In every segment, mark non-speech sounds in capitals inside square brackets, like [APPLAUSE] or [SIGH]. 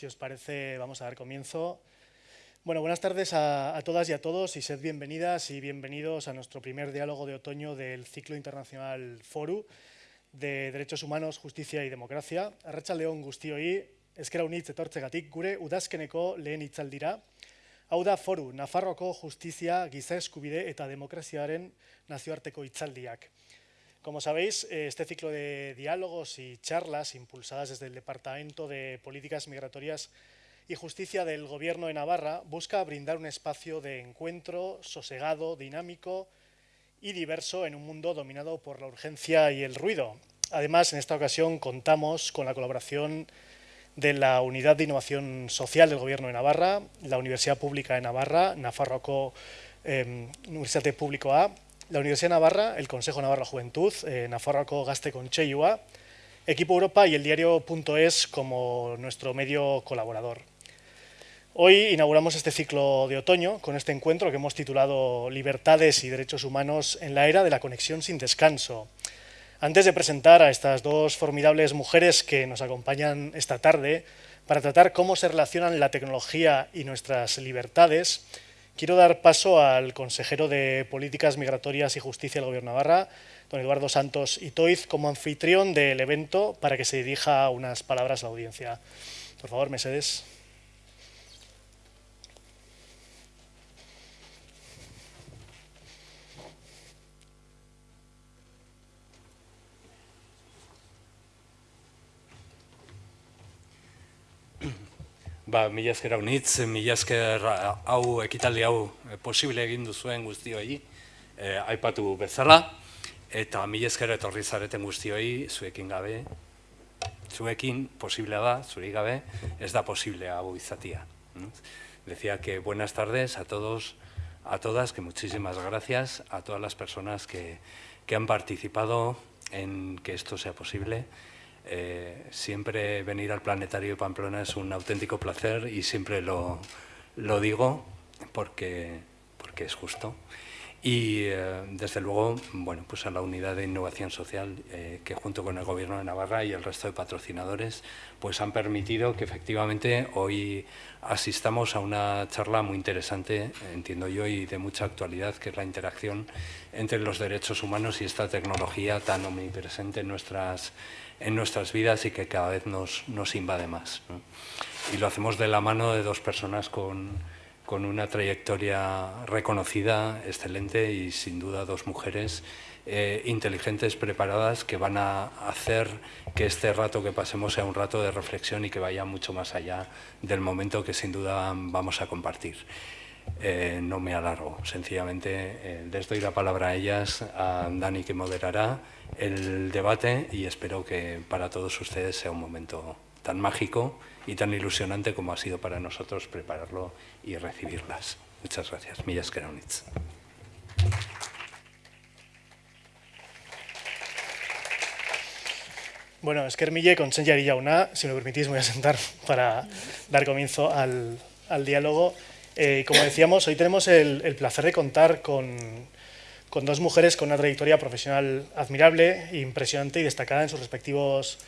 Si os parece, vamos a dar comienzo. Bueno, buenas tardes a, a, todas y a todos y sed bienvenidas y bienvenidos a nuestro primer diálogo de otoño del ciclo internacional FORU de Derechos Humanos, Justicia y Democracia. Arracha León guztioi, eskera unitz etortzegatik, gure udazkeneko lehen itzaldira. Hau da FORU, Nafarroko Justizia, Giza Eskubide eta Demokraziaren nazioarteko itzaldiak. Como sabéis, eh, este ciclo de diálogos y charlas impulsadas desde el Departamento de Políticas Migratorias y Justicia del Gobierno de Navarra busca brindar un espacio de encuentro sosegado, dinámico y diverso en un mundo dominado por la urgencia y el ruido. Además, en esta ocasión contamos con la colaboración de la Unidad de Innovación Social del Gobierno de Navarra, la Universidad Pública de Navarra, Nafarroako eh, Universidad Público A, la Universidad Navarra, el Consejo Navarra Juventud, eh, Nafarroako Gaste Concheyua, Equipo Europa y el diario.es como nuestro medio colaborador. Hoy inauguramos este ciclo de otoño con este encuentro que hemos titulado Libertades y Derechos Humanos en la era de la conexión sin descanso. Antes de presentar a estas dos formidables mujeres que nos acompañan esta tarde para tratar cómo se relacionan la tecnología y nuestras libertades, Quiero dar paso al consejero de Políticas Migratorias y Justicia del Gobierno de Navarra, don Eduardo Santos Itoiz, como anfitrión del evento para que se dirija unas palabras a la audiencia. Por favor, Mercedes. Ba, mila esker hau nitz, mila esker hau ekitaldi hau eh, posible egin duzuen guztioi eh, aipatu bezala, eta mila esker etorri zareten guztioi zuekin gabe, zuekin posiblea da, zuri gabe, ez da posible hau izatia. Decía que buenas tardes a todos, a todas, que muchísimas gracias a todas las personas que, que han participado en que esto sea posible. Eh, siempre venir al Planetario de Pamplona es un auténtico placer y siempre lo, lo digo porque, porque es justo. Y eh, desde luego, bueno, pues a la unidad de innovación social eh, que junto con el Gobierno de Navarra y el resto de patrocinadores pues han permitido que efectivamente hoy asistamos a una charla muy interesante, entiendo yo, y de mucha actualidad, que es la interacción entre los derechos humanos y esta tecnología tan omnipresente en nuestras en nuestras vidas y que cada vez nos, nos invade más. ¿no? Y lo hacemos de la mano de dos personas con, con, una trayectoria reconocida, excelente y sin duda dos mujeres eh, inteligentes, preparadas, que van a hacer que este rato que pasemos sea un rato de reflexión y que vaya mucho más allá del momento que sin duda vamos a compartir. Eh, no me alargo, sencillamente eh, les doy la palabra a ellas, a Dani que moderará, el debate y espero que para todos ustedes sea un momento tan mágico y tan ilusionante como ha sido para nosotros prepararlo y recibirlas. Muchas gracias. Millas Keraunitz. Bueno, Esker Mille, con Senjari Yauna, si me permitís me voy a sentar para dar comienzo al, al diálogo. Eh, como decíamos, hoy tenemos el, el placer de contar con, con dos mujeres con una trayectoria profesional admirable, impresionante y destacada en sus respectivos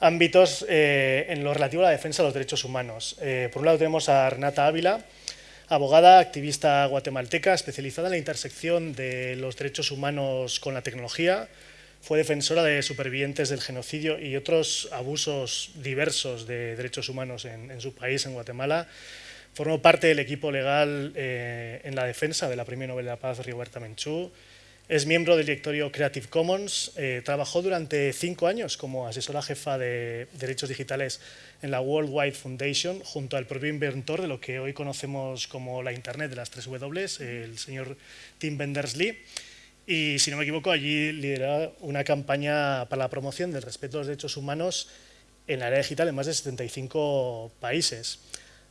ámbitos eh, en lo relativo a la defensa de los derechos humanos. Eh, por un lado tenemos a Renata Ávila, abogada, activista guatemalteca, especializada en la intersección de los derechos humanos con la tecnología, fue defensora de supervivientes del genocidio y otros abusos diversos de derechos humanos en, en su país, en Guatemala, Formó parte del equipo legal eh, en la defensa de la Premio Nobel de la Paz Rigoberta Menchú. Es miembro del directorio Creative Commons. Eh, trabajó durante cinco años como asesora jefa de derechos digitales en la World Wide Foundation, junto al propio inventor de lo que hoy conocemos como la Internet de las tres W, el señor Tim Benders-Lee. Y, si no me equivoco, allí lidera una campaña para la promoción del respeto a los derechos humanos en la área digital en más de 75 países.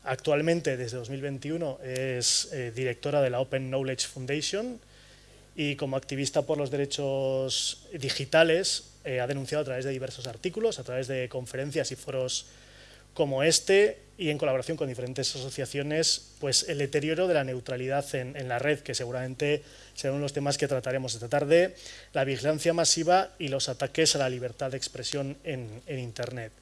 Actualmente, desde 2021, es eh, directora de la Open Knowledge Foundation y como activista por los derechos digitales eh, ha denunciado a través de diversos artículos, a través de conferencias y foros como este y en colaboración con diferentes asociaciones, pues el deterioro de la neutralidad en, la red, que seguramente serán los temas que trataremos esta tarde, la vigilancia masiva y los ataques a la libertad de expresión en Internet.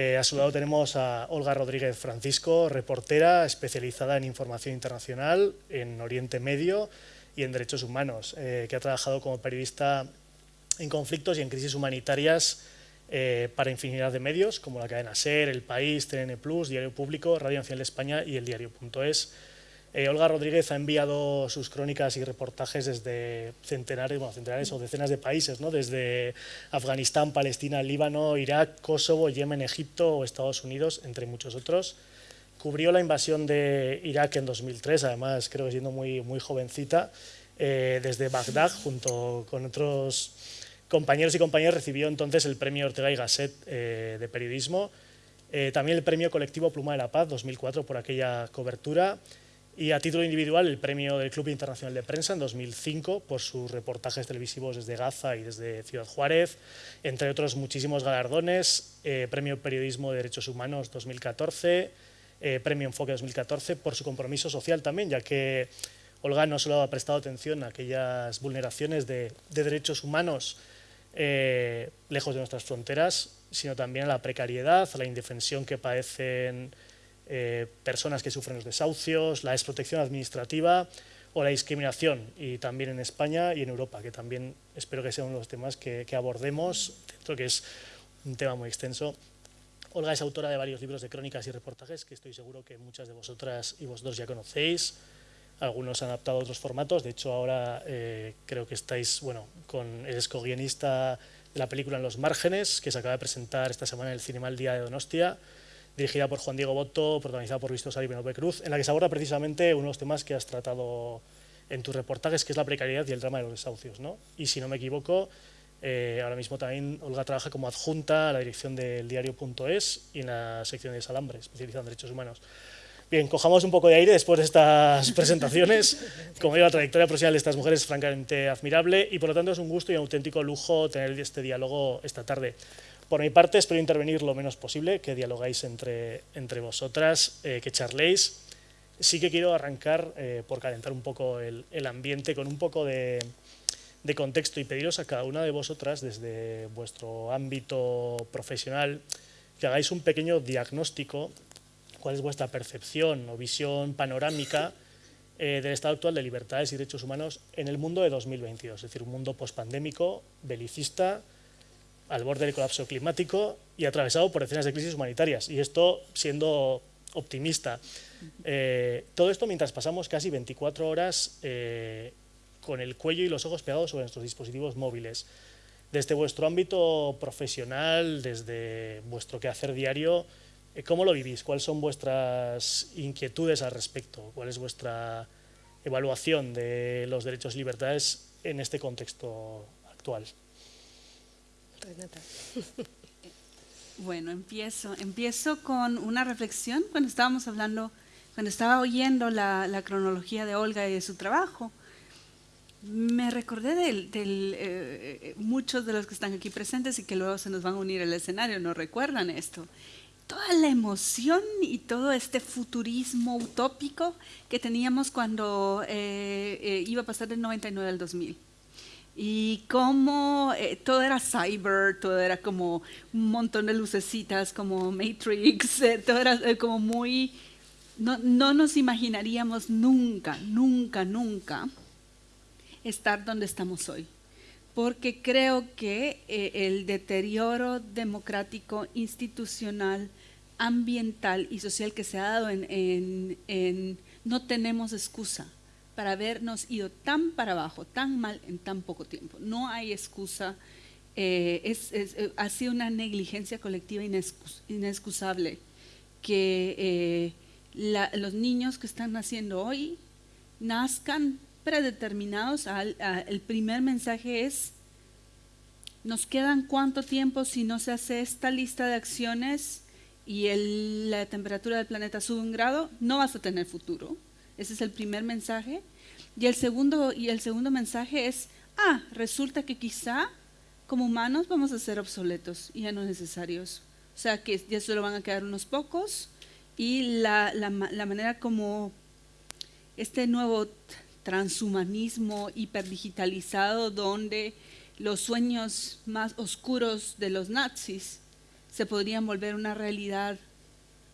Eh, a su lado tenemos a Olga Rodríguez Francisco, reportera especializada en información internacional, en Oriente Medio y en derechos humanos, eh, que ha trabajado como periodista en conflictos y en crisis humanitarias eh, para infinidad de medios, como la cadena SER, El País, TN+, Diario Público, Radio Nacional de España y el Diario.es. Eh, Olga Rodríguez ha enviado sus crónicas y reportajes desde centenares, bueno, centenares o decenas de países, ¿no? desde Afganistán, Palestina, Líbano, Irak, Kosovo, Yemen, Egipto o Estados Unidos, entre muchos otros. Cubrió la invasión de Irak en 2003, además creo que siendo muy, muy jovencita, eh, desde Bagdad, junto con otros compañeros y compañeras, recibió entonces el premio Ortega y Gasset eh, de periodismo, también el premio colectivo Pluma de la Paz 2004 por aquella cobertura, y a título individual el premio del Club Internacional de Prensa en 2005 por sus reportajes televisivos desde Gaza y desde Ciudad Juárez, entre otros muchísimos galardones, eh, Premio Periodismo de Derechos Humanos 2014, eh, Premio Enfoque 2014 por su compromiso social también, ya que Olga no solo ha prestado atención a aquellas vulneraciones de, derechos humanos eh, lejos de nuestras fronteras, sino también a la precariedad, a la indefensión que padecen eh, personas que sufren los desahucios, la desprotección administrativa o la discriminación, y también en España y en Europa, que también espero que sea uno de los temas que, abordemos, dentro que es un tema muy extenso. Olga es autora de varios libros de crónicas y reportajes que estoy seguro que muchas de vosotras y vosotros ya conocéis. Algunos han adaptado a otros formatos, de hecho ahora eh, creo que estáis, bueno, con el escoguionista de la película En los márgenes, que se acaba de presentar esta semana en el Cinema El Día de Donostia, dirigida por Juan Diego Boto, protagonizada por Luis Tosar y Cruz, en la que se aborda precisamente uno de los temas que has tratado en tus reportajes, que es la precariedad y el drama de los desahucios. ¿no? Y si no me equivoco, eh, ahora mismo también Olga trabaja como adjunta a la dirección del diario.es y en la sección de Salambre, especializada en derechos humanos. Bien, cojamos un poco de aire después de estas [LAUGHS] presentaciones. Como digo, la trayectoria profesional de estas mujeres es francamente admirable y por lo tanto es un gusto y un auténtico lujo tener este diálogo esta tarde. Por mi parte, espero intervenir lo menos posible, que dialogáis entre, entre vosotras, eh, que charléis. Sí que quiero arrancar eh, por calentar un poco el, ambiente con un poco de, contexto y pediros a cada una de vosotras, desde vuestro ámbito profesional, que hagáis un pequeño diagnóstico, cuál es vuestra percepción o visión panorámica eh, del estado actual de libertades y derechos humanos en el mundo de 2022, es decir, un mundo pospandémico, belicista, al borde del colapso climático y atravesado por decenas de crisis humanitarias. Y esto siendo optimista. Eh, todo esto mientras pasamos casi 24 horas eh, con el cuello y los ojos pegados sobre nuestros dispositivos móviles. Desde vuestro ámbito profesional, desde vuestro quehacer diario, eh, ¿cómo lo vivís? ¿Cuáles son vuestras inquietudes al respecto? ¿Cuál es vuestra evaluación de los derechos y libertades en este contexto actual? [LAUGHS] Bueno, empiezo. Empiezo con una reflexión cuando estábamos hablando, cuando estaba oyendo la, cronología de Olga y de su trabajo. Me recordé de eh, muchos de los que están aquí presentes y que luego se nos van a unir al escenario, no recuerdan esto. Toda la emoción y todo este futurismo utópico que teníamos cuando eh, eh, iba a pasar del 99 al 2000 y cómo eh, todo era cyber, todo era como un montón de lucecitas, como Matrix, [LAUGHS] eh, todo era eh, como muy... No, no, nos imaginaríamos nunca, nunca, nunca estar donde estamos hoy. Porque creo que el deterioro democrático, institucional, ambiental y social que se ha dado en, en, en no tenemos excusa para habernos ido tan para abajo, tan mal en tan poco tiempo. No hay excusa. Eh, es, eh, ha sido una negligencia colectiva inexcusable que eh, los niños que están naciendo hoy nazcan predeterminados. el primer mensaje es, nos quedan cuánto tiempo si no se hace esta lista de acciones y la temperatura del planeta sube un grado, no vas a tener futuro ese es el primer mensaje. Y el segundo, y el segundo mensaje es, ah, resulta que quizá como humanos vamos a ser obsoletos y ya no necesarios. O sea, que ya solo van a quedar unos pocos y la, la, la manera como este nuevo transhumanismo hiperdigitalizado donde los sueños más oscuros de los nazis se podrían volver una realidad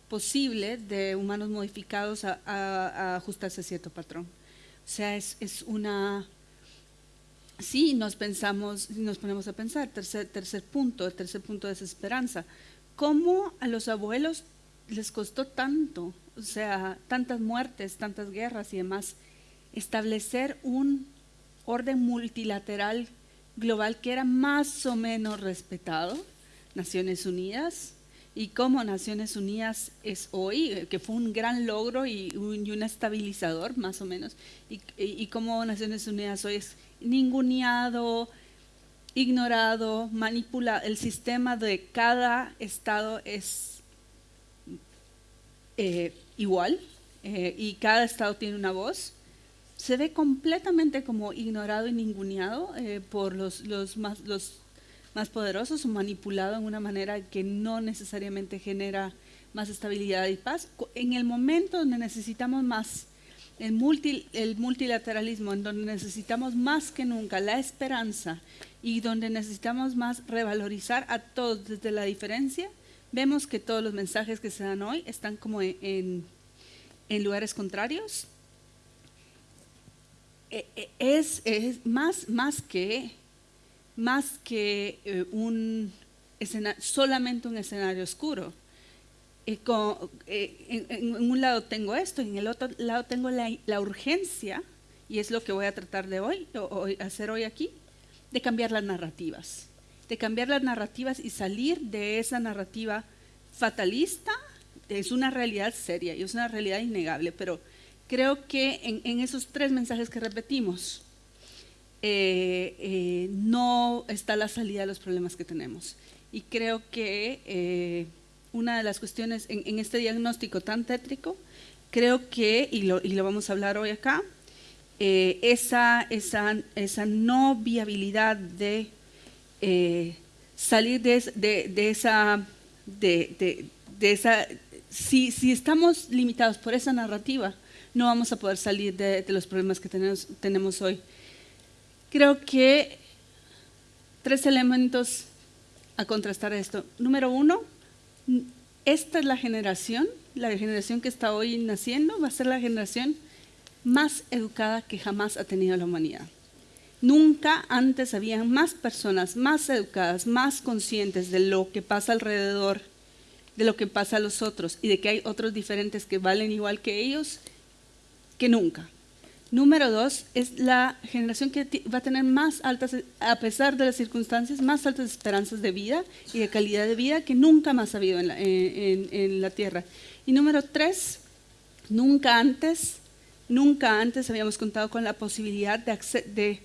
posible de humanos modificados a, ajustarse a cierto patrón. O sea, es, es una... Sí, nos pensamos, nos ponemos a pensar, tercer, tercer punto, el tercer punto de desesperanza. ¿Cómo a los abuelos les costó tanto, o sea, tantas muertes, tantas guerras y demás, establecer un orden multilateral global que era más o menos respetado, Naciones Unidas, y cómo Naciones Unidas es hoy, que fue un gran logro y un, estabilizador más o menos, y, y, cómo Naciones Unidas hoy es ninguneado, ignorado, manipulado, el sistema de cada estado es eh, igual eh, y cada estado tiene una voz, se ve completamente como ignorado y ninguneado eh, por los, los, más, los más poderosos o manipulado en una manera que no necesariamente genera más estabilidad y paz. En el momento donde necesitamos más el, multi, el multilateralismo, en donde necesitamos más que nunca la esperanza y donde necesitamos más revalorizar a todos desde la diferencia, vemos que todos los mensajes que se dan hoy están como en, en lugares contrarios. E, e, es, es más, más que más que eh, un solamente un escenario oscuro. Eh, en, un lado tengo esto, en el otro lado tengo la, urgencia, y es lo que voy a tratar de hoy, o, hacer hoy aquí, de cambiar las narrativas. De cambiar las narrativas y salir de esa narrativa fatalista, es una realidad seria y es una realidad innegable, pero creo que en esos tres mensajes que repetimos, eh, eh, no está la salida de los problemas que tenemos. Y creo que eh, una de las cuestiones en, este diagnóstico tan tétrico, creo que, y lo, vamos a hablar hoy acá, esa, esa, esa, no viabilidad de salir de, esa... De, esa si, si, estamos limitados por esa narrativa, no vamos a poder salir de, los problemas que tenemos, tenemos hoy creo que tres elementos a contrastar esto. Número uno, esta es la generación, la generación que está hoy naciendo, va a ser la generación más educada que jamás ha tenido la humanidad. Nunca antes había más personas más educadas, más conscientes de lo que pasa alrededor, de lo que pasa a los otros y de que hay otros diferentes que valen igual que ellos, que nunca. Número dos, es la generación que va a tener más altas, a pesar de las circunstancias, más altas esperanzas de vida y de calidad de vida que nunca más ha habido en la, Tierra. Y número tres, nunca antes, nunca antes habíamos contado con la posibilidad de, de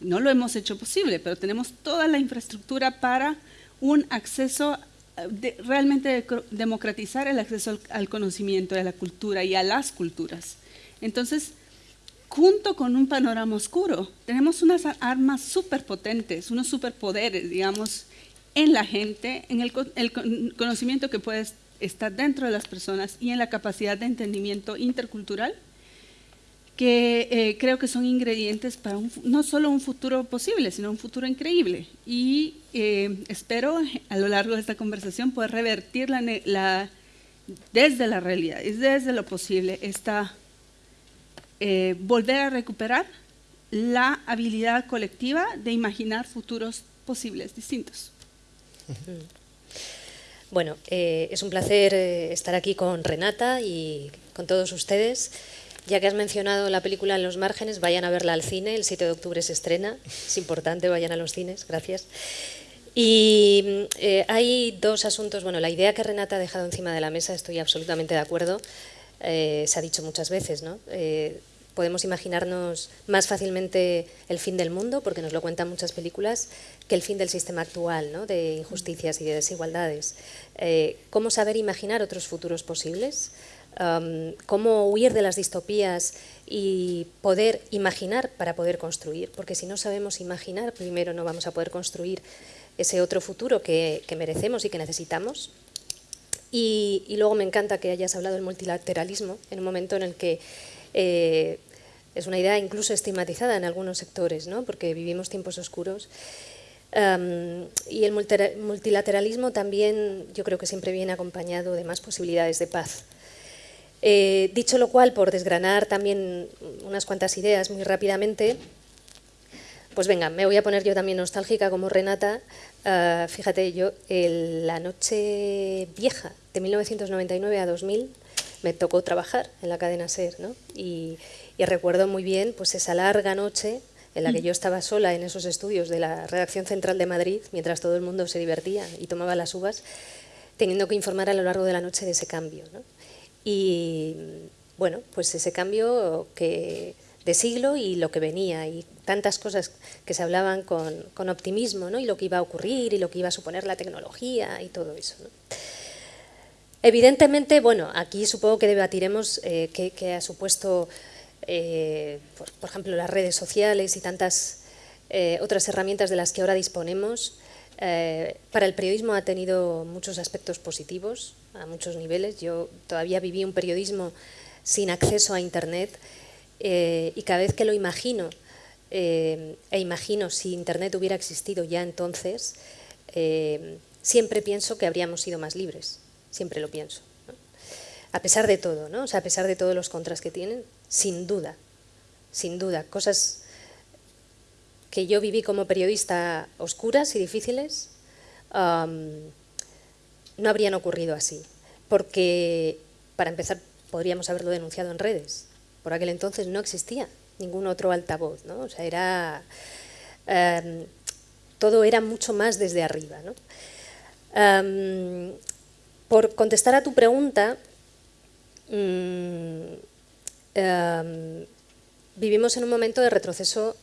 no lo hemos hecho posible, pero tenemos toda la infraestructura para un acceso de, realmente democratizar el acceso al, al conocimiento, a la cultura y a las culturas. Entonces, junto con un panorama oscuro. Tenemos unas armas superpotentes, unos superpoderes, digamos, en la gente, en el, conocimiento que puede estar dentro de las personas y en la capacidad de entendimiento intercultural, que eh, creo que son ingredientes para no solo un futuro posible, sino un futuro increíble. Y eh, espero a lo largo de esta conversación poder revertir la, desde la realidad, desde lo posible, esta eh, volver a recuperar la habilidad colectiva de imaginar futuros posibles distintos. Bueno, eh, es un placer eh, estar aquí con Renata y con todos ustedes. Ya que has mencionado la película En los márgenes, vayan a verla al cine, el 7 de octubre se estrena, es importante, vayan a los cines, gracias. Y hay dos asuntos, bueno, la idea que Renata ha dejado encima de la mesa, estoy absolutamente de acuerdo, eh, se ha dicho muchas veces, ¿no? Eh, podemos imaginarnos más fácilmente el fin del mundo, porque nos lo cuentan muchas películas, que el fin del sistema actual, ¿no? de injusticias y de desigualdades. Eh, ¿Cómo saber imaginar otros futuros posibles? ¿Cómo huir de las distopías y poder imaginar para poder construir? Porque si no sabemos imaginar, primero no vamos a poder construir ese otro futuro que merecemos y que necesitamos. Y, luego me encanta que hayas hablado del multilateralismo en un momento en el que eh, es una idea incluso estigmatizada en algunos sectores, ¿no? porque vivimos tiempos oscuros. y el multilateralismo también yo creo que siempre viene acompañado de más posibilidades de paz. Eh, dicho lo cual, por desgranar también unas cuantas ideas muy rápidamente, pues venga, me voy a poner yo también nostálgica como Renata. Ah, fíjate, yo la noche vieja de 1999 a 2000 me tocó trabajar en la cadena SER, ¿no? Y, y recuerdo muy bien pues esa larga noche en la que yo estaba sola en esos estudios de la redacción central de Madrid, mientras todo el mundo se divertía y tomaba las uvas, teniendo que informar a lo largo de la noche de ese cambio. Y bueno, pues ese cambio que, de siglo y lo que venía, y tantas cosas que se hablaban con, optimismo, y lo que iba a ocurrir, y lo que iba a suponer la tecnología, y todo eso. Evidentemente, bueno, aquí supongo que debatiremos eh, qué ha supuesto eh, por, ejemplo, las redes sociales y tantas eh, otras herramientas de las que ahora disponemos, eh, para el periodismo ha tenido muchos aspectos positivos a muchos niveles. Yo todavía viví un periodismo sin acceso a Internet y cada vez que lo imagino, e imagino si Internet hubiera existido ya entonces, siempre pienso que habríamos sido más libres, siempre lo pienso. A pesar de todo, ¿no? o sea, a pesar de todos los contras que tienen, sin duda, sin duda. Cosas que yo viví como periodista oscuras y difíciles no habrían ocurrido así. Porque, para empezar, podríamos haberlo denunciado en redes. Por aquel entonces no existía ningún otro altavoz, ¿no? O sea, era... Em, todo era mucho más desde arriba. Em, por contestar a tu pregunta, mm, Em, vivimos en un momento de retroceso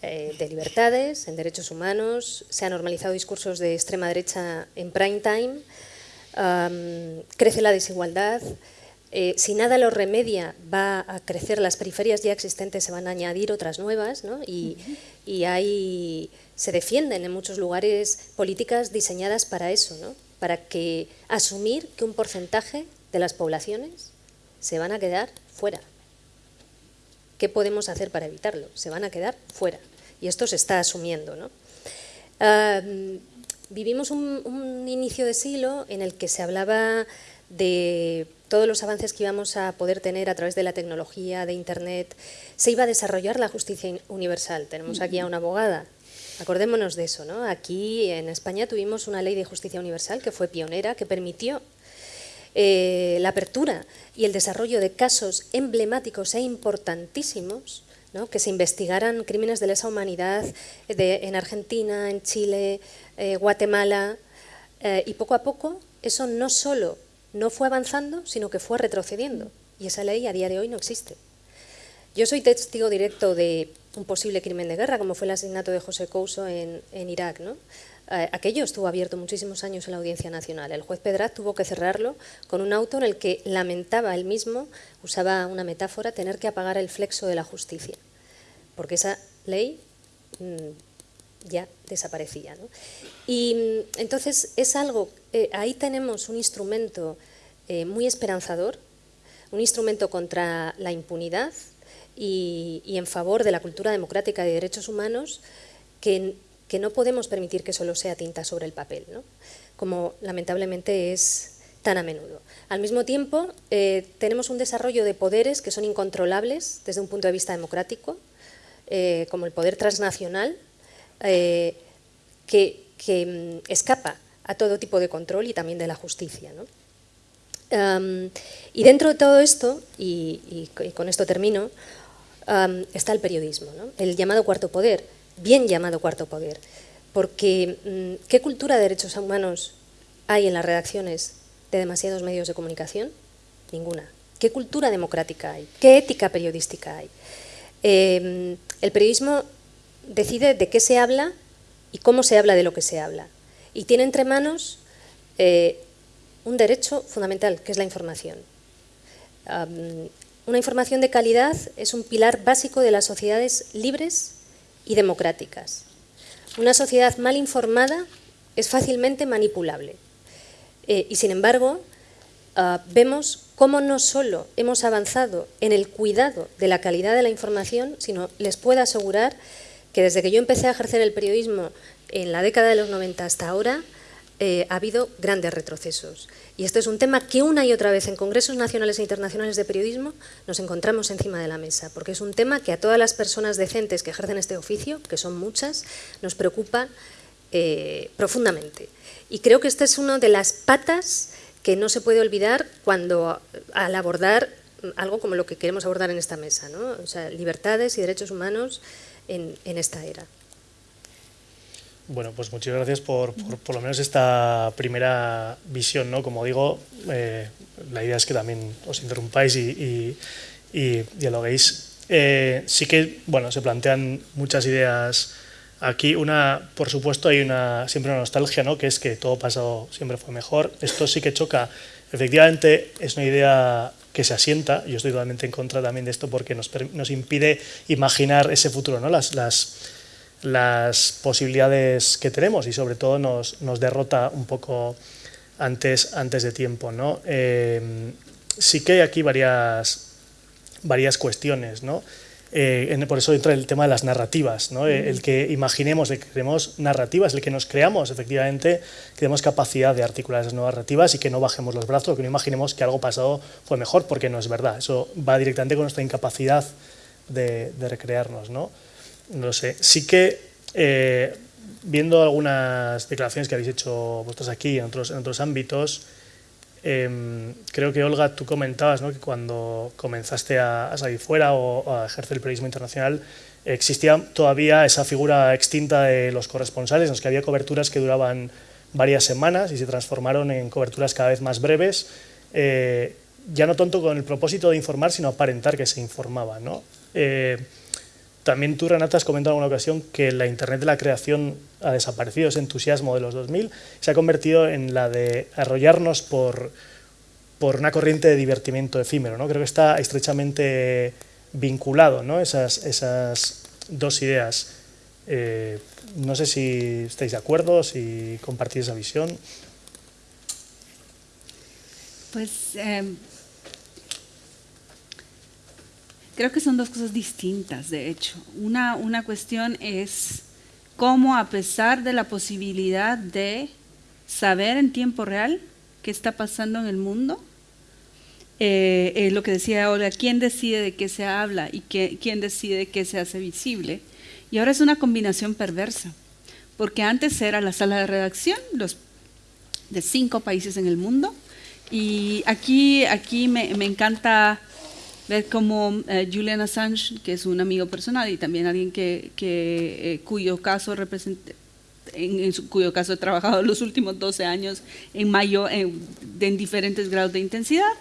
eh, de libertades, en derechos humanos, se han normalizado discursos de extrema derecha en prime time, crece la desigualdad, eh, si nada lo remedia va a crecer las periferias ya existentes, se van a añadir otras nuevas y, y se defienden en muchos lugares políticas diseñadas para eso, para que asumir que un porcentaje de las poblaciones se van a quedar fuera. ¿Qué podemos hacer para evitarlo? Se van a quedar fuera. Y esto se está asumiendo. ¿no? vivimos un, inicio de siglo en el que se hablaba de todos los avances que íbamos a poder tener a través de la tecnología, de Internet. Se iba a desarrollar la justicia universal. Tenemos aquí a una abogada. Acordémonos de eso. ¿no? Aquí en España tuvimos una ley de justicia universal que fue pionera, que permitió eh, la apertura y el desarrollo de casos emblemáticos e importantísimos, que se investigaran crímenes de lesa humanidad en Argentina, en Chile, eh, Guatemala, eh, y poco a poco eso no solo no fue avanzando, sino que fue retrocediendo, y esa ley a día de hoy no existe. Yo soy testigo directo de un posible crimen de guerra, como fue el asesinato de José Couso en, en Irak. ¿no? Eh, aquello estuvo abierto muchísimos años en la Audiencia Nacional. El juez Pedraz tuvo que cerrarlo con un auto en el que lamentaba él mismo, usaba una metáfora, tener que apagar el flexo de la justicia, porque esa ley mm, ya desaparecía. Y mm, entonces es algo, eh, ahí tenemos un instrumento eh, muy esperanzador, un instrumento contra la impunidad y, en favor de la cultura democrática y de derechos humanos que no podemos permitir que solo sea tinta sobre el papel, ¿no? como lamentablemente es tan a menudo. Al mismo tiempo, eh, tenemos un desarrollo de poderes que son incontrolables desde un punto de vista democrático, como el poder transnacional, que, mm, escapa a todo tipo de control y también de la justicia. y dentro de todo esto, y, con esto termino, está el periodismo, el llamado cuarto poder, bien llamado cuarto poder, porque mm, ¿qué cultura de derechos humanos hay en las redacciones de demasiados medios de comunicación? Ninguna. ¿Qué cultura democrática hay? ¿Qué ética periodística hay? Em, el periodismo decide de qué se habla y cómo se habla de lo que se habla. Y tiene entre manos eh, un derecho fundamental, que es la información. una información de calidad es un pilar básico de las sociedades libres y democráticas. Una sociedad mal informada es fácilmente manipulable. Eh, y sin embargo, ah, vemos cómo no solo hemos avanzado en el cuidado de la calidad de la información, sino les puedo asegurar que desde que yo empecé a ejercer el periodismo en la década de los 90 hasta ahora eh, ha habido grandes retrocesos. Y este es un tema que una y otra vez en congresos nacionales e internacionales de periodismo nos encontramos encima de la mesa, porque es un tema que a todas las personas decentes que ejercen este oficio, que son muchas, nos preocupa eh, profundamente. Y creo que esta es una de las patas que no se puede olvidar cuando al abordar algo como lo que queremos abordar en esta mesa, o sea, libertades y derechos humanos en, esta era. Bueno, pues muchas gracias por, por, lo menos esta primera visión, ¿no? Como digo, eh, la idea es que también os interrumpáis y, y, dialoguéis. Eh, sí que, bueno, se plantean muchas ideas aquí. Una, por supuesto, hay una siempre una nostalgia, ¿no? Que es que todo pasado siempre fue mejor. Esto sí que choca. Efectivamente, es una idea que se asienta, yo estoy totalmente en contra también de esto porque nos, nos impide imaginar ese futuro, ¿no? las, las, las, posibilidades que tenemos y sobre todo nos, derrota un poco antes, antes de tiempo. ¿no? Eh, sí que hay aquí varias, varias cuestiones. ¿no? Eh, por eso entra el tema de las narrativas, ¿no? el que imaginemos, el que creemos narrativas, el que nos creamos efectivamente, que tenemos capacidad de articular esas narrativas y que no bajemos los brazos, que no imaginemos que algo pasado fue mejor, porque no es verdad. Eso va directamente con nuestra incapacidad de, recrearnos. ¿no? No sé. Sí que, eh, viendo algunas declaraciones que habéis hecho vosotros aquí en otros, en otros ámbitos, Em, creo que Olga, tú comentabas que cuando comenzaste a, salir fuera o a ejercer el periodismo internacional existía todavía esa figura extinta de los corresponsales, en los que había coberturas que duraban varias semanas y se transformaron en coberturas cada vez más breves, eh, ya no tanto con el propósito de informar, sino aparentar que se informaba. ¿no? Eh, también tú, Renata, has comentado en alguna ocasión que la Internet de la creación ha desaparecido, ese entusiasmo de los 2000, se ha convertido en la de arrollarnos por, por una corriente de divertimiento efímero. ¿no? Creo que está estrechamente vinculado ¿no? esas, esas dos ideas. Eh, no sé si estáis de acuerdo, si compartís esa visión. Pues eh, Creo que son dos cosas distintas, de hecho. Una, una cuestión es cómo a pesar de la posibilidad de saber en tiempo real qué está pasando en el mundo, eh, eh, lo que decía ahora, quién decide de qué se habla y qué, quién decide qué se hace visible. Y ahora es una combinación perversa, porque antes era la sala de redacción los, de cinco países en el mundo, y aquí, aquí me, me encanta cómo eh, Julian Assange, que es un amigo personal y también alguien que, que eh, cuyo caso representa, en, cuyo caso he trabajado [LAUGHS] los últimos 12 años en mayo en, en diferentes grados de intensidad,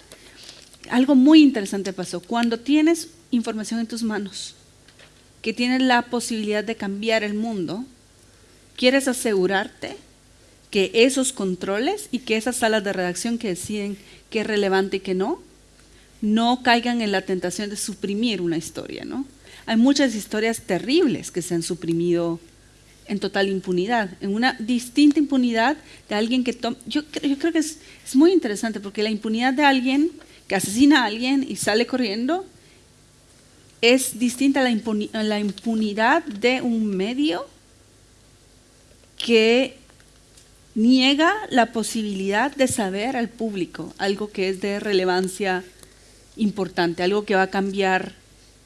algo muy interesante pasó. Cuando tienes información en tus manos, que tienes la posibilidad de cambiar el mundo, quieres asegurarte que esos controles y que esas salas de redacción que deciden qué es relevante y qué no, no caigan en la tentación de suprimir una historia. ¿no? Hay muchas historias terribles que se han suprimido en total impunidad, en una distinta impunidad de alguien que toma... Yo, creo que es, es, muy interesante porque la impunidad de alguien que asesina a alguien y sale corriendo es distinta a la, la impunidad de un medio que niega la posibilidad de saber al público algo que es de relevancia importante, algo que va a cambiar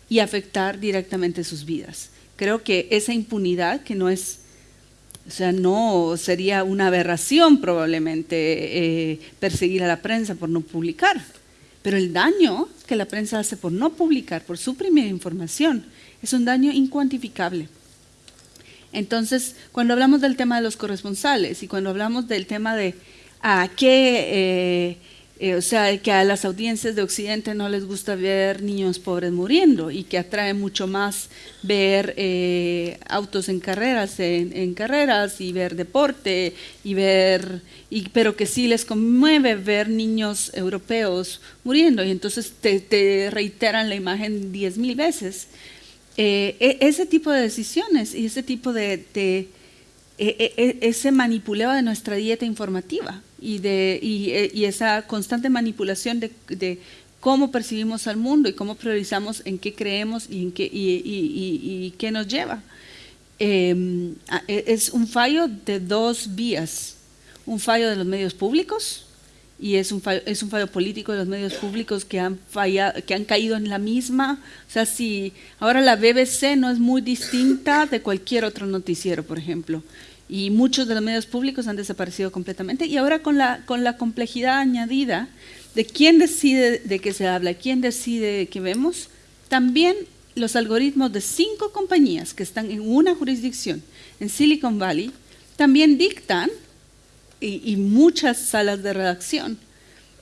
y afectar directamente sus vidas. Creo que esa impunidad, que no es, o sea, no sería una aberración probablemente eh, perseguir a la prensa por no publicar, pero el daño que la prensa hace por no publicar, por suprimir información, es un daño incuantificable. Entonces, cuando hablamos del tema de los corresponsales y cuando hablamos del tema de a qué... Eh, eh, o sea, que a las audiencias de Occidente no les gusta ver niños pobres muriendo y que atrae mucho más ver eh, autos en carreras, en, carreras y ver deporte y ver, y, pero que sí les conmueve ver niños europeos muriendo y entonces te, reiteran la imagen diez mil veces. Eh, e, ese tipo de decisiones y ese tipo de, de e, e, ese manipuleo de nuestra dieta informativa y, de, eh, y, esa constante manipulación de, cómo percibimos al mundo y cómo priorizamos en qué creemos y, en qué, y, qué nos lleva. eh, es un fallo de dos vías. Un fallo de los medios públicos y es un fallo, es un fallo político de los medios públicos que han, fallado, que han caído en la misma. O sea, si ahora la BBC no es muy distinta de cualquier otro noticiero, por ejemplo. Y muchos de los medios públicos han desaparecido completamente. Y ahora con la, con la complejidad añadida de quién decide de qué se habla, quién decide de qué vemos, también los algoritmos de cinco compañías que están en una jurisdicción, en Silicon Valley, también dictan, y, muchas salas de redacción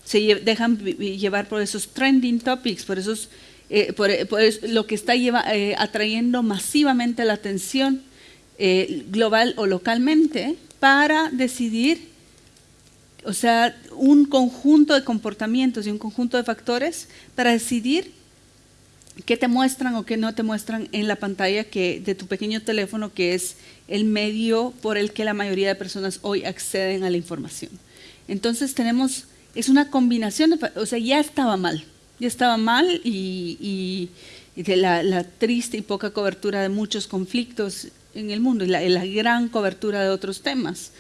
se dejan llevar por esos trending topics, por, esos, eh, por, lo que está eh, atrayendo masivamente la atención eh, global o localmente para decidir, o sea, un conjunto de comportamientos y un conjunto de factores para decidir qué te muestran o qué no te muestran en la pantalla que, de tu pequeño teléfono, que es el medio por el que la mayoría de personas hoy acceden a la información. Entonces tenemos, es una combinación, o sea, ya estaba mal, ya estaba mal y, de la, triste y poca cobertura de muchos conflictos en el mundo y la, gran cobertura de otros temas.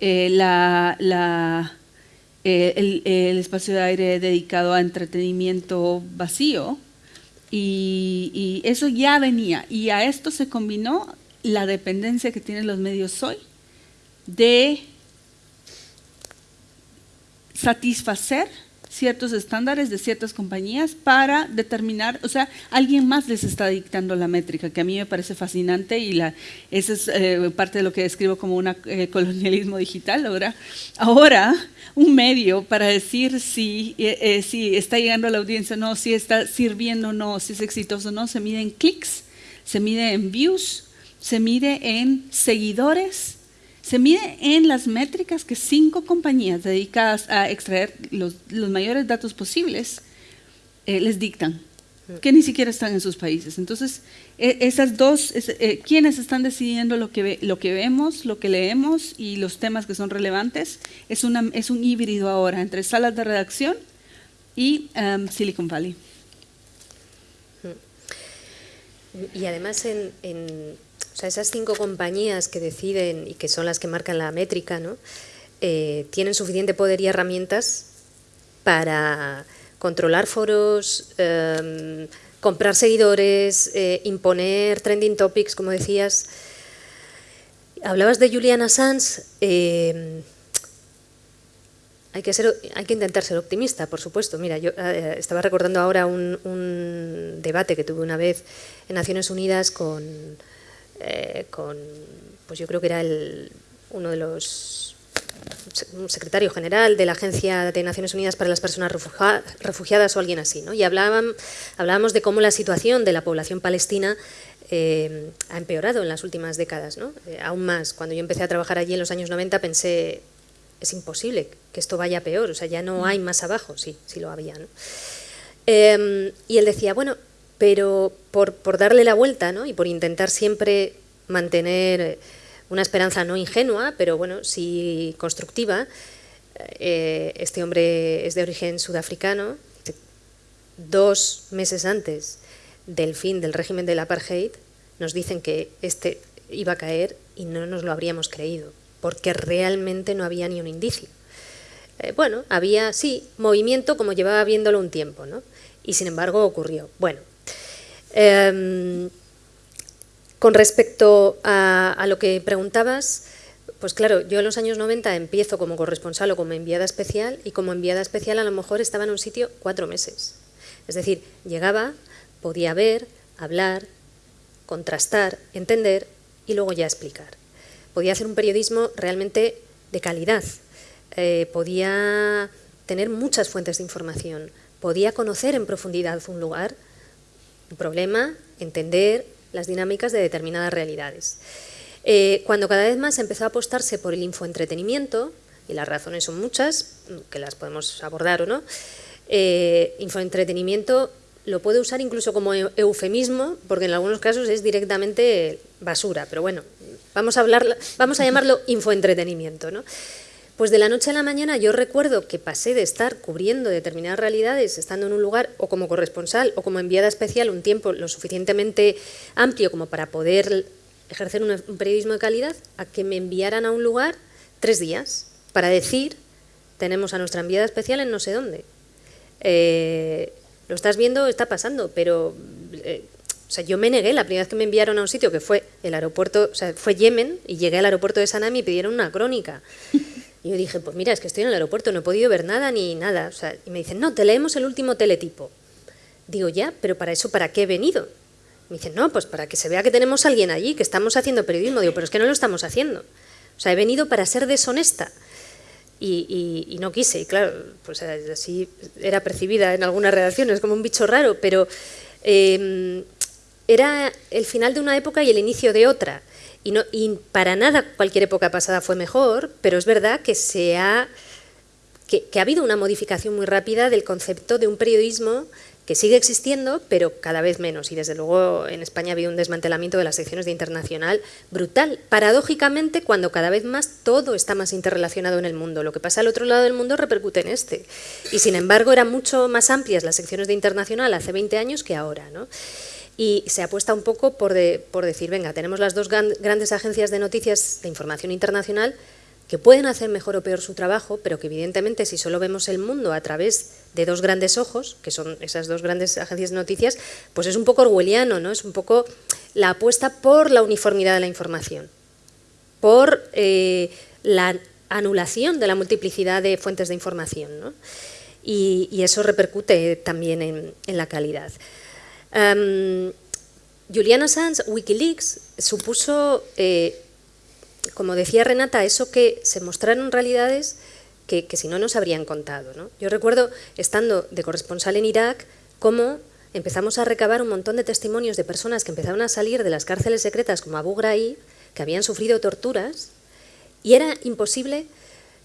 Eh, eh, el, espacio de aire dedicado a entretenimiento vacío, y, eso ya venía. Y a esto se combinó la dependencia que tienen los medios hoy de satisfacer ciertos estándares de ciertas compañías para determinar, o sea, alguien más les está dictando la métrica, que a mí me parece fascinante y la, esa es eh, parte de lo que describo como un eh, colonialismo digital. Ahora, ahora un medio para decir si, eh, si está llegando a la audiencia o no, si está sirviendo o no, si es exitoso o no, se mide en clics, se mide en views, se mide en seguidores, se mide en las métricas que cinco compañías dedicadas a extraer los, mayores datos posibles eh, les dictan, que ni siquiera están en sus países. Entonces, e, esas dos, eh, quienes están decidiendo lo que, lo que vemos, lo que leemos y los temas que son relevantes, es, una, es un híbrido ahora entre salas de redacción y um, Silicon Valley. Y además en o sea, esas cinco compañías que deciden y que son las que marcan la métrica, ¿no? Eh, tienen suficiente poder y herramientas para controlar foros, em, comprar seguidores, eh, imponer trending topics, como decías. Hablabas de Julian Assange. Em, hay que, ser, hay intentar ser optimista, por supuesto. Mira, yo eh, estaba recordando ahora un, debate que tuve una vez en Naciones Unidas con, eh, con, pues yo creo que era el, uno de los un secretario general de la Agencia de Naciones Unidas para las Personas Refugiadas o alguien así, ¿no? y hablaban, hablábamos de cómo la situación de la población palestina eh, ha empeorado en las últimas décadas. ¿no? Eh, aún más, cuando yo empecé a trabajar allí en los años 90 pensé, es imposible que esto vaya peor, o sea, ya no hay más abajo, sí, sí lo había. ¿no? y él decía, bueno, pero por, darle la vuelta ¿no? y por intentar siempre mantener una esperanza no ingenua, pero bueno, sí constructiva, eh, este hombre es de origen sudafricano, dos meses antes del fin del régimen del apartheid, nos dicen que este iba a caer y no nos lo habríamos creído, porque realmente no había ni un indicio. Eh, bueno, había, sí, movimiento como llevaba viéndolo un tiempo, ¿no? Y sin embargo ocurrió. Bueno, Em, con respecto a, lo que preguntabas, pues claro, yo en los años 90 empiezo como corresponsal o como enviada especial y como enviada especial a lo mejor estaba en un sitio cuatro meses. Es decir, llegaba, podía ver, hablar, contrastar, entender y luego ya explicar. Podía hacer un periodismo realmente de calidad, eh, podía tener muchas fuentes de información, podía conocer en profundidad un lugar un problema, entender las dinámicas de determinadas realidades. Eh, cuando cada vez más empezó a apostarse por el infoentretenimiento, y las razones son muchas, que las podemos abordar o no, eh, infoentretenimiento lo puede usar incluso como eufemismo, porque en algunos casos es directamente basura, pero bueno, vamos a, hablar, vamos a llamarlo [LAUGHS] infoentretenimiento. ¿no? Pues de la noche a la mañana yo recuerdo que pasé de estar cubriendo determinadas realidades, estando en un lugar o como corresponsal o como enviada especial un tiempo lo suficientemente amplio como para poder ejercer un, periodismo de calidad a que me enviaran a un lugar tres días para decir, tenemos a nuestra enviada especial en no sé dónde. Eh, lo estás viendo, está pasando, pero eh, o sea, yo me negué la primera vez que me enviaron a un sitio que fue el aeropuerto, o sea, fue Yemen, y llegué al aeropuerto de Sanami y pidieron una crónica. Y yo dije, pues mira, es que estoy en el aeropuerto, no he podido ver nada ni nada. Y me dicen, no, te leemos el último teletipo. Digo, ya, pero para eso, ¿para qué he venido? Me dicen, no, pues para que se vea que tenemos alguien allí, que estamos haciendo periodismo. Digo, pero es que no lo estamos haciendo. O sea, he venido para ser deshonesta. Y, no quise, y claro, pues así era percibida en algunas redacciones como un bicho raro, pero em, era el final de una época y el inicio de otra. Y, para nada cualquier época pasada fue mejor, pero es verdad que, se ha, que, ha habido una modificación muy rápida del concepto de un periodismo que sigue existiendo, pero cada vez menos. Y desde luego en España ha habido un desmantelamiento de las secciones de internacional brutal. Paradójicamente, cuando cada vez más todo está más interrelacionado en el mundo. Lo que pasa al otro lado del mundo repercute en este. Y sin embargo eran mucho más amplias las secciones de internacional hace 20 años que ahora. ¿no? Y se apuesta un poco por, por decir, venga, tenemos las dos grandes agencias de noticias de información internacional que pueden hacer mejor o peor su trabajo, pero que evidentemente si solo vemos el mundo a través de dos grandes ojos, que son esas dos grandes agencias de noticias, pues es un poco orwelliano, ¿no? es un poco la apuesta por la uniformidad de la información, por eh, la anulación de la multiplicidad de fuentes de información. ¿no? Y, eso repercute también en, en la calidad. Um, Julian Assange, Wikileaks, supuso, eh, como decía Renata, eso que se mostraron realidades que, si no nos habrían contado. Yo recuerdo, estando de corresponsal en Irak, cómo empezamos a recabar un montón de testimonios de personas que empezaban a salir de las cárceles secretas como Abu Ghraib, que habían sufrido torturas, y era imposible,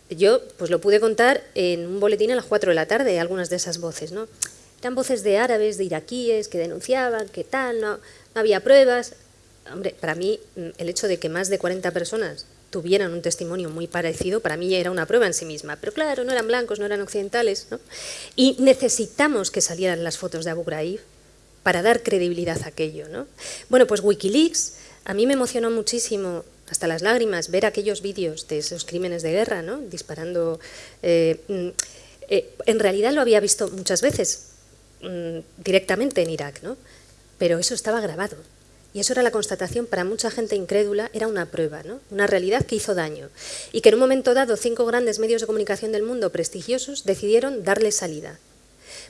yo pues lo pude contar en un boletín a las 4 de la tarde, algunas de esas voces, ¿no? Eran voces de árabes, de iraquíes, que denunciaban, que tal, no, había pruebas. Hombre, para mí mm, el hecho de que más de 40 personas tuvieran un testimonio muy parecido, para mí era una prueba en sí misma. Pero claro, no eran blancos, no eran occidentales. ¿no? Y necesitamos que salieran las fotos de Abu Ghraib para dar credibilidad a aquello. ¿no? Bueno, pues Wikileaks a mí me emocionó muchísimo, hasta las lágrimas, ver aquellos vídeos de esos crímenes de guerra, ¿no? disparando... Eh, mm, eh, en realidad lo había visto muchas veces, Mm, directamente en Irak, ¿no? pero eso estaba grabado. Y eso era la constatación para mucha gente incrédula, era una prueba, ¿no? una realidad que hizo daño. Y que en un momento dado cinco grandes medios de comunicación del mundo prestigiosos decidieron darle salida.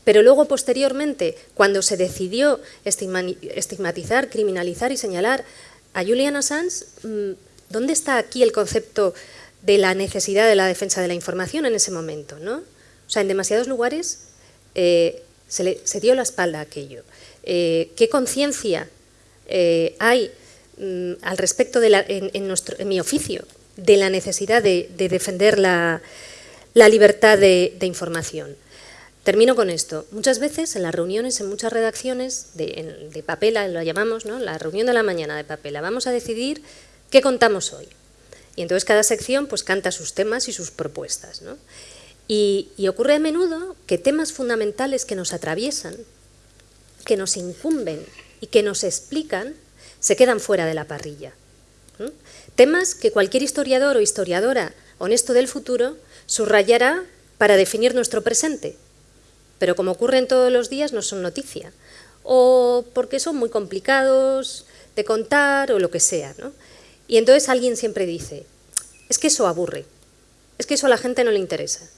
Pero luego, posteriormente, cuando se decidió estigmatizar, criminalizar y señalar a Julian Assange, mm, ¿dónde está aquí el concepto de la necesidad de la defensa de la información en ese momento? ¿no? O sea, en demasiados lugares eh, se, dio la espalda a aquello. Eh, ¿Qué conciencia eh, hay mm, al respecto de en, nuestro, en, mi oficio de la necesidad de, defender la, libertad de, información? Termino con esto. Muchas veces en las reuniones, en muchas redacciones de, de papela, lo llamamos, ¿no? la reunión de la mañana de papela, vamos a decidir qué contamos hoy. Y entonces cada sección pues, canta sus temas y sus propuestas. ¿no? Y, ocurre a menudo que temas fundamentales que nos atraviesan, que nos incumben y que nos explican, se quedan fuera de la parrilla. Temas que cualquier historiador o historiadora honesto del futuro subrayará para definir nuestro presente, pero como ocurre en todos los días no son noticia, o porque son muy complicados de contar o lo que sea. Y entonces alguien siempre dice, es que eso aburre, es que eso a la gente no le interesa.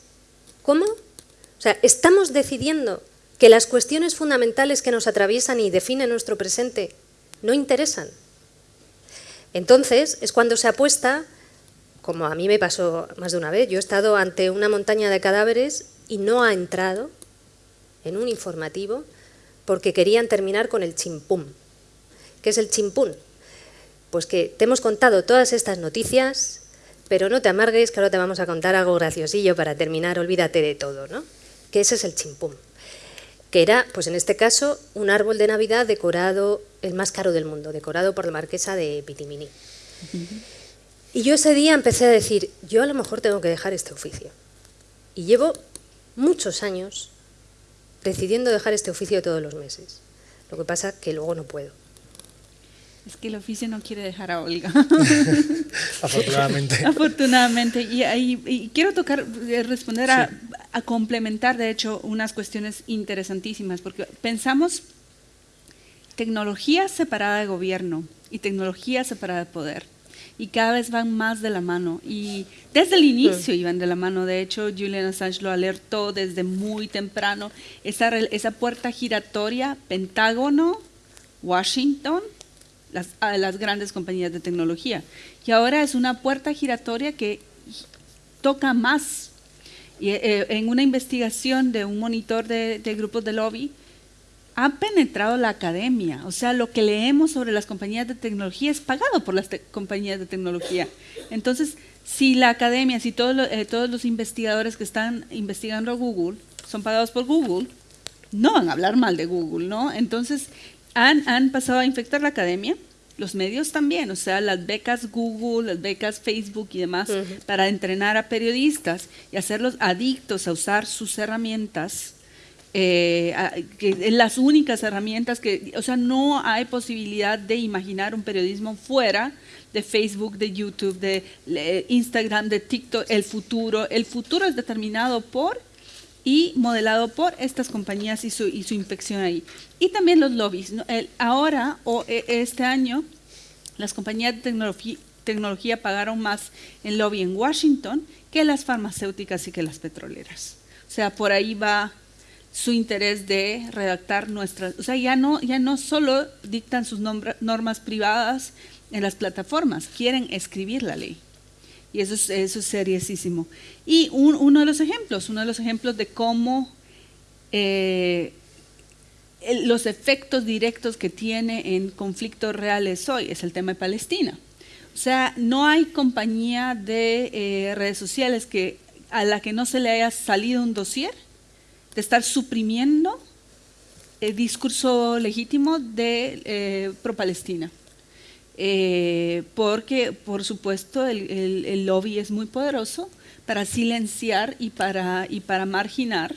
¿Cómo? O sea, estamos decidiendo que las cuestiones fundamentales que nos atraviesan y definen nuestro presente no interesan. Entonces es cuando se apuesta, como a mí me pasó más de una vez, yo he estado ante una montaña de cadáveres y no ha entrado en un informativo porque querían terminar con el chimpum. ¿Qué es el chimpún? Pues que te hemos contado todas estas noticias, pero no te amargues, que ahora te vamos a contar algo graciosillo para terminar, olvídate de todo, ¿no? Que ese es el chimpum, que era, pues en este caso, un árbol de Navidad decorado, el más caro del mundo, decorado por la marquesa de Pitimini. Y yo ese día empecé a decir, yo a lo mejor tengo que dejar este oficio. Y llevo muchos años decidiendo dejar este oficio todos los meses. Lo que pasa que luego no puedo. Es que el oficio no quiere dejar a Olga. [LAUGHS] Afortunadamente. [LAUGHS] Afortunadamente. Y, y, y, quiero tocar, eh, responder a, a, complementar, de hecho, unas cuestiones interesantísimas, porque pensamos tecnología separada de gobierno y tecnología separada de poder. Y cada vez van más de la mano. Y desde el inicio iban de la mano. De hecho, Julian Assange lo alertó desde muy temprano. Esa, esa puerta giratoria, Pentágono, Washington, las, a las grandes compañías de tecnología. Y ahora es una puerta giratoria que toca más. Y, eh, en una investigación de un monitor de, de, grupos de lobby, ha penetrado la academia. O sea, lo que leemos sobre las compañías de tecnología es pagado por las compañías de tecnología. Entonces, si la academia, si todo eh, todos los investigadores que están investigando Google son pagados por Google, no van a hablar mal de Google, ¿no? Entonces, han, han, pasado a infectar la academia, los medios también, o sea, las becas Google, las becas Facebook y demás, uh -huh. para entrenar a periodistas y hacerlos adictos a usar sus herramientas, eh, a, que las únicas herramientas que, o sea, no hay posibilidad de imaginar un periodismo fuera de Facebook, de YouTube, de Instagram, de TikTok, el futuro. El futuro es determinado por y modelado por estas compañías y su, y su infección ahí. Y también los lobbies. ahora, o este año, las compañías de tecnología, tecnología pagaron más en lobby en Washington que las farmacéuticas y que las petroleras. O sea, por ahí va su interés de redactar nuestras, o sea, ya no, ya no solo dictan sus normas privadas en las plataformas, quieren escribir la ley. Y eso es, eso es. Y un, uno de los ejemplos, uno de los ejemplos de cómo eh, los efectos directos que tiene en conflictos reales hoy es el tema de Palestina. O sea, no hay compañía de eh, redes sociales a la que no se le haya salido un dossier de estar suprimiendo el discurso legítimo de eh, pro-Palestina. Eh, porque, por supuesto, el, lobby es muy poderoso para silenciar y para, y para marginar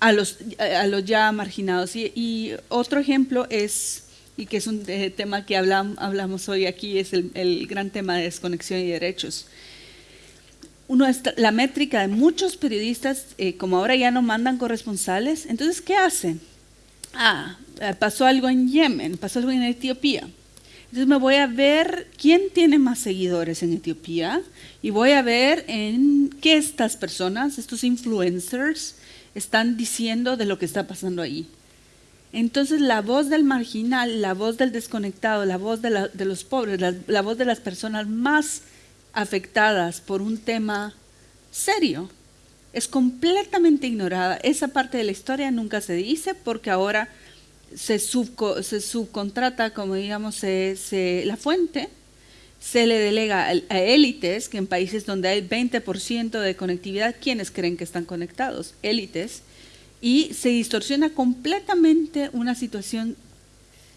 a los, a los ya marginados. Y, otro ejemplo es, y que es un eh, tema que hablamos, hoy aquí, es el, el, gran tema de desconexión y derechos. Está, la métrica de muchos periodistas, eh, como ahora ya no mandan corresponsales, entonces, ¿qué hacen? Ah, pasó algo en Yemen, pasó algo en Etiopía entonces me voy a ver quién tiene más seguidores en Etiopía y voy a ver en qué estas personas, estos influencers, están diciendo de lo que está pasando ahí. Entonces la voz del marginal, la voz del desconectado, la voz de, los pobres, la voz de las personas más afectadas por un tema serio, es completamente ignorada. Esa parte de la historia nunca se dice porque ahora se, subco, se subcontrata, como digamos, se, se, la fuente, se le delega a élites, que en países donde hay 20% de conectividad, ¿quiénes creen que están conectados? Élites. Y se distorsiona completamente una situación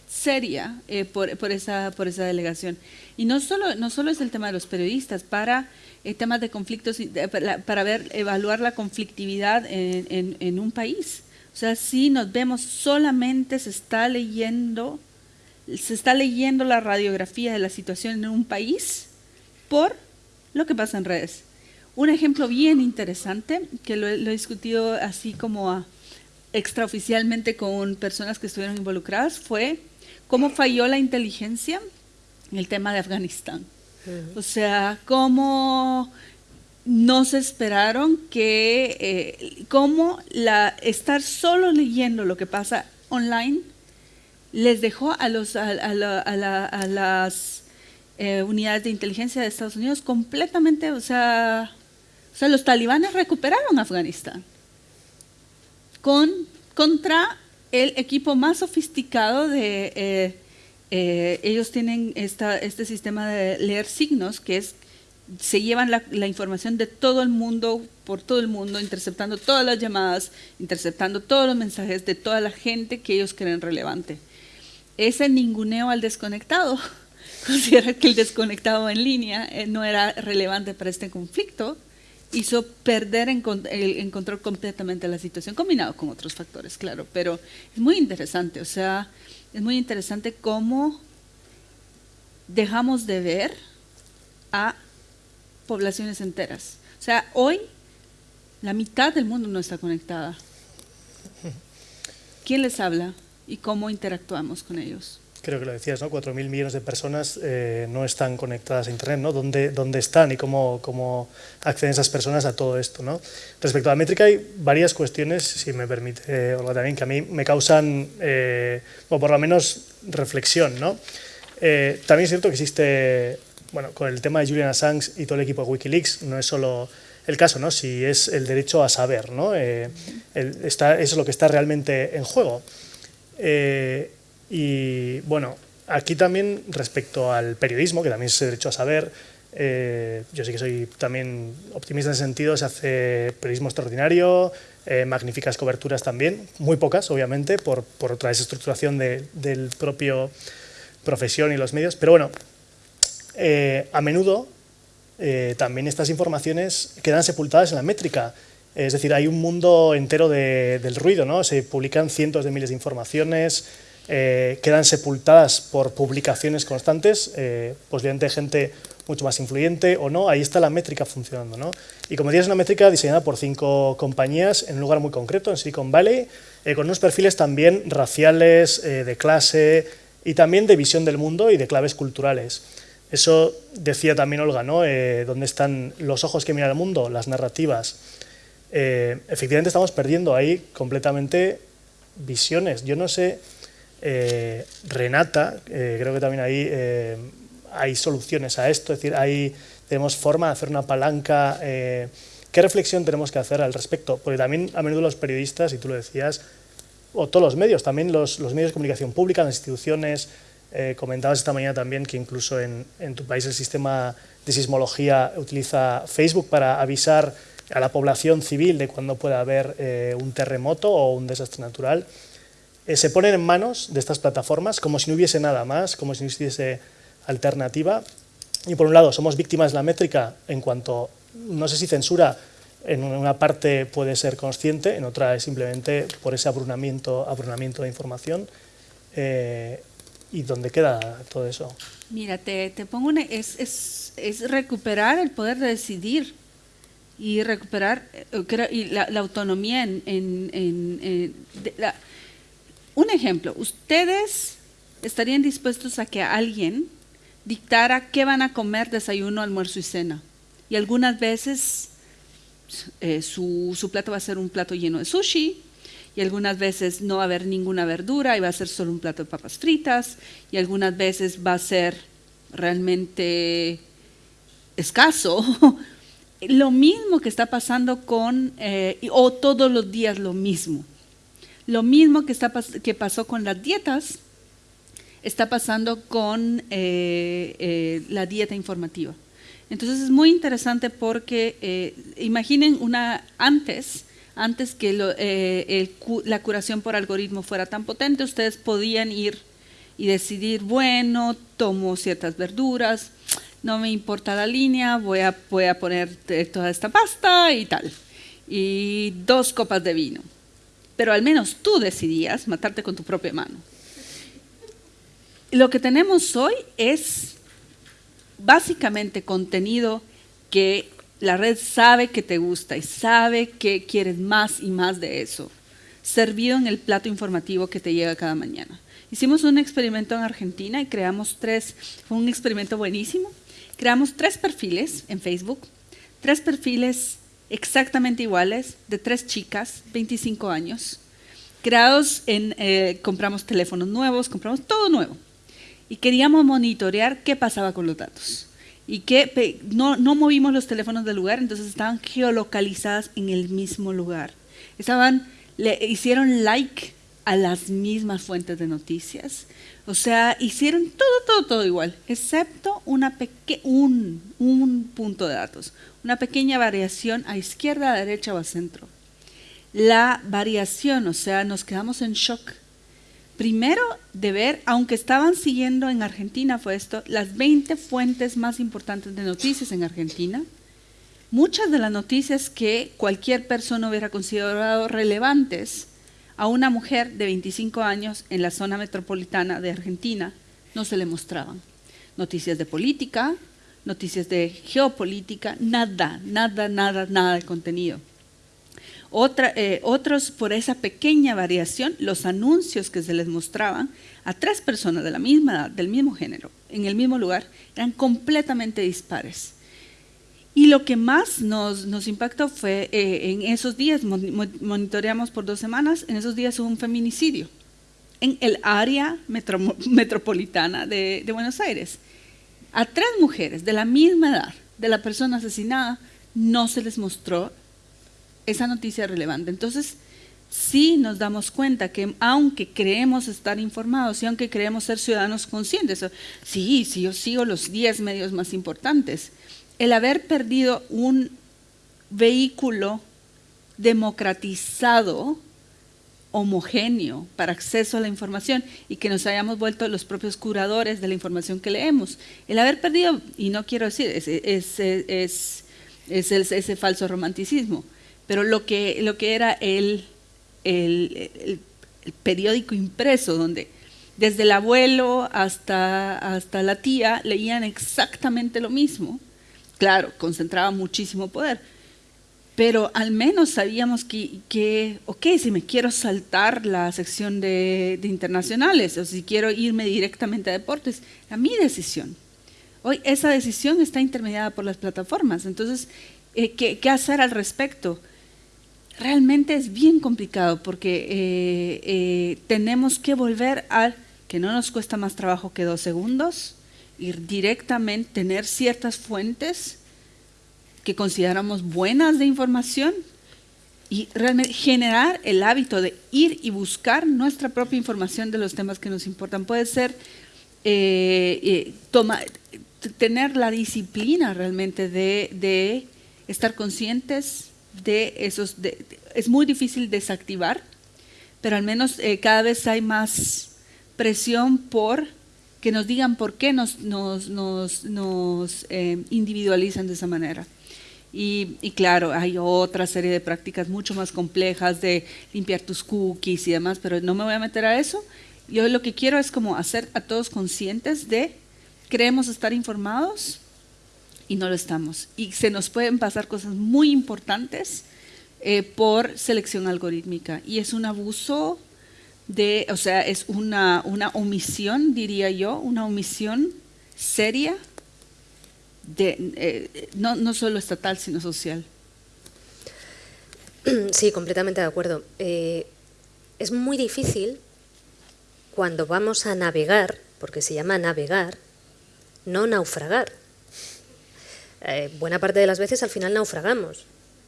seria eh, por, por, esa, por esa delegación. Y no solo, no solo es el tema de los periodistas, para eh, temas de conflictos, para, para ver, evaluar la conflictividad en, en, en un país. O sea, si nos vemos, solamente se está leyendo, se está leyendo la radiografía de la situación en un país por lo que pasa en redes. Un ejemplo bien interesante, que lo, lo he discutido así como a, extraoficialmente con personas que estuvieron involucradas, fue cómo falló la inteligencia en el tema de Afganistán. Uh -huh. O sea, cómo no se esperaron que eh, cómo la, estar solo leyendo lo que pasa online les dejó a, los, a, a, la, a las eh, unidades de inteligencia de Estados Unidos completamente, o sea, o sea, los talibanes recuperaron Afganistán con, contra el equipo más sofisticado de... Eh, eh, ellos tienen esta, este sistema de leer signos que es se llevan la, información de todo el mundo, por todo el mundo, interceptando todas las llamadas, interceptando todos los mensajes de toda la gente que ellos creen relevante. Ese ninguneo al desconectado, [LAUGHS] considera que el desconectado en línea eh, no era relevante para este conflicto, hizo perder en, el, control completamente la situación, combinado con otros factores, claro, pero es muy interesante, o sea, es muy interesante cómo dejamos de ver a poblaciones enteras. O sea, hoy la mitad del mundo no está conectada. [LAUGHS] ¿Quién les habla y cómo interactuamos con ellos? Creo que lo decías, ¿no? 4.000 millones de personas eh, no están conectadas a Internet, ¿no? ¿Dónde, dónde están y cómo, cómo, acceden esas personas a todo esto, ¿no? Respecto a la métrica hay varias cuestiones, si me permite, eh, Olga, también, que a mí me causan, eh, o por lo menos, reflexión, ¿no? Eh, también es cierto que existe, bueno, con el tema de Julian Assange y todo el equipo de Wikileaks, no es solo el caso, ¿no? Si es el derecho a saber, ¿no? el, está, es lo que está realmente en juego. Y bueno, aquí también respecto al periodismo, que también es derecho a saber, eh, yo sí que soy también optimista en ese sentido, se hace periodismo extraordinario, eh, magníficas coberturas también, muy pocas obviamente, por, por otra desestructuración de, del propio profesión y los medios, pero bueno, eh, a menudo también estas informaciones quedan sepultadas en la métrica, es decir, hay un mundo entero de, del ruido, ¿no? se publican cientos de miles de informaciones, eh, quedan sepultadas por publicaciones constantes, eh, posiblemente gente mucho más influyente o no, ahí está la métrica funcionando. ¿no? Y como decía, es una métrica diseñada por cinco compañías en un lugar muy concreto, en Silicon Valley, eh, con unos perfiles también raciales, de clase y también de visión del mundo y de claves culturales. Eso decía también Olga, ¿no? ¿Dónde están los ojos que miran el mundo? Las narrativas. efectivamente estamos perdiendo ahí completamente visiones. Yo no sé eh, Renata, eh, creo que también ahí eh, hay soluciones a esto, es decir, ahí tenemos forma de hacer una palanca. ¿Qué reflexión tenemos que hacer al respecto? Porque también a menudo los periodistas, y tú lo decías, o todos los medios, también los, medios de comunicación pública, las instituciones, comentabas esta mañana también que incluso en, en, tu país el sistema de sismología utiliza Facebook para avisar a la población civil de cuando pueda haber un terremoto o un desastre natural. Eh, se ponen en manos de estas plataformas como si no hubiese nada más, como si no hubiese alternativa. Y por un lado, somos víctimas de la métrica en cuanto, no sé si censura, en una parte puede ser consciente, en otra es simplemente por ese abrunamiento, abrunamiento de información. Eh, ¿Y dónde queda todo eso? Mira, te, pongo es, es, es, recuperar el poder de decidir y recuperar eh, y la, autonomía en, en, la, un ejemplo, ¿ustedes estarían dispuestos a que alguien dictara qué van a comer, desayuno, almuerzo y cena? Y algunas veces eh, su, su, plato va a ser un plato lleno de sushi, y algunas veces no va a haber ninguna verdura y va a ser solo un plato de papas fritas, y algunas veces va a ser realmente escaso. [LAUGHS] lo mismo que está pasando con, eh, o todos los días lo mismo. Lo mismo que, está, que pasó con las dietas, está pasando con eh, eh, la dieta informativa. Entonces es muy interesante porque eh, imaginen una antes, antes que la curación por algoritmo fuera tan potente, ustedes podían ir y decidir, bueno, tomo ciertas verduras, no me importa la línea, voy a, voy a poner toda esta pasta y tal, y dos copas de vino pero al menos tú decidías matarte con tu propia mano. Lo que tenemos hoy es básicamente contenido que la red sabe que te gusta y sabe que quieres más y más de eso, servido en el plato informativo que te llega cada mañana. Hicimos un experimento en Argentina y creamos tres, fue un experimento buenísimo, creamos tres perfiles en Facebook, tres perfiles exactamente iguales, de tres chicas, 25 años, creados en, eh, compramos teléfonos nuevos, compramos todo nuevo. Y queríamos monitorear qué pasaba con los datos. Y que no, no movimos los teléfonos del lugar, entonces estaban geolocalizadas en el mismo lugar. Estaban, le hicieron like a las mismas fuentes de noticias. O sea, hicieron todo, todo, todo igual, excepto una un, un punto de datos, una pequeña variación a izquierda, a derecha o a centro. La variación, o sea, nos quedamos en shock. Primero de ver, aunque estaban siguiendo en Argentina, fue esto, las 20 fuentes más importantes de noticias en Argentina, muchas de las noticias que cualquier persona hubiera considerado relevantes a una mujer de 25 años en la zona metropolitana de Argentina no se le mostraban. noticias de política, noticias de geopolítica, nada, nada, nada, nada de contenido. Eh, otros, por esa pequeña variación, los anuncios que se les mostraban a tres personas de la misma edad, del mismo género, en el mismo lugar, eran completamente dispares. Y lo que más nos, impactó fue eh, en esos días, monitoreamos por dos semanas, en esos días hubo un feminicidio en el área metropolitana de Buenos Aires. A tres mujeres de la misma edad de la persona asesinada no se les mostró esa noticia relevante. Entonces, sí nos damos cuenta que aunque creemos estar informados y aunque creemos ser ciudadanos conscientes, sí, sí, yo sigo los 10 medios más importantes, el haber perdido un vehículo democratizado, homogéneo para acceso a la información y que nos hayamos vuelto los propios curadores de la información que leemos. El haber perdido, y no quiero decir, es, es, ese falso romanticismo, pero lo que, lo que era el, el, periódico impreso, donde desde el abuelo hasta, hasta la tía leían exactamente lo mismo, claro, concentraba muchísimo poder, pero al menos sabíamos que, que, ok, si me quiero saltar la sección de, de, internacionales o si quiero irme directamente a deportes, a mi decisión. Hoy esa decisión está intermediada por las plataformas, entonces, eh, ¿qué, ¿qué, hacer al respecto? Realmente es bien complicado porque eh, eh, tenemos que volver a que no nos cuesta más trabajo que dos segundos, ir directamente, tener ciertas fuentes que consideramos buenas de información y realmente generar el hábito de ir y buscar nuestra propia información de los temas que nos importan. Puede ser eh, tener la disciplina realmente de estar conscientes de esos, es muy difícil desactivar, pero al menos eh, cada vez hay más presión por que nos digan por qué nos, nos, nos, nos eh, individualizan de esa manera. Y, y, claro, hay otra serie de prácticas mucho más complejas de limpiar tus cookies y demás, pero no me voy a meter a eso. Yo lo que quiero es como hacer a todos conscientes de, creemos estar informados, y no lo estamos. Y se nos pueden pasar cosas muy importantes eh, por selección algorítmica. Y es un abuso de, o sea, es una, una omisión, diría yo, una omisión seria, de, eh, no, no solo estatal, sino social. [CLEARS THROAT] Sí, completamente de acuerdo. Eh, es muy difícil cuando vamos a navegar, porque se llama navegar, no naufragar. Eh, buena parte de las veces al final naufragamos.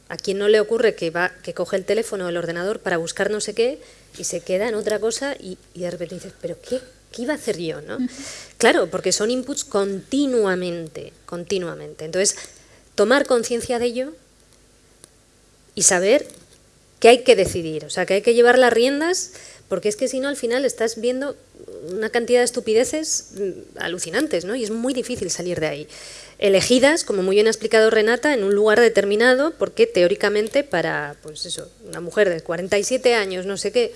¿A quién no le ocurre que, va, que coge el teléfono o el ordenador para buscar no sé qué y se queda en otra cosa y, de repente dices, ¿pero qué, qué iba a hacer yo? ¿no? Claro, porque son inputs continuamente, continuamente. Entonces, tomar conciencia de ello y saber que hay que decidir, o sea, que hay que llevar las riendas, porque es que si no, al final estás viendo una cantidad de estupideces mm, alucinantes, ¿no? Y es muy difícil salir de ahí elegidas, como muy bien ha explicado Renata, en un lugar determinado, porque teóricamente para, pues eso, una mujer de 47 años, no sé qué,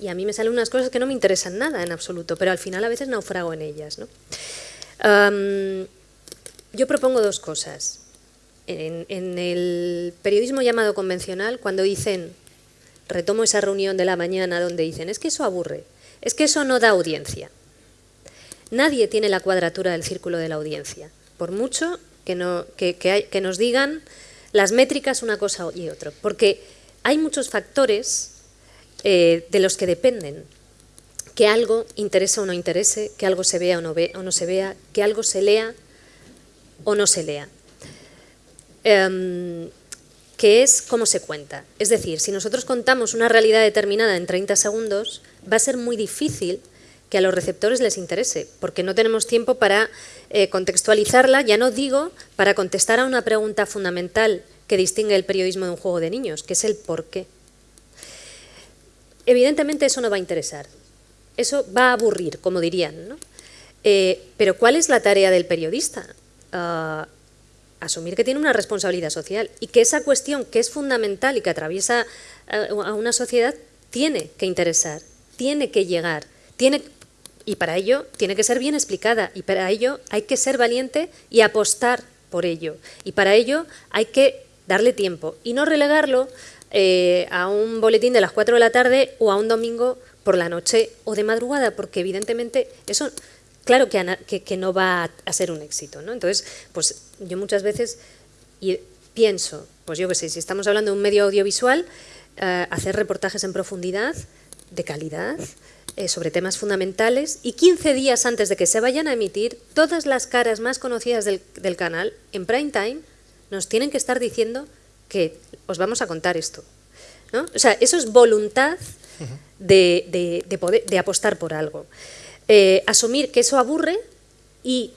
y a mí me salen unas cosas que no me interesan nada en absoluto, pero al final a veces naufrago en ellas. ¿no? yo propongo dos cosas. En, en el periodismo llamado convencional, cuando dicen, retomo esa reunión de la mañana donde dicen, es que eso aburre, es que eso no da audiencia. Nadie tiene la cuadratura del círculo de la audiencia por mucho que, no, que, nos digan las métricas una cosa y otra, porque hay muchos factores eh, de los que dependen que algo interese o no interese, que algo se vea o no, ve, o no se vea, que algo se lea o no se lea. Em, que es cómo se cuenta. Es decir, si nosotros contamos una realidad determinada en 30 segundos, va a ser muy difícil que a los receptores les interese, porque no tenemos tiempo para eh, contextualizarla, ya no digo para contestar a una pregunta fundamental que distingue el periodismo de un juego de niños, que es el por qué. Evidentemente eso no va a interesar, eso va a aburrir, como dirían. Eh, pero ¿cuál es la tarea del periodista? Ah, asumir que tiene una responsabilidad social y que esa cuestión que es fundamental y que atraviesa eh, a una sociedad tiene que interesar, tiene que llegar, tiene Y para ello tiene que ser bien explicada y para ello hay que ser valiente y apostar por ello. Y para ello hay que darle tiempo y no relegarlo eh, a un boletín de las 4 de la tarde o a un domingo por la noche o de madrugada, porque evidentemente eso, claro que, no va a ser un éxito. ¿no? Entonces, pues yo muchas veces pienso, pues yo qué sé, si estamos hablando de un medio audiovisual, eh, hacer reportajes en profundidad, de calidad, sobre temas fundamentales y 15 días antes de que se vayan a emitir, todas las caras más conocidas del, del canal, en prime time, nos tienen que estar diciendo que os vamos a contar esto. ¿no? O sea, eso es voluntad de, de, poder, de apostar por algo. Eh, asumir que eso aburre y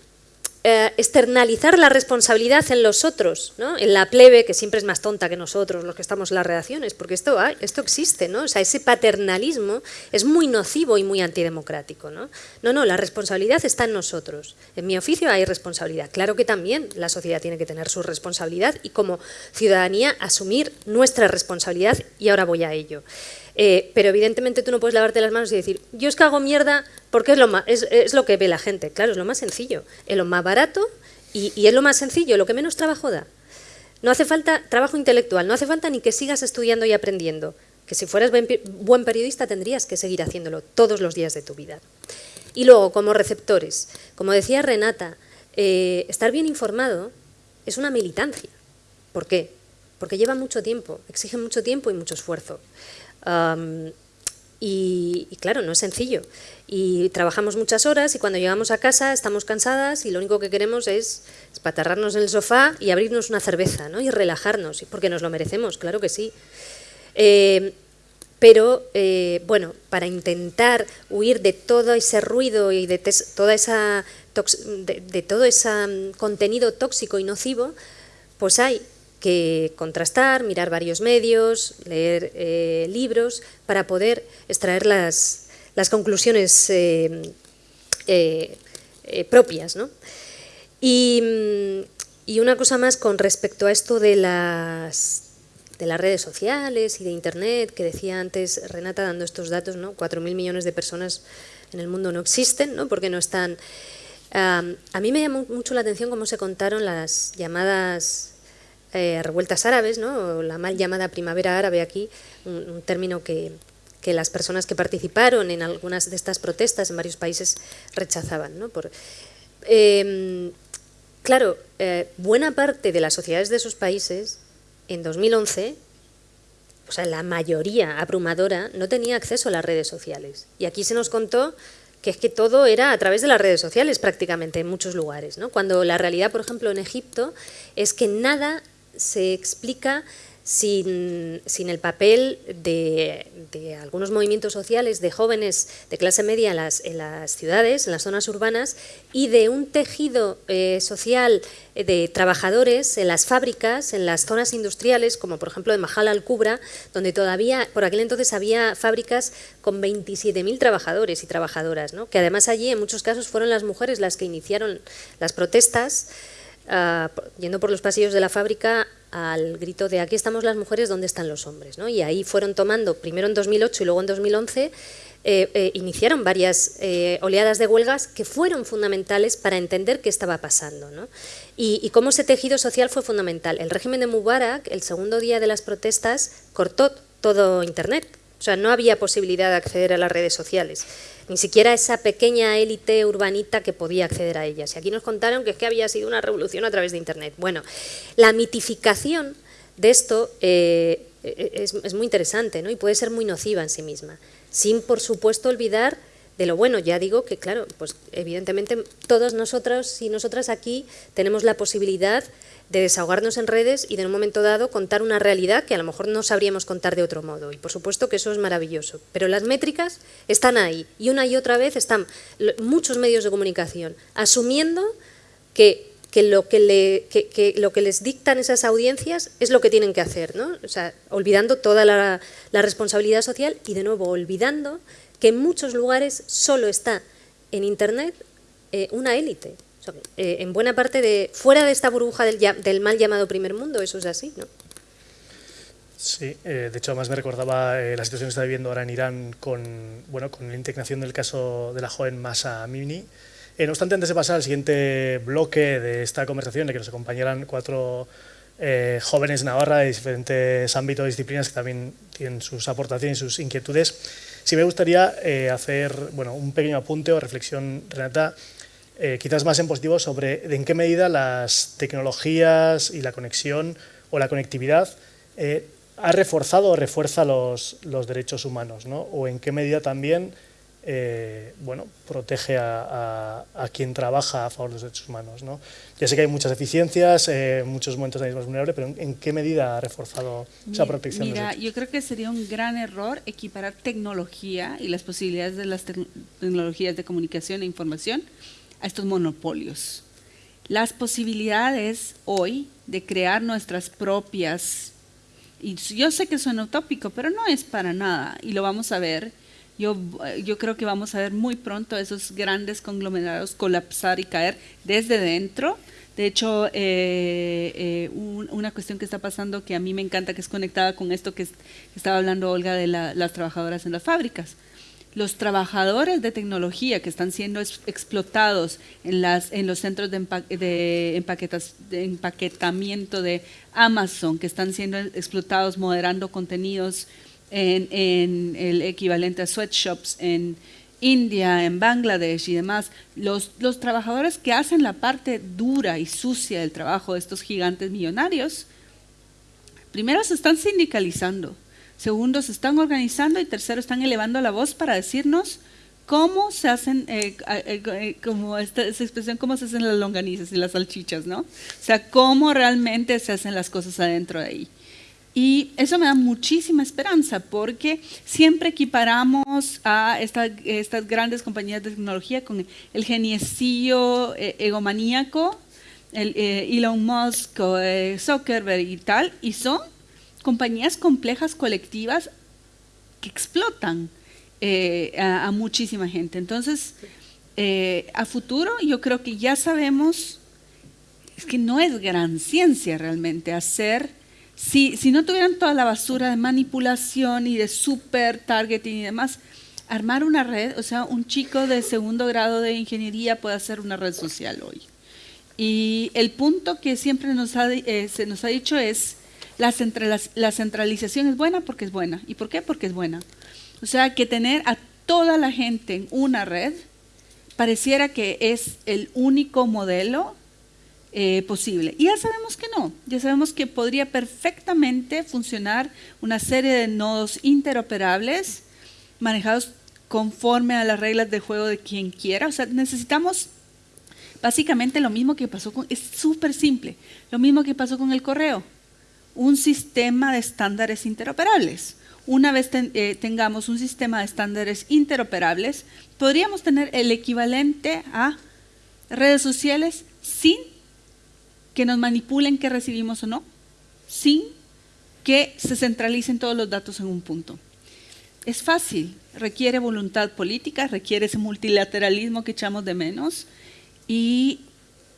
eh, externalizar la responsabilidad en los otros, ¿no? en la plebe, que siempre es más tonta que nosotros, los que estamos en las redacciones, porque esto, esto existe, ¿no? ese paternalismo es muy nocivo y muy antidemocrático. ¿no? no, no, la responsabilidad está en nosotros. En mi oficio hay responsabilidad. Claro que también la sociedad tiene que tener su responsabilidad y como ciudadanía asumir nuestra responsabilidad y ahora voy a ello. Eh, pero evidentemente tú no puedes lavarte las manos y decir, yo es que hago mierda porque es lo, más, es, lo que ve la gente. Claro, es lo más sencillo, es lo más barato y, y es lo más sencillo, lo que menos trabajo da. No hace falta trabajo intelectual, no hace falta ni que sigas estudiando y aprendiendo, que si fueras buen periodista tendrías que seguir haciéndolo todos los días de tu vida. Y luego, como receptores, como decía Renata, eh, estar bien informado es una militancia. ¿Por qué? Porque lleva mucho tiempo, exige mucho tiempo y mucho esfuerzo y, claro, no es sencillo. Y trabajamos muchas horas y cuando llegamos a casa estamos cansadas y lo único que queremos es espatarrarnos en el sofá y abrirnos una cerveza ¿no? y relajarnos, porque nos lo merecemos, claro que sí. Eh, pero, eh, bueno, para intentar huir de todo ese ruido y de, toda esa de todo ese mm, contenido tóxico y nocivo, pues hay que contrastar, mirar varios medios, leer eh, libros, para poder extraer las, las conclusiones eh, eh, propias. ¿no? Y, y, una cosa más con respecto a esto de las, de las redes sociales y de Internet, que decía antes Renata dando estos datos, ¿no? 4.000 millones de personas en el mundo no existen, ¿no? porque no están... a mí me llamó mucho la atención cómo se contaron las llamadas eh, revueltas árabes, ¿no? la mal llamada primavera árabe aquí, un, término que, que, las personas que participaron en algunas de estas protestas en varios países rechazaban. ¿no? Por, em, claro, eh, buena parte de las sociedades de esos países en 2011 o sea, la mayoría abrumadora no tenía acceso a las redes sociales. Y aquí se nos contó que es que todo era a través de las redes sociales prácticamente en muchos lugares. ¿no? Cuando la realidad, por ejemplo, en Egipto, es que nada se explica sin, el papel de, algunos movimientos sociales de jóvenes de clase media en las, en las ciudades, en las zonas urbanas, y de un tejido eh, social de trabajadores en las fábricas, en las zonas industriales, como por ejemplo de Mahal al-Kubra, donde todavía, por aquel entonces había fábricas con 27.000 trabajadores y trabajadoras, ¿no? que además allí en muchos casos fueron las mujeres las que iniciaron las protestas, Ah, yendo por los pasillos de la fábrica al grito de aquí estamos las mujeres, ¿dónde están los hombres? ¿no? Y ahí fueron tomando, primero en 2008 y luego en 2011, eh, eh, iniciaron varias eh, oleadas de huelgas que fueron fundamentales para entender qué estaba pasando. ¿no? Y, y, cómo ese tejido social fue fundamental. El régimen de Mubarak, el segundo día de las protestas, cortó todo Internet. O sea, no había posibilidad de acceder a las redes sociales ni siquiera esa pequeña élite urbanita que podía acceder a ellas. Y aquí nos contaron que es que había sido una revolución a través de Internet. Bueno, la mitificación de esto eh, es, muy interesante ¿no? y puede ser muy nociva en sí misma, sin por supuesto olvidar de lo bueno. Ya digo que, claro, pues evidentemente todos nosotros y nosotras aquí tenemos la posibilidad de desahogarnos en redes y de en un momento dado contar una realidad que a lo mejor no sabríamos contar de otro modo. Y por supuesto que eso es maravilloso. Pero las métricas están ahí y una y otra vez están muchos medios de comunicación asumiendo que, lo, que, lo que les dictan esas audiencias es lo que tienen que hacer, ¿no? o sea, olvidando toda la, responsabilidad social y de nuevo olvidando que en muchos lugares solo está en Internet eh, una élite. Eh, en buena parte de, fuera de esta burbuja del, del, mal llamado primer mundo, eso es así, ¿no? Sí, eh, de hecho además me recordaba la situación que está viviendo ahora en Irán con, bueno, con la indignación del caso de la joven Masa Amini. Eh, no obstante, antes de pasar al siguiente bloque de esta conversación, de que nos acompañaran cuatro jóvenes Navarra de diferentes ámbitos y disciplinas que también tienen sus aportaciones y sus inquietudes, sí me gustaría hacer bueno, un pequeño apunte o reflexión, Renata, quizás más en positivo sobre en qué medida las tecnologías y la conexión o la conectividad ha reforzado o refuerza los, los derechos humanos, ¿no? o en qué medida también eh, bueno, protege a, a, quien trabaja a favor de los derechos humanos. ¿no? Ya sé que hay muchas deficiencias, eh, muchos momentos de más vulnerable, pero ¿en, qué medida ha reforzado esa protección? Mira, yo creo que sería un gran error equiparar tecnología y las posibilidades de las tecnologías de comunicación e información a estos monopolios. Las posibilidades hoy de crear nuestras propias y yo sé que suena utópico, pero no es para nada, y lo vamos a ver. Yo, yo creo que vamos a ver muy pronto esos grandes conglomerados colapsar y caer desde dentro. De hecho, eh, eh, una cuestión que está pasando que a mí me encanta, que es conectada con esto que, estaba hablando Olga de las trabajadoras en las fábricas los trabajadores de tecnología que están siendo explotados en, las, en los centros de, empaquetamiento de Amazon, que están siendo explotados moderando contenidos en, el equivalente a sweatshops en India, en Bangladesh y demás, los, los trabajadores que hacen la parte dura y sucia del trabajo de estos gigantes millonarios, primero se están sindicalizando Segundo, se están organizando y tercero, están elevando la voz para decirnos cómo se hacen, eh, eh, eh, como esta, expresión, cómo se hacen las longanizas y las salchichas, ¿no? O sea, cómo realmente se hacen las cosas adentro de ahí. Y eso me da muchísima esperanza porque siempre equiparamos a estas grandes compañías de tecnología con el geniecillo egomaníaco, el, Elon Musk, Zuckerberg y tal, y son compañías complejas colectivas que explotan eh, a, muchísima gente. Entonces, eh, a futuro yo creo que ya sabemos, es que no es gran ciencia realmente hacer, si, si no tuvieran toda la basura de manipulación y de super targeting y demás, armar una red, o sea, un chico de segundo grado de ingeniería puede hacer una red social hoy. Y el punto que siempre nos eh, se nos ha dicho es, la, centralización es buena porque es buena. ¿Y por qué? Porque es buena. O sea, que tener a toda la gente en una red pareciera que es el único modelo eh, posible. Y ya sabemos que no, ya sabemos que podría perfectamente funcionar una serie de nodos interoperables manejados conforme a las reglas de juego de quien quiera. O sea, necesitamos básicamente lo mismo que pasó con, es súper simple, lo mismo que pasó con el correo un sistema de estándares interoperables. Una vez eh, tengamos un sistema de estándares interoperables, podríamos tener el equivalente a redes sociales sin que nos manipulen qué recibimos o no, sin que se centralicen todos los datos en un punto. Es fácil, requiere voluntad política, requiere ese multilateralismo que echamos de menos y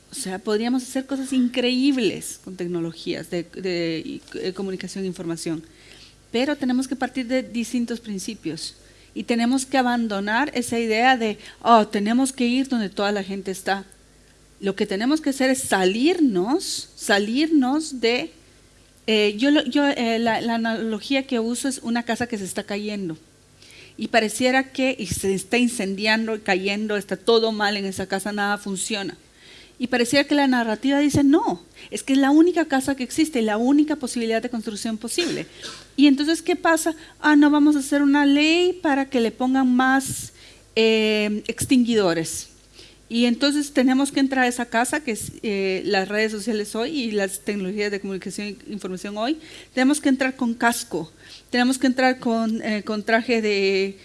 o sea, podríamos hacer cosas increíbles con tecnologías de, comunicación e información, pero tenemos que partir de distintos principios y tenemos que abandonar esa idea de, oh, tenemos que ir donde toda la gente está. Lo que tenemos que hacer es salirnos, salirnos de... Eh, yo yo eh, la, analogía que uso es una casa que se está cayendo y pareciera que y se está incendiando, cayendo, está todo mal en esa casa, nada funciona. Y parecía que la narrativa dice, no, es que es la única casa que existe, la única posibilidad de construcción posible. Y entonces, ¿qué pasa? Ah, no, vamos a hacer una ley para que le pongan más eh, extinguidores. Y entonces tenemos que entrar a esa casa, que es eh, las redes sociales hoy y las tecnologías de comunicación e información hoy. Tenemos que entrar con casco, tenemos que entrar con, eh, con traje de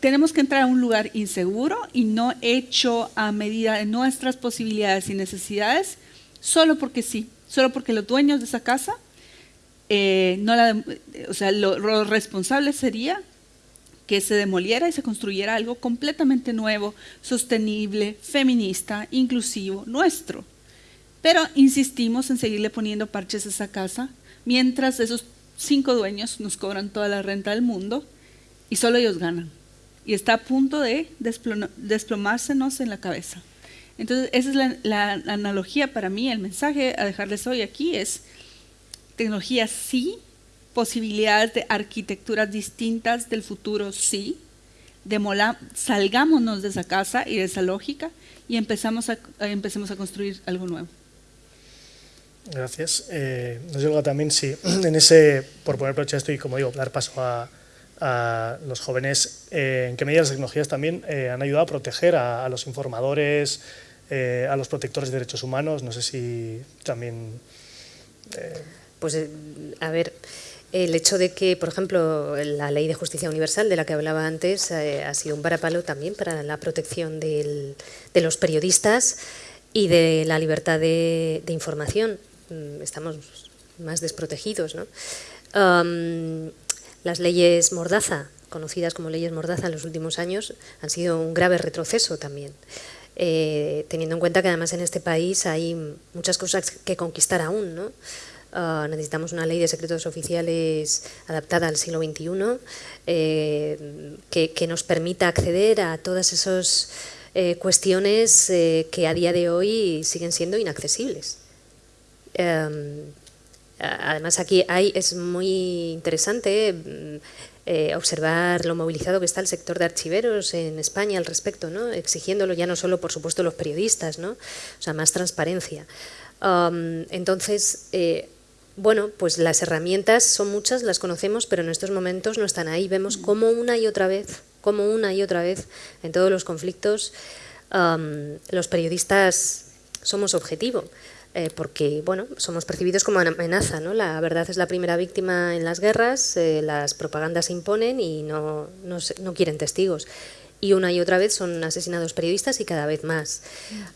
tenemos que entrar a un lugar inseguro y no hecho a medida de nuestras posibilidades y necesidades, solo porque sí, solo porque los dueños de esa casa, eh, no la, o sea, lo, responsable sería que se demoliera y se construyera algo completamente nuevo, sostenible, feminista, inclusivo, nuestro. Pero insistimos en seguirle poniendo parches a esa casa mientras esos cinco dueños nos cobran toda la renta del mundo y solo ellos ganan. Y está a punto de desplomársenos en la cabeza. Entonces, esa es la, la, analogía para mí, el mensaje a dejarles hoy aquí es, tecnología sí, posibilidades de arquitecturas distintas del futuro sí, demola, salgámonos de esa casa y de esa lógica y empezamos a, empecemos a construir algo nuevo. Gracias. Eh, nos llega también, sí, [CLEARS THROAT] en ese, por poner broche esto y como digo, dar paso a, a los jóvenes, eh, en qué medida las tecnologías también eh, han ayudado a proteger a, a los informadores, eh, a los protectores de derechos humanos. No sé si también... Eh, pues, eh, a ver, el hecho de que, por ejemplo, la Ley de Justicia Universal, de la que hablaba antes, ha sido un varapalo también para la protección de los periodistas y de la libertad de, información. Mm, estamos más desprotegidos. ¿no? las leyes Mordaza, conocidas como leyes Mordaza en los últimos años, han sido un grave retroceso también. Eh, teniendo en cuenta que además en este país hay muchas cosas que conquistar aún. ¿no? Ah, necesitamos una ley de secretos oficiales adaptada al siglo XXI eh, que, nos permita acceder a todas esas eh, cuestiones que a día de hoy siguen siendo inaccesibles. Em, además aquí hay, es muy interesante eh, observar lo movilizado que está el sector de archiveros en España al respecto, ¿no? exigiéndolo ya no solo, por supuesto, los periodistas, ¿no? o sea, más transparencia. Entonces, eh, bueno, pues las herramientas son muchas, las conocemos, pero en estos momentos no están ahí. Vemos cómo una y otra vez, como una y otra vez, en todos los conflictos, um, los periodistas somos objetivo. Eh, porque bueno, somos percibidos como amenaza. ¿no? La verdad es la primera víctima en las guerras, eh, las propagandas se imponen y no, no, quieren testigos. Y una y otra vez son asesinados periodistas y cada vez más.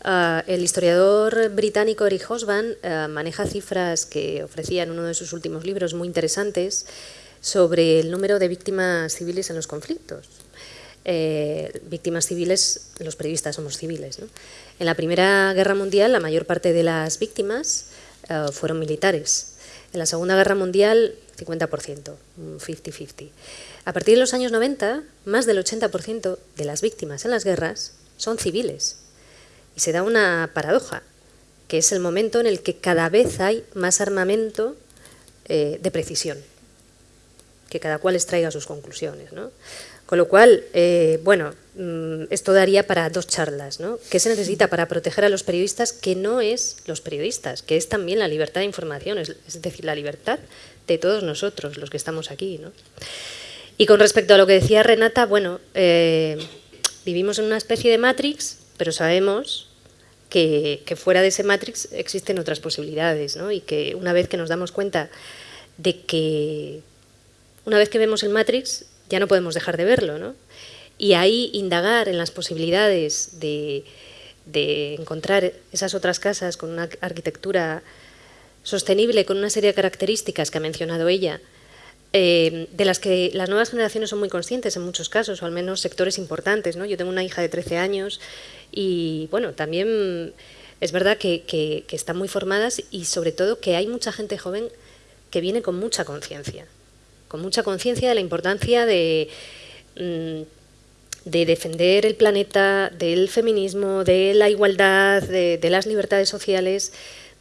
Ah, el historiador británico Eric Hobsbawm eh, maneja cifras que ofrecía en uno de sus últimos libros muy interesantes sobre el número de víctimas civiles en los conflictos. víctimas civiles, los periodistas somos civiles. En la Primera Guerra Mundial la mayor parte de las víctimas eh, fueron militares. En la Segunda Guerra Mundial 50%, 50-50. A partir de los años 90, más del 80% de las víctimas en las guerras son civiles. Y se da una paradoja, que es el momento en el que cada vez hay más armamento eh, de precisión, que cada cual extraiga sus conclusiones. ¿no? Con lo cual, eh, bueno, mm, esto daría para dos charlas. ¿no? ¿Qué se necesita para proteger a los periodistas que no es los periodistas, que es también la libertad de información, es, decir, la libertad de todos nosotros, los que estamos aquí? ¿no? Y con respecto a lo que decía Renata, bueno, eh, vivimos en una especie de Matrix, pero sabemos que, que, fuera de ese Matrix existen otras posibilidades, ¿no? y que una vez que nos damos cuenta de que, una vez que vemos el Matrix, ya no podemos dejar de verlo. ¿no? Y ahí indagar en las posibilidades de, encontrar esas otras casas con una arquitectura sostenible, con una serie de características que ha mencionado ella, eh, de las que las nuevas generaciones son muy conscientes en muchos casos, o al menos sectores importantes. ¿no? Yo tengo una hija de 13 años y bueno, también es verdad que, que están muy formadas y sobre todo que hay mucha gente joven que viene con mucha conciencia con mucha conciencia de la importancia de, mm, de defender el planeta, del feminismo, de la igualdad, de, las libertades sociales.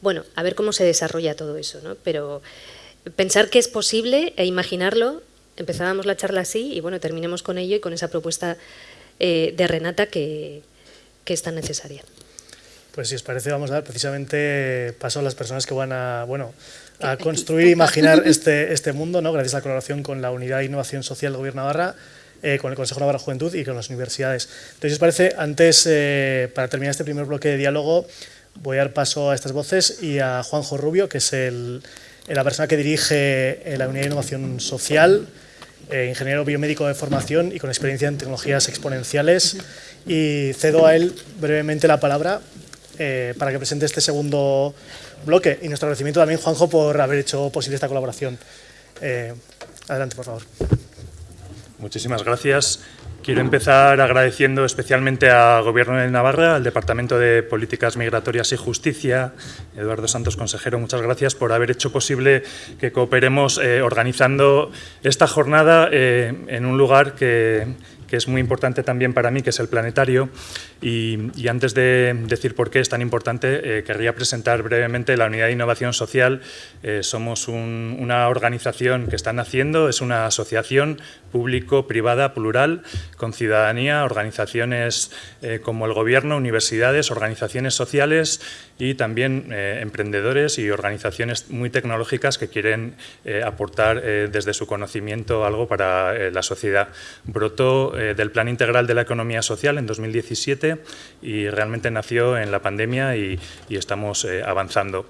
Bueno, a ver cómo se desarrolla todo eso, ¿no? Pero pensar que es posible e imaginarlo, empezábamos la charla así y bueno, terminemos con ello y con esa propuesta eh, de Renata que, que es tan necesaria. Pues si os parece, vamos a dar precisamente paso a las personas que van a, bueno, a construir e imaginar este, este mundo, ¿no? gracias a la colaboración con la Unidad de Innovación Social Gobierno de Navarra, eh, con el Consejo Navarra Juventud y con las universidades. Entonces, os parece, antes, eh, para terminar este primer bloque de diálogo, voy a dar paso a estas voces y a Juanjo Rubio, que es el, la persona que dirige eh, la Unidad de Innovación Social, ingeniero biomédico de formación y con experiencia en tecnologías exponenciales. Y cedo a él brevemente la palabra para que presente este segundo bloque. Y nuestro agradecimiento también, Juanjo, por haber hecho posible esta colaboración. Eh, adelante, por favor. Muchísimas gracias. Quiero empezar agradeciendo especialmente al Gobierno de Navarra, al Departamento de Políticas Migratorias y Justicia, Eduardo Santos, consejero, muchas gracias por haber hecho posible que cooperemos eh, organizando esta jornada eh, en un lugar que, que es muy importante también para mí, que es el planetario. Y, antes de decir por qué es tan importante, eh, querría presentar brevemente la Unidad de Innovación Social. Eh, somos una organización que está naciendo, es una asociación público-privada plural, con ciudadanía, organizaciones eh, como el Gobierno, universidades, organizaciones sociales y también emprendedores y organizaciones muy tecnológicas que quieren aportar desde su conocimiento algo para la sociedad. Brotó del Plan Integral de la Economía Social en 2017 y realmente nació en la pandemia y, estamos eh, avanzando.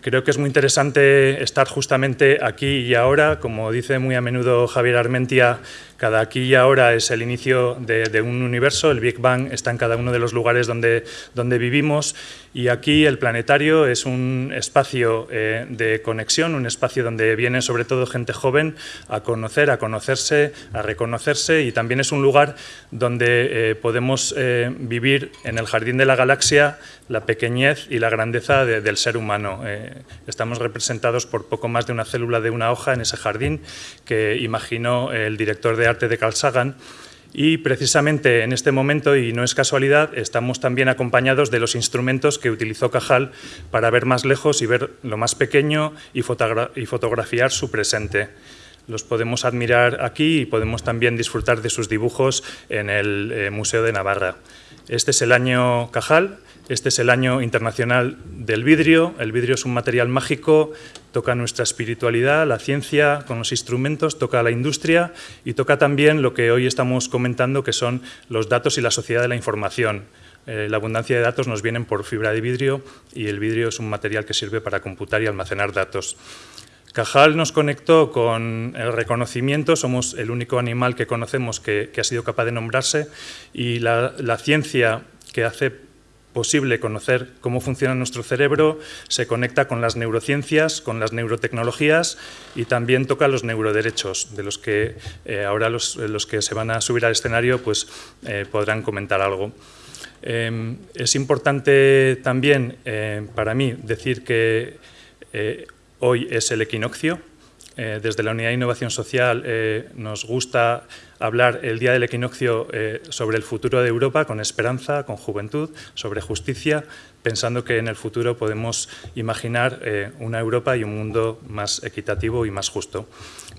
Creo que es muy interesante estar justamente aquí y ahora, como dice muy a menudo Javier Armentia, cada aquí y ahora es el inicio de, un universo, el Big Bang está en cada uno de los lugares donde, donde vivimos y aquí el planetario es un espacio eh, de conexión, un espacio donde viene sobre todo gente joven a conocer, a conocerse, a reconocerse y también es un lugar donde eh, podemos eh, vivir en el jardín de la galaxia la pequeñez y la grandeza del ser humano. estamos representados por poco más de una célula de una hoja en ese jardín que imaginó el director de arte de Carl Sagan y precisamente en este momento, y no es casualidad, estamos también acompañados de los instrumentos que utilizó Cajal para ver más lejos y ver lo más pequeño y, fotografiar su presente. Los podemos admirar aquí y podemos también disfrutar de sus dibujos en el eh, Museo de Navarra. Este es el año Cajal, este es el año internacional del vidrio. El vidrio es un material mágico, toca nuestra espiritualidad, la ciencia, con los instrumentos, toca la industria y toca también lo que hoy estamos comentando, que son los datos y la sociedad de la información. Eh, la abundancia de datos nos vienen por fibra de vidrio y el vidrio es un material que sirve para computar y almacenar datos. Cajal nos conectó con el reconocimiento, somos el único animal que conocemos que, ha sido capaz de nombrarse y la, la ciencia que hace posible conocer cómo funciona nuestro cerebro, se conecta con las neurociencias, con las neurotecnologías y también toca los neuroderechos, de los que eh, ahora los, que se van a subir al escenario pues, eh, podrán comentar algo. Em, es importante también eh, para mí decir que hoy es el equinoccio, desde la Unidad de Innovación Social nos gusta hablar el día del equinoccio eh, sobre el futuro de Europa con esperanza, con juventud, sobre justicia, pensando que en el futuro podemos imaginar eh, una Europa y un mundo más equitativo y más justo.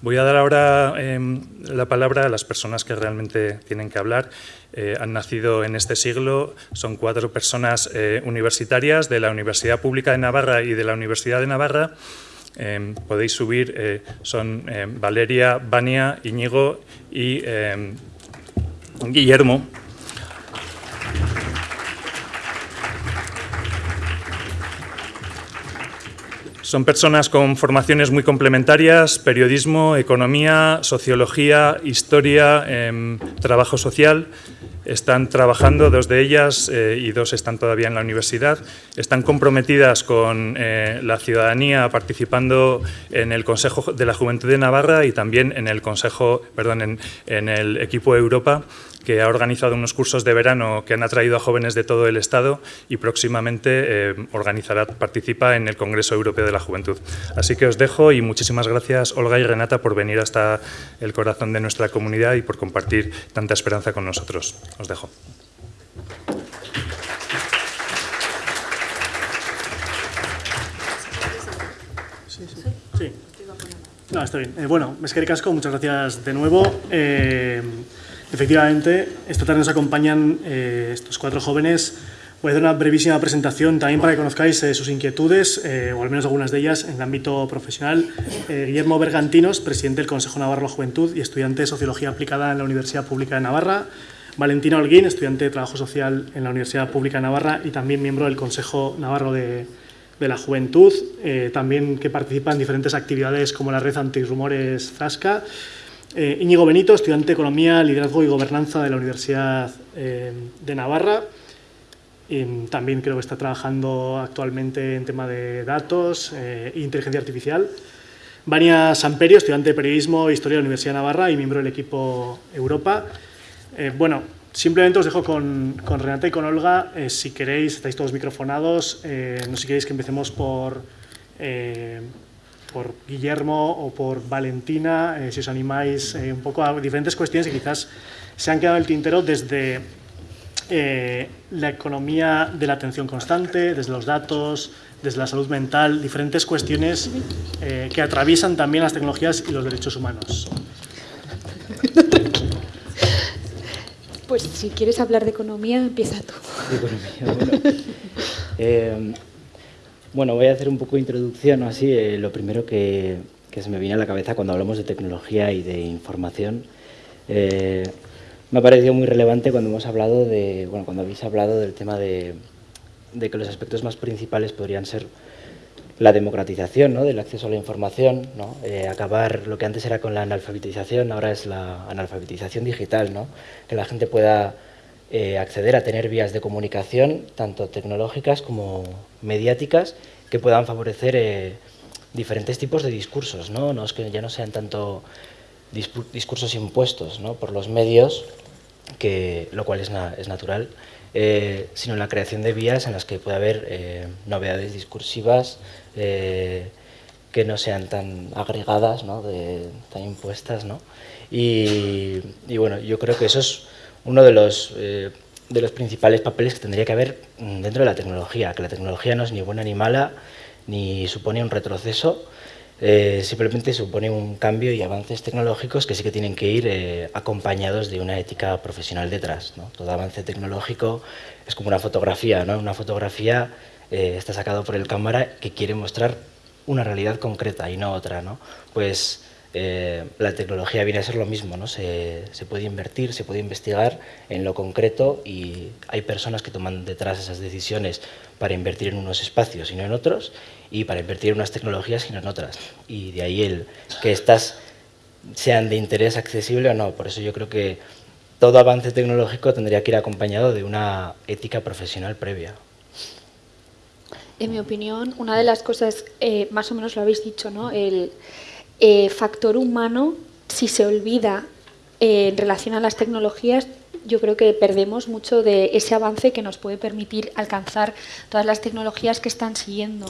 Voy a dar ahora em, la palabra a las personas que realmente tienen que hablar. Eh, han nacido en este siglo, son cuatro personas universitarias de la Universidad Pública de Navarra y de la Universidad de Navarra, Em, podéis subir, eh, son em, Valeria, Vania, Íñigo y em, Guillermo. Son personas con formaciones muy complementarias, periodismo, economía, sociología, historia, trabajo social. Están trabajando, dos de ellas eh, y dos están todavía en la universidad, están comprometidas con eh, la ciudadanía participando en el Consejo de la Juventud de Navarra y también en el Consejo, perdón, en, en el equipo Europa que ha organizado unos cursos de verano que han atraído a jóvenes de todo el Estado y próximamente eh, organizará, participa en el Congreso Europeo de la Juventud. Así que os dejo y muchísimas gracias Olga y Renata por venir hasta el corazón de nuestra comunidad y por compartir tanta esperanza con nosotros. Os dejo. Sí, No, está bien. Eh, bueno, Casco, muchas gracias de nuevo. Eh, Efectivamente, esta tarde nos acompañan eh, estos cuatro jóvenes. Voy a hacer una brevísima presentación también para que conozcáis eh, sus inquietudes, eh, o al menos algunas de ellas, en el ámbito profesional. Guillermo Bergantinos, presidente del Consejo Navarro de la Juventud y estudiante de Sociología Aplicada en la Universidad Pública de Navarra. Valentina Holguín, estudiante de Trabajo Social en la Universidad Pública de Navarra y también miembro del Consejo Navarro de, de la Juventud, también que participa en diferentes actividades como la Red Antirrumores Frasca eh, Íñigo Benito, estudiante de Economía, Liderazgo y Gobernanza de la Universidad eh, de Navarra. también creo que está trabajando actualmente en tema de datos eh, e inteligencia artificial. Vania Samperio, estudiante de Periodismo e Historia de la Universidad de Navarra y miembro del equipo Europa. Eh, bueno, simplemente os dejo con, con Renata y con Olga. Eh, si queréis, estáis todos microfonados. Eh, no sé si queréis que empecemos por, eh, por Guillermo o por Valentina, eh, si os animáis eh, un poco a diferentes cuestiones que quizás se han quedado en el tintero desde eh, la economía de la atención constante, desde los datos, desde la salud mental, diferentes cuestiones eh, que atraviesan también las tecnologías y los derechos humanos. Pues si quieres hablar de economía, empieza tú. de economía. Bueno, [LAUGHS] Eh, bueno, voy a hacer un poco de introducción, así. eh, lo primero que, que se me viene a la cabeza cuando hablamos de tecnología y de información, eh, me ha parecido muy relevante cuando hemos hablado de, bueno, cuando habéis hablado del tema de, de que los aspectos más principales podrían ser la democratización ¿no? del acceso a la información, ¿no? Eh, acabar lo que antes era con la analfabetización, ahora es la analfabetización digital, ¿no? que la gente pueda eh, acceder a tener vías de comunicación, tanto tecnológicas como mediáticas, que puedan favorecer eh, diferentes tipos de discursos, ¿no? No es que ya no sean tanto discursos impuestos ¿no? por los medios, que, lo cual es, na- es natural, eh, sino la creación de vías en las que pueda haber eh, novedades discursivas eh, que no sean tan agregadas, ¿no? de, tan impuestas. ¿no? Y bueno, yo creo que eso es uno de los, eh, de los principales papeles que tendría que haber mm, dentro de la tecnología, que la tecnología no es ni buena ni mala, ni supone un retroceso, eh, simplemente supone un cambio y avances tecnológicos que sí que tienen que ir eh, acompañados de una ética profesional detrás. Todo avance tecnológico es como una fotografía, ¿no? Una fotografía está sacado por el cámara que quiere mostrar una realidad concreta y no otra, ¿no? Pues eh, la tecnología viene a ser lo mismo, ¿no? Se, se puede invertir, se puede investigar en lo concreto y hay personas que toman detrás esas decisiones para invertir en unos espacios y no en otros y para invertir en unas tecnologías y no en otras. Y de ahí el que estas sean de interés accesible o no. Por eso yo creo que todo avance tecnológico tendría que ir acompañado de una ética profesional previa. En mi opinión, una de las cosas, eh, más o menos lo habéis dicho, ¿no? El eh, factor humano, si se olvida eh, en relación a las tecnologías, yo creo que perdemos mucho de ese avance que nos puede permitir alcanzar todas las tecnologías que están siguiendo.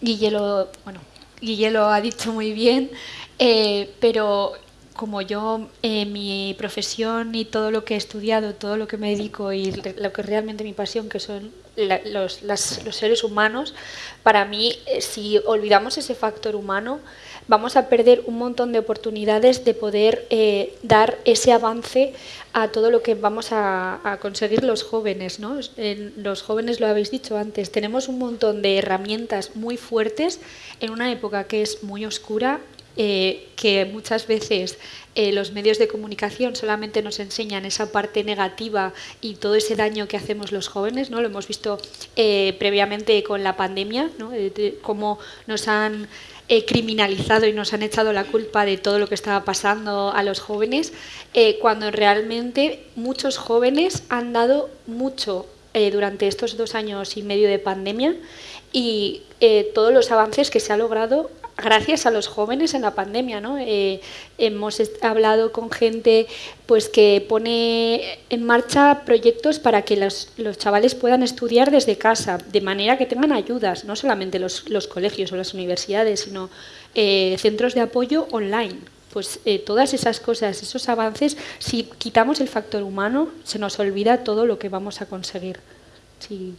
Guille lo, bueno, Guille lo ha dicho muy bien, eh, pero como yo, mi profesión y todo lo que he estudiado, todo lo que me dedico y lo que realmente mi pasión, que son los, los seres humanos, para mí, si olvidamos ese factor humano, vamos a perder un montón de oportunidades de poder eh, dar ese avance a todo lo que vamos a, a conseguir los jóvenes. ¿no? En- los jóvenes, lo habéis dicho antes, tenemos un montón de herramientas muy fuertes en una época que es muy oscura eh, que muchas veces eh, los medios de comunicación solamente nos enseñan esa parte negativa y todo ese daño que hacemos los jóvenes, ¿no? Lo hemos visto eh, previamente con la pandemia, ¿no? Eh, cómo nos han eh, criminalizado y nos han echado la culpa de todo lo que estaba pasando a los jóvenes, eh, cuando realmente muchos jóvenes han dado mucho eh, durante estos dos años y medio de pandemia y eh, todos los avances que se ha logrado gracias a los jóvenes en la pandemia, ¿no? Eh, hemos hablado con gente pues que pone en marcha proyectos para que los, los chavales puedan estudiar desde casa, de manera que tengan ayudas, no solamente los, los colegios o las universidades, sino eh, centros de apoyo online. Pues eh, todas esas cosas, esos avances, si quitamos el factor humano, se nos olvida todo lo que vamos a conseguir. Sí.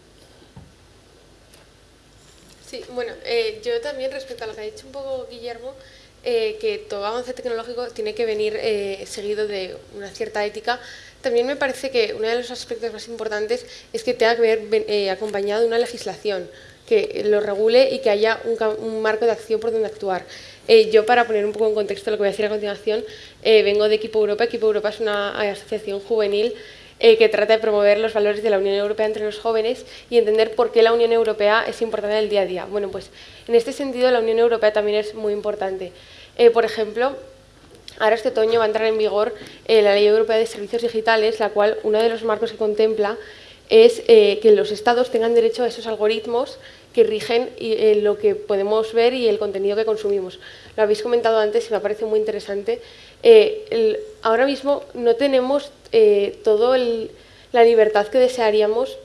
Sí, bueno, eh, yo también respecto a lo que ha dicho un poco Guillermo, eh, que todo avance tecnológico tiene que venir eh, seguido de una cierta ética. También me parece que uno de los aspectos más importantes es que tenga que ver acompañado de una legislación que lo regule y que haya un, un marco de acción por donde actuar. Yo, para poner un poco en contexto lo que voy a decir a continuación, vengo de Equipo Europa. Equipo Europa es una asociación juvenil eh, que trata de promover los valores de la Unión Europea entre los jóvenes y entender por qué la Unión Europea es importante en el día a día. Bueno, pues en este sentido la Unión Europea también es muy importante. Eh, por ejemplo, ahora este otoño va a entrar en vigor eh, la Ley Europea de Servicios Digitales, la cual uno de los marcos que contempla es eh, que los estados tengan derecho a esos algoritmos que rigen lo que podemos ver y el contenido que consumimos. Lo habéis comentado antes y me parece muy interesante. Ahora mismo no tenemos eh, toda la libertad que desearíamos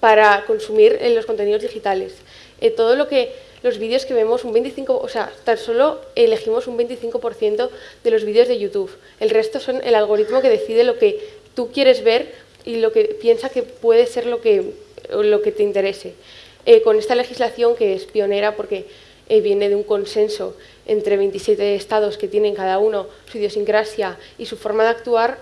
para consumir los contenidos digitales. todo lo que los vídeos que vemos, un 25, o sea, tan solo elegimos un 25% de los vídeos de YouTube. El resto son el algoritmo que decide lo que tú quieres ver y lo que piensa que puede ser lo que, lo que te interese. Eh, con esta legislación que es pionera porque eh, viene de un consenso entre 27 estados que tienen cada uno su idiosincrasia y su forma de actuar,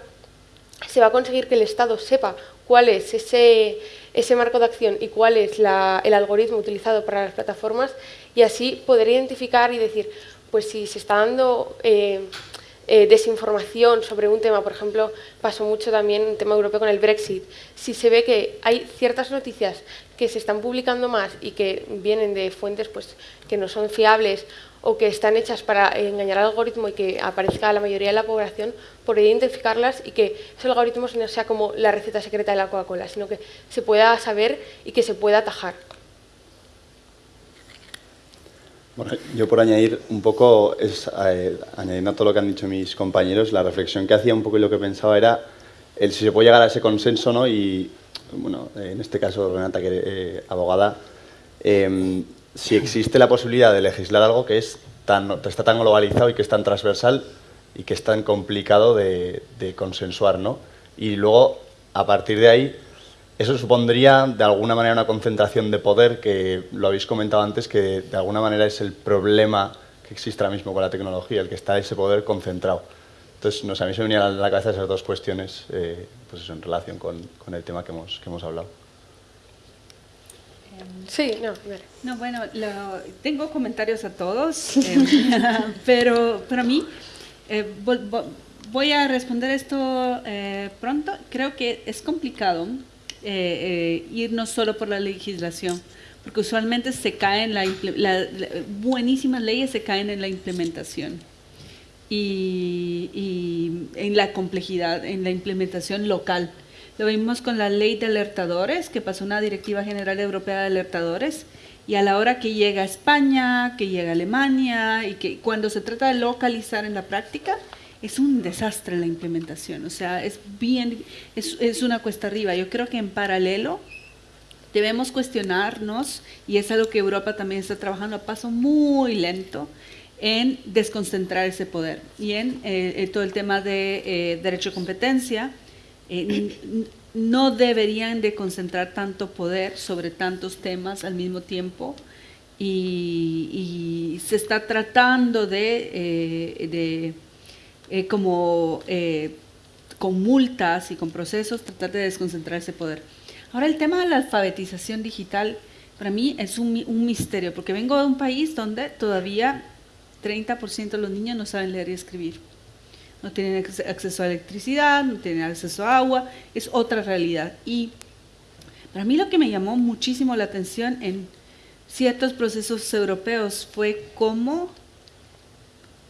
se va a conseguir que el Estado sepa cuál es ese, ese marco de acción y cuál es el algoritmo utilizado para las plataformas y así poder identificar y decir, pues si se está dando eh, eh, desinformación sobre un tema, por ejemplo, pasó mucho también en tema europeo con el Brexit, si se ve que hay ciertas noticias que se están publicando más y que vienen de fuentes pues, que no son fiables o que están hechas para engañar al algoritmo y que aparezca a la mayoría de la población, por identificarlas y que ese algoritmo no sea como la receta secreta de la Coca-Cola, sino que se pueda saber y que se pueda atajar. Bueno, yo por añadir un poco, es, eh, añadiendo a todo lo que han dicho mis compañeros, la reflexión que hacía un poco y lo que pensaba era el si se puede llegar a ese consenso, ¿no? Y, bueno, en este caso Renata, que eh, abogada, em, si existe la posibilidad de legislar algo que es tan, está tan globalizado y que es tan transversal y que es tan complicado de, consensuar, ¿no? Y luego, a partir de ahí, eso supondría de alguna manera una concentración de poder, que lo habéis comentado antes, que de alguna manera es el problema que existe ahora mismo con la tecnología, el que está ese poder concentrado. Entonces, no sé, a mí se me venían a la cabeza esas dos cuestiones eh, pues eso, en relación con, con el tema que hemos, que hemos hablado. Sí, no, no bueno, tengo comentarios a todos, eh, [LAUGHS] pero para mí, eh, voy a responder esto eh, pronto. Creo que es complicado irnos solo por la legislación, porque usualmente se caen, la, buenísimas leyes se caen en la implementación. Y, y en la complejidad, en la implementación local. Lo vimos con la ley de alertadores, que pasó una directiva general europea de alertadores, y a la hora que llega a España, que llega a Alemania, y que cuando se trata de localizar en la práctica, es un desastre la implementación. O sea, es bien, es, es una cuesta arriba. Yo creo que en paralelo debemos cuestionarnos, y es algo que Europa también está trabajando a paso muy lento, en desconcentrar ese poder y en eh, eh, todo el tema de eh, derecho de competencia, no deberían de concentrar tanto poder sobre tantos temas al mismo tiempo y, se está tratando de, eh, como con multas y con procesos tratar de desconcentrar ese poder. Ahora el tema de la alfabetización digital para mí es un misterio porque vengo de un país donde todavía 30% de los niños no saben leer y escribir no tienen acceso a electricidad, no tienen acceso a agua, es otra realidad. Y para mí lo que me llamó muchísimo la atención en ciertos procesos europeos fue cómo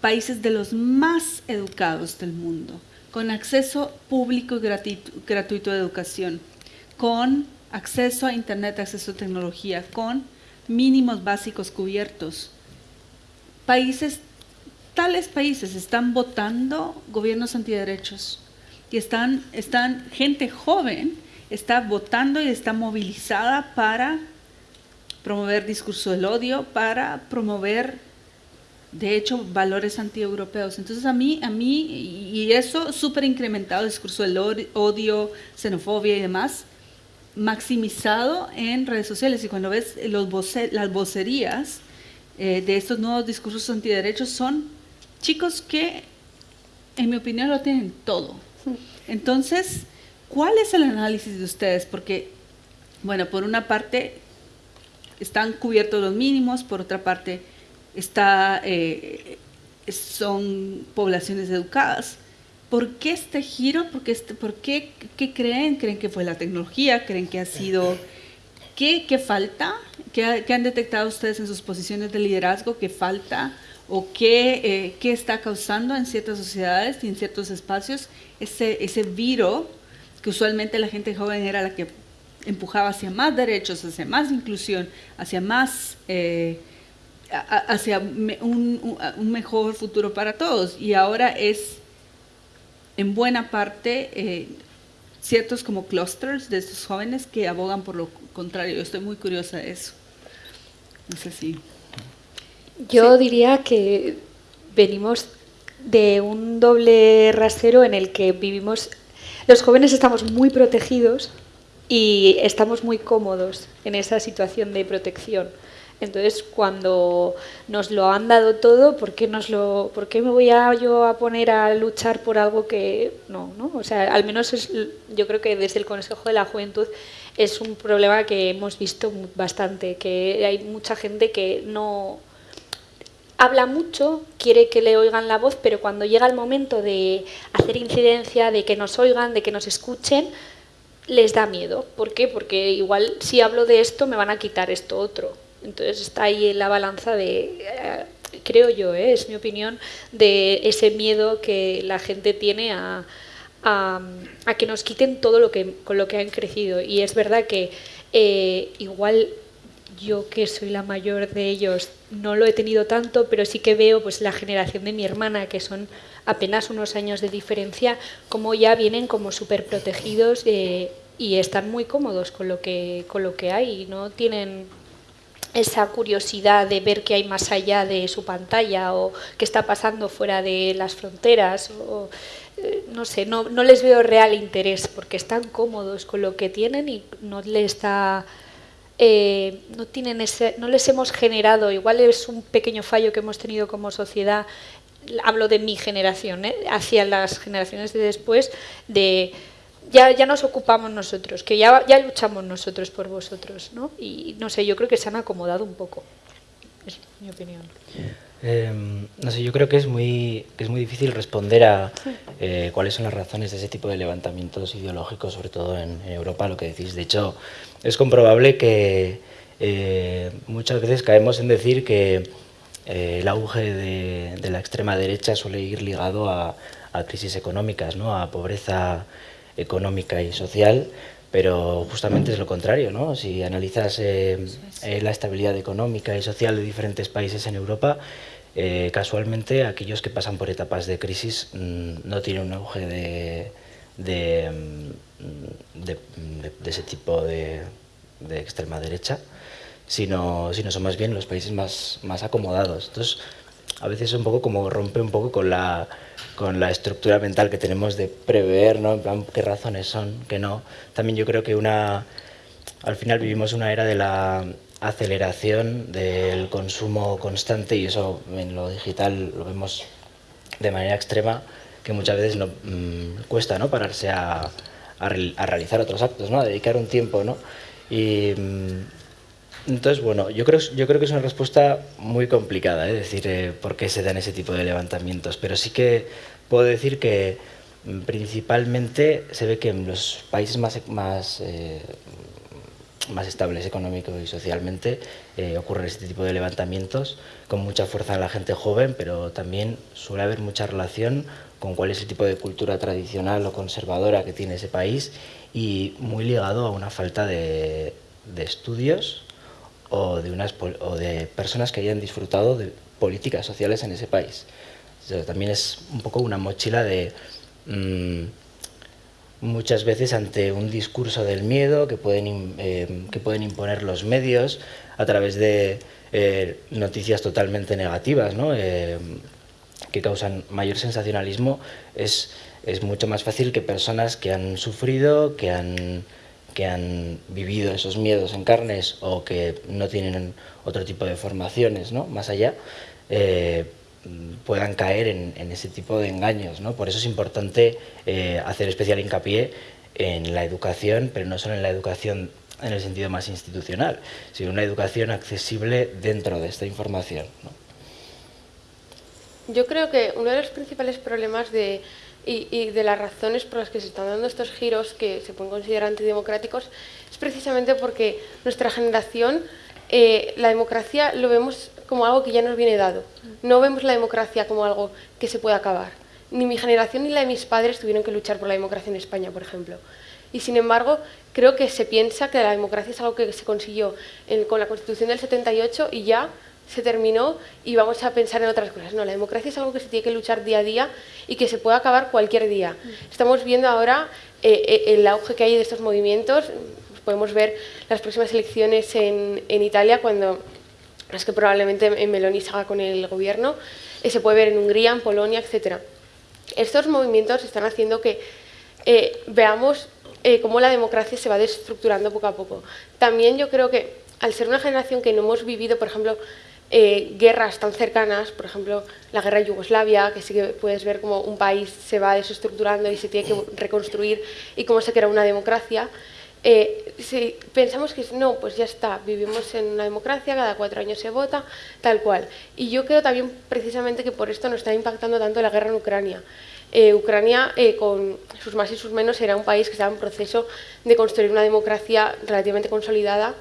países de los más educados del mundo, con acceso público y gratuito, gratuito de educación, con acceso a Internet, acceso a tecnología, con mínimos básicos cubiertos, países tales países están votando gobiernos antiderechos y están, están gente joven está votando y está movilizada para promover discurso del odio, para promover, de hecho, valores antieuropeos. Entonces a mí, a mí y eso súper incrementado, discurso del odio, xenofobia y demás, maximizado en redes sociales. Y cuando ves los las vocerías eh, de estos nuevos discursos antiderechos son chicos que, en mi opinión, lo tienen todo. Entonces, ¿cuál es el análisis de ustedes? Porque, bueno, por una parte están cubiertos los mínimos, por otra parte está, eh, son poblaciones educadas. ¿Por qué este giro? ¿Por qué, este, por qué, qué creen? ¿Creen que fue la tecnología? ¿Creen que ha sido... ¿Qué, falta? ¿Qué, ¿Qué, han detectado ustedes en sus posiciones de liderazgo? ¿Qué falta? o qué, eh, qué, está causando en ciertas sociedades y en ciertos espacios ese, ese viro que usualmente la gente joven era la que empujaba hacia más derechos, hacia más inclusión, hacia más... Eh, hacia un, un, mejor futuro para todos y ahora es en buena parte eh, ciertos como clusters de estos jóvenes que abogan por lo contrario. Yo estoy muy curiosa de eso. No sé si... Yo diría que venimos de un doble rasero en el que vivimos, los jóvenes estamos muy protegidos y estamos muy cómodos en esa situación de protección. Entonces, cuando nos lo han dado todo, ¿por qué, nos lo, ¿por qué me voy a, yo a poner a luchar por algo que no? ¿no? O sea, al menos es, yo creo que desde el Consejo de la Juventud es un problema que hemos visto bastante, que hay mucha gente que no habla mucho, quiere que le oigan la voz, pero cuando llega el momento de hacer incidencia, de que nos oigan, de que nos escuchen, les da miedo. ¿Por qué? Porque igual si hablo de esto me van a quitar esto otro. Entonces está ahí en la balanza de, eh, creo yo, eh, es mi opinión, de ese miedo que la gente tiene a, que nos quiten todo lo que, con lo que han crecido. Y es verdad que eh, igual yo que soy la mayor de ellos no lo he tenido tanto, pero sí que veo pues la generación de mi hermana, que son apenas unos años de diferencia, como ya vienen como súper protegidos y están muy cómodos con lo que, con lo que hay y no tienen esa curiosidad de ver qué hay más allá de su pantalla o qué está pasando fuera de las fronteras. Eh, no sé, no, no, les veo real interés porque están cómodos con lo que tienen y no les está... Eh, no, tienen ese, no les hemos generado, igual es un pequeño fallo que hemos tenido como sociedad, hablo de mi generación, ¿eh? hacia las generaciones de después, de ya, ya nos ocupamos nosotros, que ya, ya luchamos nosotros por vosotros, ¿no? Y no sé, yo creo que se han acomodado un poco, es mi opinión. Em, no sé, yo creo que es muy, que es muy difícil responder a eh, cuáles son las razones de ese tipo de levantamientos ideológicos, sobre todo en, Europa, lo que decís. De hecho, es comprobable que eh, muchas veces caemos en decir que eh, el auge de, de, la extrema derecha suele ir ligado a, a crisis económicas, ¿no? a pobreza económica y social, pero justamente es lo contrario, ¿no? Si analizas eh, eh, la estabilidad económica y social de diferentes países en Europa, eh, casualmente aquellos que pasan por etapas de crisis mm, no tienen un auge de, mm, ese tipo de, extrema derecha, sino, sino son más bien los países más, más acomodados. Entonces, a veces es un poco como rompe un poco con la, con la estructura mental que tenemos de prever, ¿no? En plan, qué razones son, qué no. También yo creo que una, al final vivimos una era de la aceleración del consumo constante y eso en lo digital lo vemos de manera extrema, que muchas veces no, mm, cuesta ¿no? pararse a, a, realizar otros actos, ¿no? a dedicar un tiempo. ¿no? Y, mm, entonces, bueno, yo creo, yo creo que es una respuesta muy complicada, ¿eh? decir eh, por qué se dan ese tipo de levantamientos, pero sí que puedo decir que mm, principalmente se ve que en los países más, más, eh, más estables económico y socialmente eh, ocurren este tipo de levantamientos con mucha fuerza en la gente joven, pero también suele haber mucha relación con cuál es el tipo de cultura tradicional o conservadora que tiene ese país y muy ligado a una falta de, de estudios o de, unas, o de personas que hayan disfrutado de políticas sociales en ese país. también es un poco una mochila de mm, muchas veces ante un discurso del miedo que pueden, eh, que pueden imponer los medios a través de eh, noticias totalmente negativas. Eh, que causan mayor sensacionalismo, es, es mucho más fácil que personas que han sufrido, que han que han vivido esos miedos en carnes o que no tienen otro tipo de formaciones ¿no? más allá, puedan caer en, ese tipo de engaños. ¿no? Por eso es importante eh, hacer especial hincapié en la educación, pero no solo en la educación en el sentido más institucional, sino una educación accesible dentro de esta información. Yo creo que uno de los principales problemas de y, de las razones por las que se están dando estos giros que se pueden considerar antidemocráticos es precisamente porque nuestra generación eh, la democracia lo vemos como algo que ya nos viene dado. No vemos la democracia como algo que se puede acabar. Ni mi generación ni la de mis padres tuvieron que luchar por la democracia en España, por ejemplo. Y sin embargo, creo que se piensa que la democracia es algo que se consiguió con la Constitución del 78 y ya se terminó y vamos a pensar en otras cosas. No, la democracia es algo que se tiene que luchar día a día y que se puede acabar cualquier día. Estamos viendo ahora eh, eh, el auge que hay de estos movimientos. Podemos ver las próximas elecciones en, en Italia, cuando las que probablemente Meloni se haga con el gobierno. Eh, se puede ver en Hungría, en Polonia, etc. Estos movimientos están haciendo que veamos cómo la democracia se va desestructurando poco a poco. También yo creo que al ser una generación que no hemos vivido, por ejemplo, eh, guerras tan cercanas, por ejemplo, la guerra de Yugoslavia, que sí que puedes ver cómo un país se va desestructurando y se tiene que reconstruir y cómo se crea una democracia, eh, si pensamos que no, pues ya está, vivimos en una democracia, cada cuatro años se vota, tal cual. Y yo creo también precisamente que por esto nos está impactando tanto la guerra en Ucrania. Eh, Ucrania, con sus más y sus menos, era un país que estaba en proceso de construir una democracia relativamente consolidada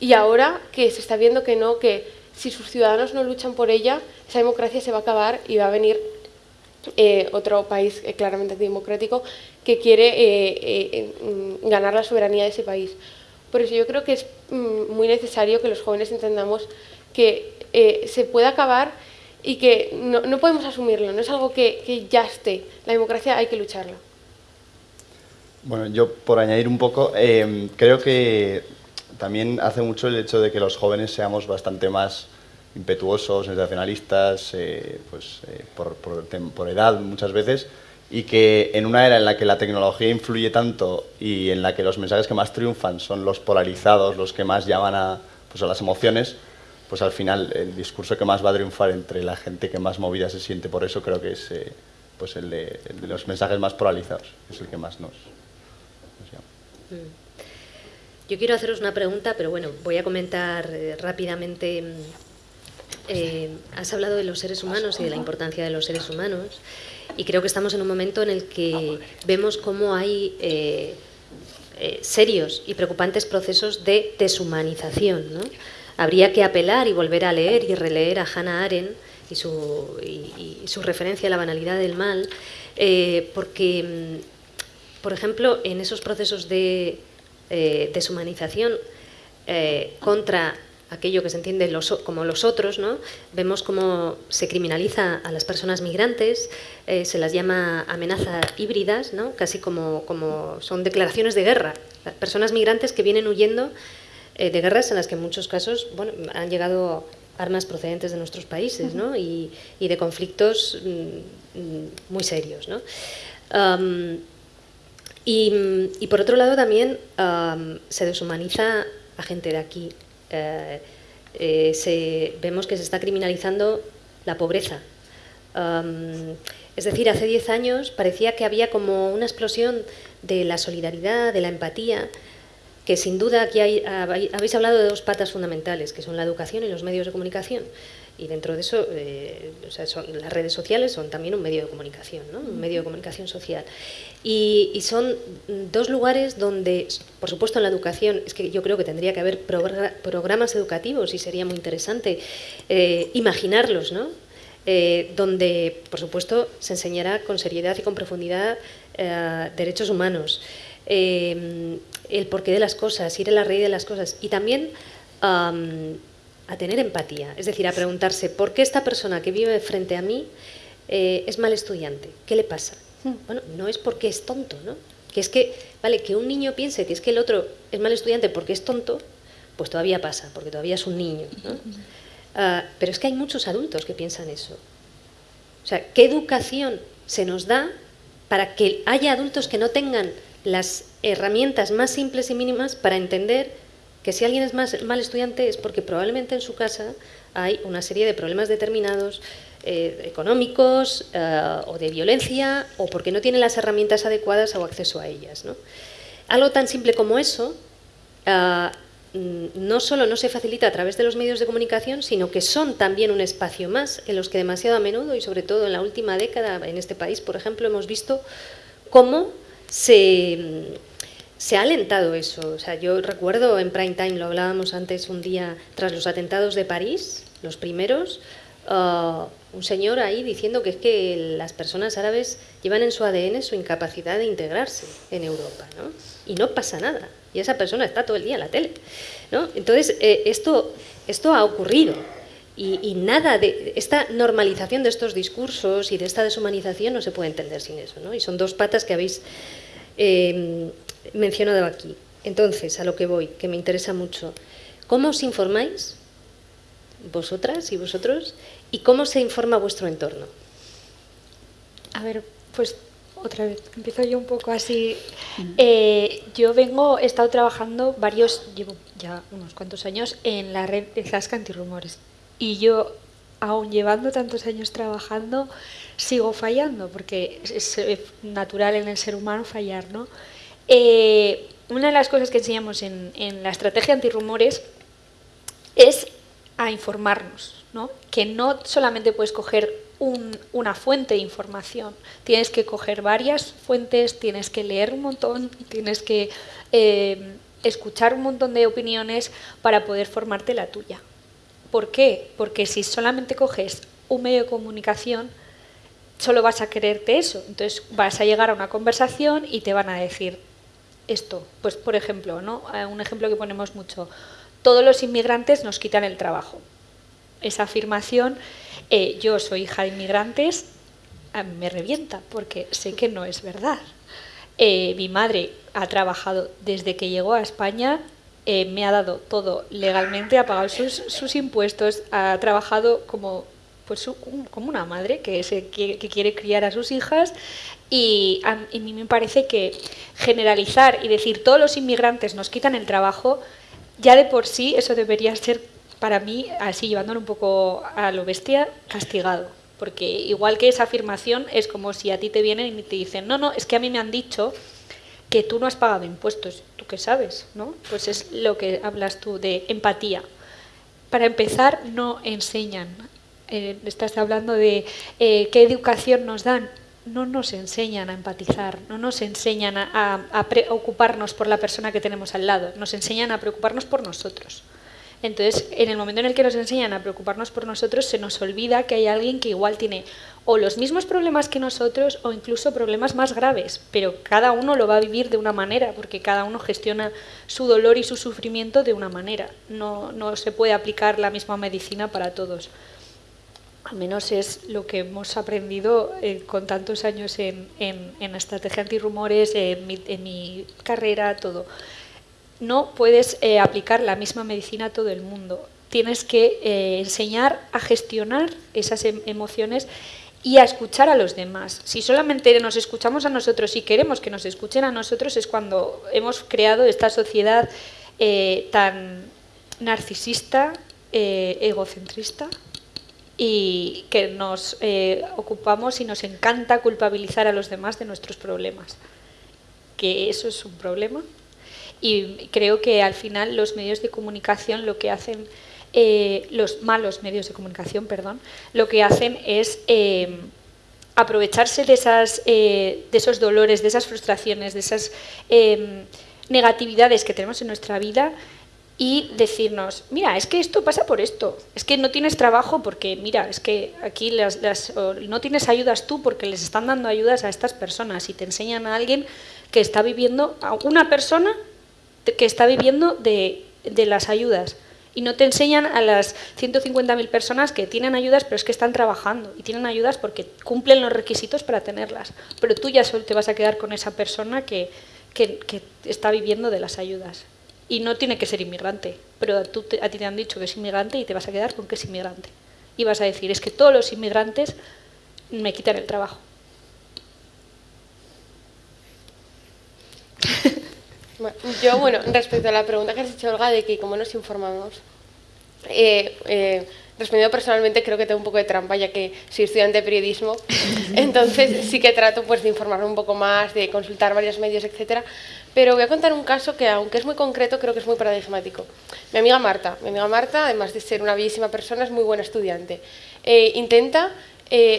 y ahora que se está viendo que no, que si sus ciudadanos no luchan por ella, esa democracia se va a acabar y va a venir eh, otro país eh, claramente democrático que quiere eh, mm, ganar la soberanía de ese país. Por eso yo creo que es mm, muy necesario que los jóvenes entendamos que se puede acabar y que no, podemos asumirlo, no es algo que, que ya esté. La democracia hay que lucharla. Bueno, yo por añadir un poco, creo que también hace mucho el hecho de que los jóvenes seamos bastante más impetuosos, sensacionalistas, eh, pues, eh, por, por, edad muchas veces, y que en una era en la que la tecnología influye tanto y en la que los mensajes que más triunfan son los polarizados, los que más llaman a, pues, a las emociones, pues al final el discurso que más va a triunfar entre la gente que más movida se siente por eso creo que es eh, pues el de, los mensajes más polarizados, es el que más nos, llama. Mm. Yo quiero haceros una pregunta, pero bueno, voy a comentar rápidamente. Eh, has hablado de los seres humanos y de la importancia de los seres humanos y creo que estamos en un momento en el que vemos cómo hay eh, serios y preocupantes procesos de deshumanización. Habría que apelar y volver a leer y releer a Hannah Arendt y su, referencia a la banalidad del mal, porque, mm, por ejemplo, en esos procesos de eh, deshumanización eh, contra aquello que se entiende como los otros, ¿no? vemos cómo se criminaliza a las personas migrantes, eh, se las llama amenazas híbridas, ¿no? casi como, como son declaraciones de guerra. Personas migrantes que vienen huyendo de guerras en las que en muchos casos bueno, han llegado armas procedentes de nuestros países ¿no? y, y, de conflictos mm, mm, muy serios. ¿no? Y, por otro lado también se deshumaniza a gente de aquí. Eh, eh, vemos que se está criminalizando la pobreza. es decir, hace 10 años parecía que había como una explosión de la solidaridad, de la empatía, que sin duda aquí habéis hablado de dos patas fundamentales, que son la educación y los medios de comunicación. Y dentro de eso, eh, las redes sociales son también un medio de comunicación, ¿no? un medio de comunicación social. Y, son dos lugares donde, por supuesto en la educación, es que yo creo que tendría que haber programas educativos y sería muy interesante eh, imaginarlos, ¿no? Eh, donde, por supuesto, se enseñará con seriedad y con profundidad derechos humanos, el porqué de las cosas, ir a la raíz de las cosas y también a tener empatía, es decir, a preguntarse por qué esta persona que vive frente a mí eh, es mal estudiante, ¿qué le pasa? Hmm. Bueno, no es porque es tonto, ¿no? Que es que, vale, que un niño piense que es que el otro es mal estudiante porque es tonto, pues todavía pasa, porque todavía es un niño, ¿no? Ah, pero es que hay muchos adultos que piensan eso. O sea, ¿qué educación se nos da para que haya adultos que no tengan las herramientas más simples y mínimas para entender que si alguien es más, mal estudiante es porque probablemente en su casa hay una serie de problemas determinados eh, económicos eh, o de violencia o porque no tiene las herramientas adecuadas o acceso a ellas. Algo tan simple como eso eh, no solo no se facilita a través de los medios de comunicación, sino que son también un espacio más en los que demasiado a menudo y sobre todo en la última década en este país, por ejemplo, hemos visto cómo se se ha alentado eso. O sea, yo recuerdo en prime time, lo hablábamos antes un día tras los atentados de París, los primeros, uh, un señor ahí diciendo que es que las personas árabes llevan en su ADN su incapacidad de integrarse en Europa, ¿no? Y no pasa nada. Y esa persona está todo el día en la tele, ¿no? Entonces, eh, esto, esto ha ocurrido. Y, nada de esta normalización de estos discursos y de esta deshumanización no se puede entender sin eso. ¿no? Y son dos patas que habéis eh, mencionado aquí. Entonces, a lo que voy, que me interesa mucho. ¿Cómo os informáis, vosotras y vosotros, y cómo se informa vuestro entorno? A ver, pues otra vez, empiezo yo un poco así. Eh, yo vengo, he estado trabajando varios, llevo ya unos cuantos años en la red de Zasca Antirrumores. Y yo, aún llevando tantos años trabajando, sigo fallando, porque es, natural en el ser humano fallar, ¿no? Eh, una de las cosas que enseñamos en, la estrategia antirrumores es a informarnos, ¿no? que no solamente puedes coger una fuente de información, tienes que coger varias fuentes, tienes que leer un montón, tienes que eh, escuchar un montón de opiniones para poder formarte la tuya. ¿Por qué? Porque si solamente coges un medio de comunicación, solo vas a quererte eso. Entonces vas a llegar a una conversación y te van a decir esto. Pues por ejemplo, ¿no? Eh, un ejemplo que ponemos mucho, todos los inmigrantes nos quitan el trabajo. Esa afirmación, eh, yo soy hija de inmigrantes, me revienta porque sé que no es verdad. Eh, mi madre ha trabajado desde que llegó a España, me ha dado todo legalmente, ha pagado sus, impuestos, ha trabajado como, pues, como una madre que, se, que, quiere criar a sus hijas y a, mí me parece que generalizar y decir todos los inmigrantes nos quitan el trabajo, ya de por sí eso debería ser para mí, así llevándolo un poco a lo bestia, castigado. Porque igual que esa afirmación es como si a ti te vienen y te dicen, no, no, es que a mí me han dicho que tú no has pagado impuestos. ¿Tú qué sabes? ¿no? Pues es lo que hablas tú de empatía. Para empezar, no enseñan. Eh, estás hablando de eh, qué educación nos dan. No nos enseñan a empatizar, no nos enseñan a, preocuparnos por la persona que tenemos al lado, nos enseñan a preocuparnos por nosotros. Entonces, en el momento en el que nos enseñan a preocuparnos por nosotros, se nos olvida que hay alguien que igual tiene o los mismos problemas que nosotros o incluso problemas más graves, pero cada uno lo va a vivir de una manera, porque cada uno gestiona su dolor y su sufrimiento de una manera. No se puede aplicar la misma medicina para todos. Al menos es lo que hemos aprendido eh, con tantos años en, en, en estrategia antirrumores, en mi, en mi carrera, todo no puedes eh, aplicar la misma medicina a todo el mundo. Tienes que eh, enseñar a gestionar esas em, emociones y a escuchar a los demás. Si solamente nos escuchamos a nosotros y queremos que nos escuchen a nosotros es cuando hemos creado esta sociedad tan narcisista, egocentrista y que nos ocupamos y nos encanta culpabilizar a los demás de nuestros problemas. Que eso es un problema y creo que al final los medios de comunicación lo que hacen, eh, los malos medios de comunicación, perdón, lo que hacen es eh, aprovecharse de, esas, eh, de esos dolores, de esas frustraciones, de esas negatividades que tenemos en nuestra vida y decirnos, mira, es que esto pasa por esto, es que no tienes trabajo porque, mira, es que aquí las, no tienes ayudas tú porque les están dando ayudas a estas personas y te enseñan a alguien que está viviendo, a una persona que está viviendo de, las ayudas. Y no te enseñan a las 150.000 personas que tienen ayudas, pero es que están trabajando. Y tienen ayudas porque cumplen los requisitos para tenerlas. Pero tú ya solo te vas a quedar con esa persona que, está viviendo de las ayudas. Y no tiene que ser inmigrante. Pero tú a ti te han dicho que es inmigrante y te vas a quedar con que es inmigrante. Y vas a decir, es que todos los inmigrantes me quitan el trabajo. [LAUGHS] yo, bueno, respecto a la pregunta que has hecho, Olga, de que cómo nos informamos, eh, eh, respondiendo personalmente, creo que tengo un poco de trampa, ya que soy estudiante de periodismo, [LAUGHS] entonces sí que trato pues, de informarme un poco más, de consultar varios medios, etcétera. Pero voy a contar un caso que, aunque es muy concreto, creo que es muy paradigmático. Mi amiga Marta, mi amiga Marta, además de ser una bellísima persona, es muy buena estudiante. Eh, intenta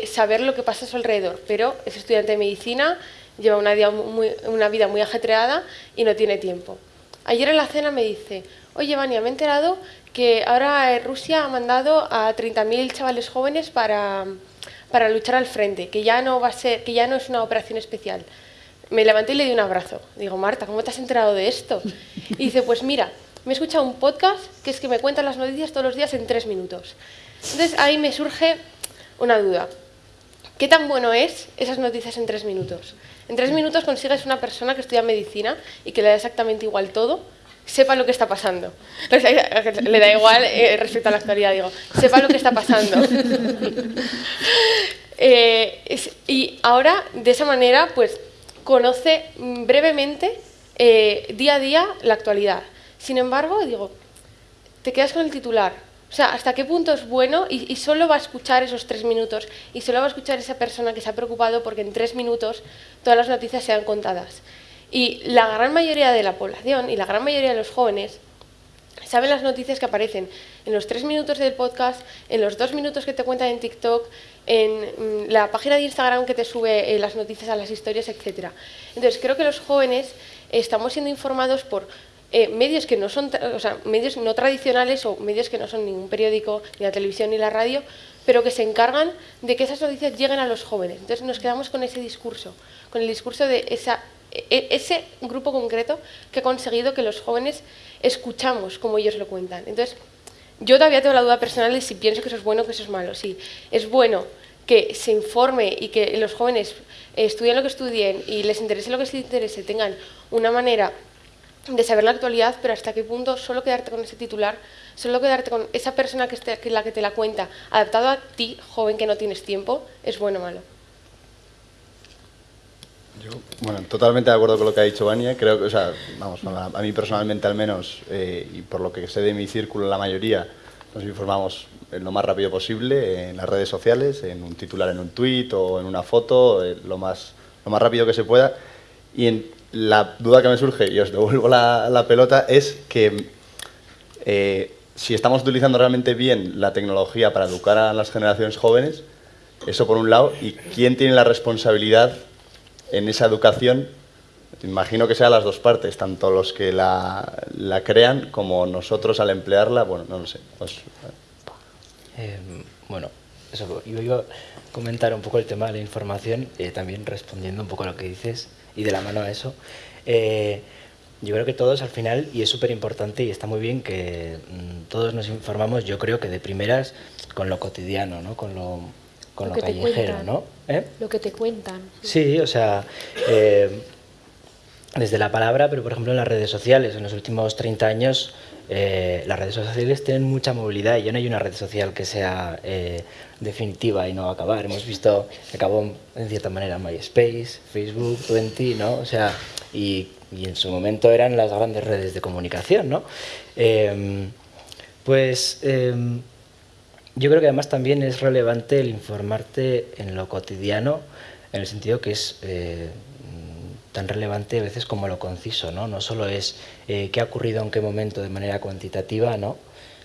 saber lo que pasa a su alrededor, pero es estudiante de medicina, lleva una vida, muy, una vida muy ajetreada y no tiene tiempo. Ayer en la cena me dice, oye Vania, me he enterado que ahora Rusia ha mandado a 30.000 chavales jóvenes para, para luchar al frente, que ya, no va a ser, que ya no es una operación especial. Me levanté y le di un abrazo. Digo, Marta, ¿cómo te has enterado de esto? Y dice, pues mira, me he escuchado un podcast que es que me cuentan las noticias todos los días en tres minutos. Entonces ahí me surge una duda. ¿Qué tan bueno es esas noticias en tres minutos? En tres minutos consigues una persona que estudia medicina y que le da exactamente igual todo, sepa lo que está pasando. [LAUGHS] Le da igual eh, respecto a la actualidad, digo, sepa lo que está pasando. [LAUGHS] Eh, y ahora, de esa manera, pues conoce brevemente, eh, día a día, la actualidad. Sin embargo, digo, te quedas con el titular. O sea, ¿hasta qué punto es bueno? Y, y, solo va a escuchar esos tres minutos. Y solo va a escuchar esa persona que se ha preocupado porque en tres minutos todas las noticias sean contadas. Y la gran mayoría de la población y la gran mayoría de los jóvenes saben las noticias que aparecen en los tres minutos del podcast, en los dos minutos que te cuentan en TikTok, en mm, la página de Instagram que te sube eh, las noticias a las historias, etc. Entonces, creo que los jóvenes estamos siendo informados por eh, medios que no son, o sea, medios no tradicionales o medios que no son ningún periódico, ni la televisión, ni la radio, pero que se encargan de que esas noticias lleguen a los jóvenes. Entonces nos quedamos con ese discurso, con el discurso de esa, e, ese grupo concreto que ha conseguido que los jóvenes escuchamos como ellos lo cuentan. Entonces, yo todavía tengo la duda personal de si pienso que eso es bueno o que eso es malo. Sí, es bueno que se informe y que los jóvenes estudien lo que estudien y les interese lo que les interese, tengan una manera de saber la actualidad, pero hasta qué punto solo quedarte con ese titular, solo quedarte con esa persona que, esté, que la que te la cuenta, adaptado a ti, joven que no tienes tiempo, es bueno o malo. Yo, bueno, totalmente de acuerdo con lo que ha dicho Vania. Creo que, o sea, vamos, a, mí personalmente al menos, eh, y por lo que sé de mi círculo, la mayoría, nos informamos lo más rápido posible en las redes sociales, en un titular en un tweet o en una foto, eh, lo, más, lo más rápido que se pueda. Y en, la duda que me surge, y os devuelvo la, la pelota, es que eh, si estamos utilizando realmente bien la tecnología para educar a las generaciones jóvenes, eso por un lado, y quién tiene la responsabilidad en esa educación, imagino que sean las dos partes, tanto los que la, la crean como nosotros al emplearla, bueno, no lo sé. Eh, bueno, eso, yo iba a comentar un poco el tema de la información, eh, también respondiendo un poco a lo que dices y de la mano a eso. Eh, yo creo que todos al final, y es súper importante y está muy bien que mm, todos nos informamos, yo creo que de primeras con lo cotidiano, ¿no? con lo, con lo, callejero, ¿no? ¿Eh? Lo que te cuentan. Sí, o sea, eh, desde la palabra, pero por ejemplo en las redes sociales, en los últimos 30 años eh, las redes sociales tienen mucha movilidad y ya no hay una red social que sea eh, definitiva y no va a acabar. Hemos visto que acabó en cierta manera MySpace, Facebook, Twenty, ¿no? O sea, y, y, en su momento eran las grandes redes de comunicación, ¿no? Eh, pues em, yo creo que además también es relevante el informarte en lo cotidiano, en el sentido que es eh, tan relevante a veces como lo conciso, ¿no? No solo es eh, qué ha ocurrido en qué momento de manera cuantitativa, ¿no?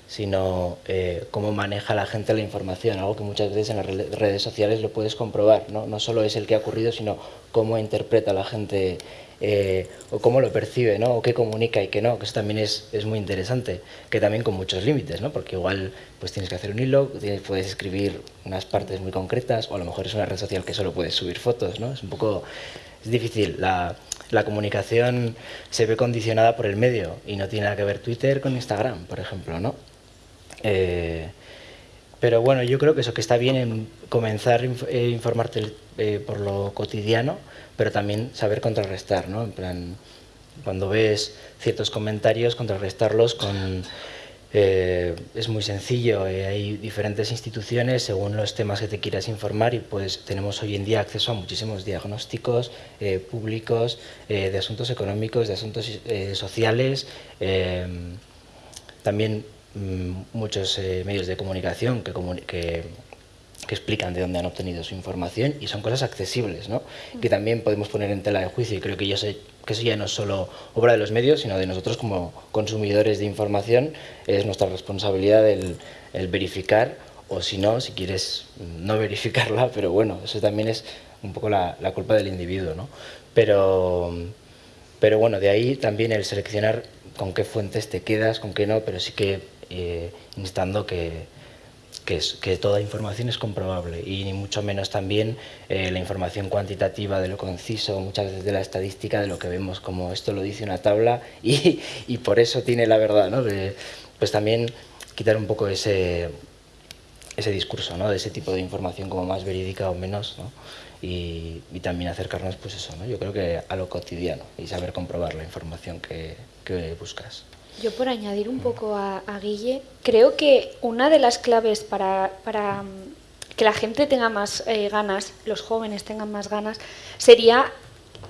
sino eh, cómo maneja la gente la información, algo que muchas veces en las redes sociales lo puedes comprobar, ¿no? No solo es el que ha ocurrido, sino cómo interpreta la gente eh, o cómo lo percibe, ¿no? o qué comunica y qué no, que eso también es, es muy interesante, que también con muchos límites, ¿no? porque igual pues tienes que hacer un hilo, tienes, puedes escribir unas partes muy concretas, o a lo mejor es una red social que solo puedes subir fotos, ¿no? es un poco es difícil. La, la, comunicación se ve condicionada por el medio y no tiene nada que ver Twitter con Instagram, por ejemplo, ¿no? Eh, pero bueno, yo creo que eso que está bien en comenzar a eh, informarte eh, por lo cotidiano, pero también saber contrarrestar, ¿no? En plan, cuando ves ciertos comentarios, contrarrestarlos con eh, es muy sencillo, eh, hay diferentes instituciones según los temas que te quieras informar y pues tenemos hoy en día acceso a muchísimos diagnósticos eh, públicos de asuntos económicos, de asuntos sociales, también mm, muchos medios de comunicación que, que que explican de dónde han obtenido su información y son cosas accesibles, ¿no? que también podemos poner en tela de juicio y creo que, yo sé, que eso ya no es solo obra de los medios, sino de nosotros como consumidores de información, es nuestra responsabilidad el, el verificar o si no, si quieres no [LAUGHS] verificarla, pero bueno, eso también es un poco la, la culpa del individuo, ¿no? Pero, pero bueno, de ahí también el seleccionar con qué fuentes te quedas, con qué no, pero sí que eh, instando que, que, es, que toda información es comprobable y ni mucho menos también eh, la información cuantitativa de lo conciso, muchas veces de la estadística, de lo que vemos como esto lo dice una tabla [LAUGHS] y, y por eso tiene la verdad, ¿no? De, pues también quitar un poco ese, ese discurso, ¿no? de ese tipo de información como más verídica o menos, ¿no? y, y, también acercarnos pues eso, ¿no? yo creo que a lo cotidiano y saber comprobar la información que, que buscas. Yo por añadir un poco a, a, Guille, creo que una de las claves para, para mm, que la gente tenga más eh, ganas, los jóvenes tengan más ganas, sería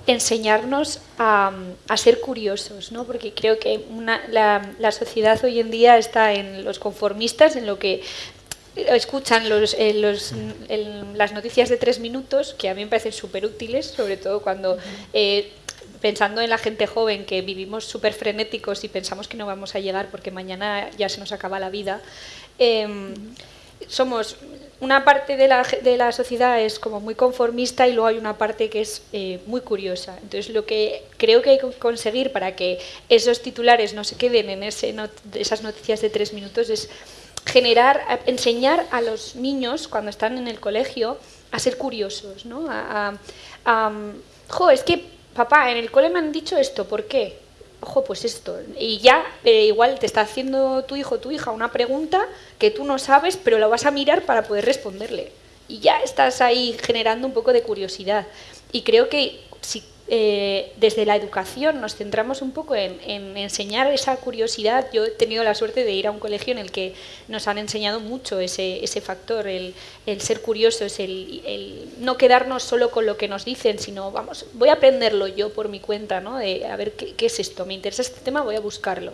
enseñarnos a, a, ser curiosos, ¿no? porque creo que una, la, la, sociedad hoy en día está en los conformistas, en lo que escuchan los, eh, los, el, las noticias de tres minutos, que a mí me parecen súper útiles, sobre todo cuando... Eh, pensando en la gente joven que vivimos súper frenéticos y pensamos que no vamos a llegar porque mañana ya se nos acaba la vida, eh, somos una parte de la, de la, sociedad es como muy conformista y luego hay una parte que es eh, muy curiosa. Entonces lo que creo que hay que conseguir para que esos titulares no se queden en esas noticias de tres minutos es generar, enseñar a los niños cuando están en el colegio a ser curiosos, ¿no? A, jo, es que papá, en el cole me han dicho esto, ¿por qué? Ojo, pues esto. Y ya eh, igual te está haciendo tu hijo o tu hija una pregunta que tú no sabes, pero la vas a mirar para poder responderle. Y ya estás ahí generando un poco de curiosidad. Y creo que si eh, desde la educación nos centramos un poco en, en, enseñar esa curiosidad. Yo he tenido la suerte de ir a un colegio en el que nos han enseñado mucho ese, ese factor, el, el, ser curiosos, el, el, no quedarnos solo con lo que nos dicen, sino vamos, voy a aprenderlo yo por mi cuenta, ¿no? De, a ver qué, qué es esto, me interesa este tema, voy a buscarlo.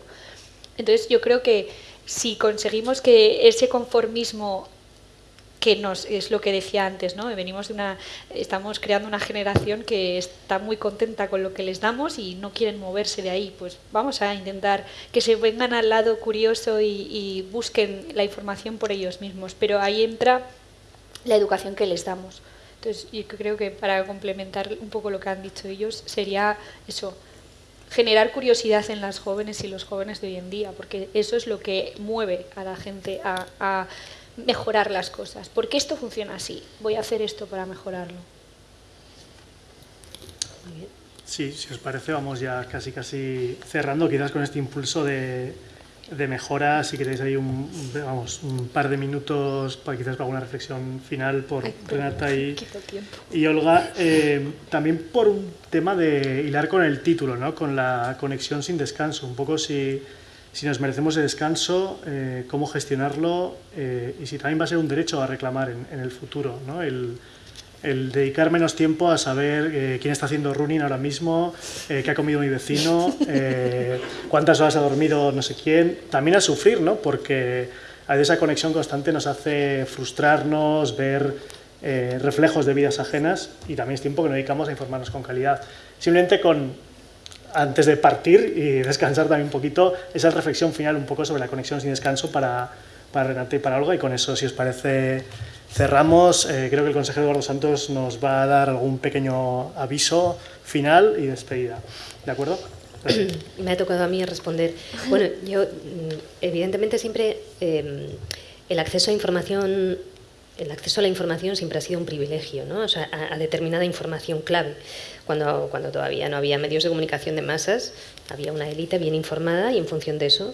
Entonces yo creo que si conseguimos que ese conformismo que nos, es lo que decía antes, ¿no? Venimos de una, estamos creando una generación que está muy contenta con lo que les damos y no quieren moverse de ahí. Pues vamos a intentar que se vengan al lado curioso y, busquen la información por ellos mismos. Pero ahí entra la educación que les damos. Entonces, yo creo que para complementar un poco lo que han dicho ellos, sería eso, generar curiosidad en las jóvenes y los jóvenes de hoy en día, porque eso es lo que mueve a la gente a mejorar las cosas. ¿Por qué esto funciona así? Voy a hacer esto para mejorarlo. Sí, si os parece, vamos ya casi casi cerrando, quizás con este impulso de, de mejora, si queréis ahí un, vamos, un par de minutos para quizás para alguna reflexión final por Ay, Renata y, [LAUGHS] y Olga. Eh, también por un tema de hilar con el título, ¿no? con la conexión sin descanso, un poco si si nos merecemos el descanso, eh, cómo gestionarlo eh, y si también va a ser un derecho a reclamar en, el futuro. ¿no? El, dedicar menos tiempo a saber eh, quién está haciendo running ahora mismo, qué ha comido mi vecino, cuántas horas ha dormido no sé quién. También a sufrir, ¿no? porque esa conexión constante nos hace frustrarnos, ver reflejos de vidas ajenas y también es tiempo que nos dedicamos a informarnos con calidad. Simplemente con antes de partir y descansar también un poquito, esa reflexión final un poco sobre la conexión sin descanso para, para Renate y para Olga. Y con eso, si os parece, cerramos. Eh, creo que el consejero Eduardo Santos nos va a dar algún pequeño aviso final y despedida. ¿De acuerdo? [COUGHS] Me ha tocado a mí responder. Bueno, yo mm, evidentemente siempre eh, el acceso a información el acceso a la información siempre ha sido un privilegio, ¿no? a, determinada información clave cuando, cuando todavía no había medios de comunicación de masas, había una élite bien informada y en función de eso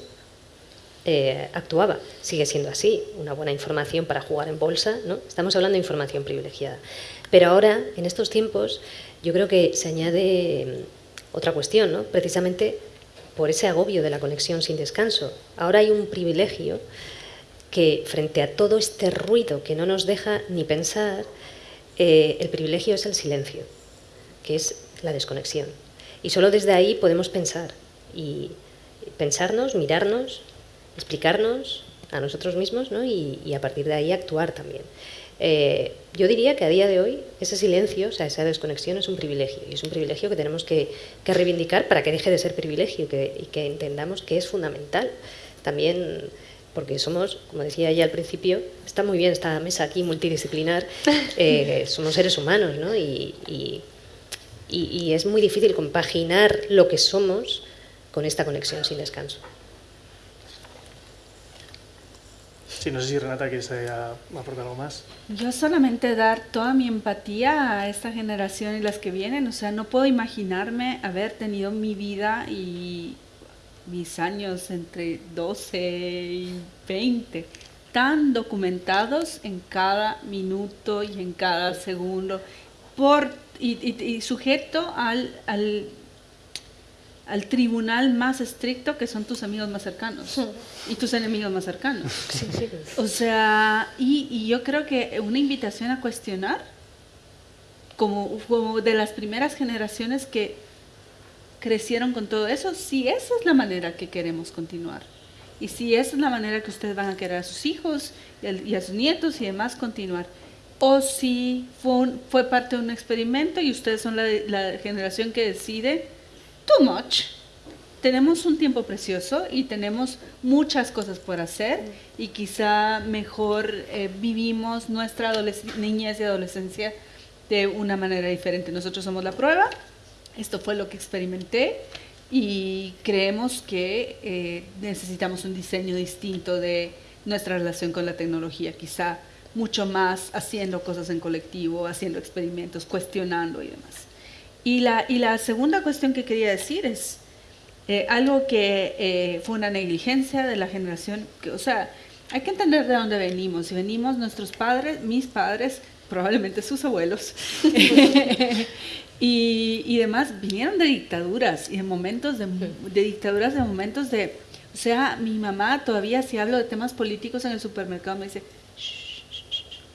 eh, actuaba. Sigue siendo así, una buena información para jugar en bolsa, ¿no? Estamos hablando de información privilegiada. Pero ahora, en estos tiempos, yo creo que se añade otra cuestión, ¿no? Precisamente por ese agobio de la conexión sin descanso. Ahora hay un privilegio que frente a todo este ruido que no nos deja ni pensar, eh, el privilegio es el silencio que es la desconexión. Y solo desde ahí podemos pensar y pensarnos, mirarnos, explicarnos a nosotros mismos ¿no? y, a partir de ahí actuar también. Eh, yo diría que a día de hoy ese silencio, o sea, esa desconexión es un privilegio y es un privilegio que tenemos que, que reivindicar para que deje de ser privilegio y que entendamos que es fundamental. También porque somos, como decía ya al principio, está muy bien esta mesa aquí multidisciplinar, [LAUGHS] eh, somos seres humanos ¿no? y, y y, y, es muy difícil compaginar lo que somos con esta conexión sin descanso. Sí, no sé si Renata quieres aportar algo más. Yo solamente dar toda mi empatía a esta generación y las que vienen. O sea, no puedo imaginarme haber tenido mi vida y mis años entre 12 y 20 tan documentados en cada minuto y en cada segundo por, y, sujeto al, al, al, tribunal más estricto que son tus amigos más cercanos y tus enemigos más cercanos. O sea, y, y, yo creo que una invitación a cuestionar, como, como de las primeras generaciones que crecieron con todo eso, si esa es la manera que queremos continuar. Y si esa es la manera que ustedes van a querer a sus hijos y a sus nietos y demás continuar. O si fue, parte de un experimento y ustedes son la, la generación que decide, too much. Tenemos un tiempo precioso y tenemos muchas cosas por hacer y quizá mejor eh, vivimos nuestra niñez y adolescencia de una manera diferente. Nosotros somos la prueba, esto fue lo que experimenté y creemos que eh, necesitamos un diseño distinto de nuestra relación con la tecnología, quizá mucho más haciendo cosas en colectivo, haciendo experimentos, cuestionando y demás. Y la, y la segunda cuestión que quería decir es eh, algo que eh, fue una negligencia de la generación, que, o sea, hay que entender de dónde venimos. Si venimos nuestros padres, mis padres, probablemente sus abuelos, [LAUGHS] [LAUGHS] y, y, demás vinieron de dictaduras y de momentos de, de, dictaduras, de momentos de... O sea, mi mamá todavía si hablo de temas políticos en el supermercado me dice,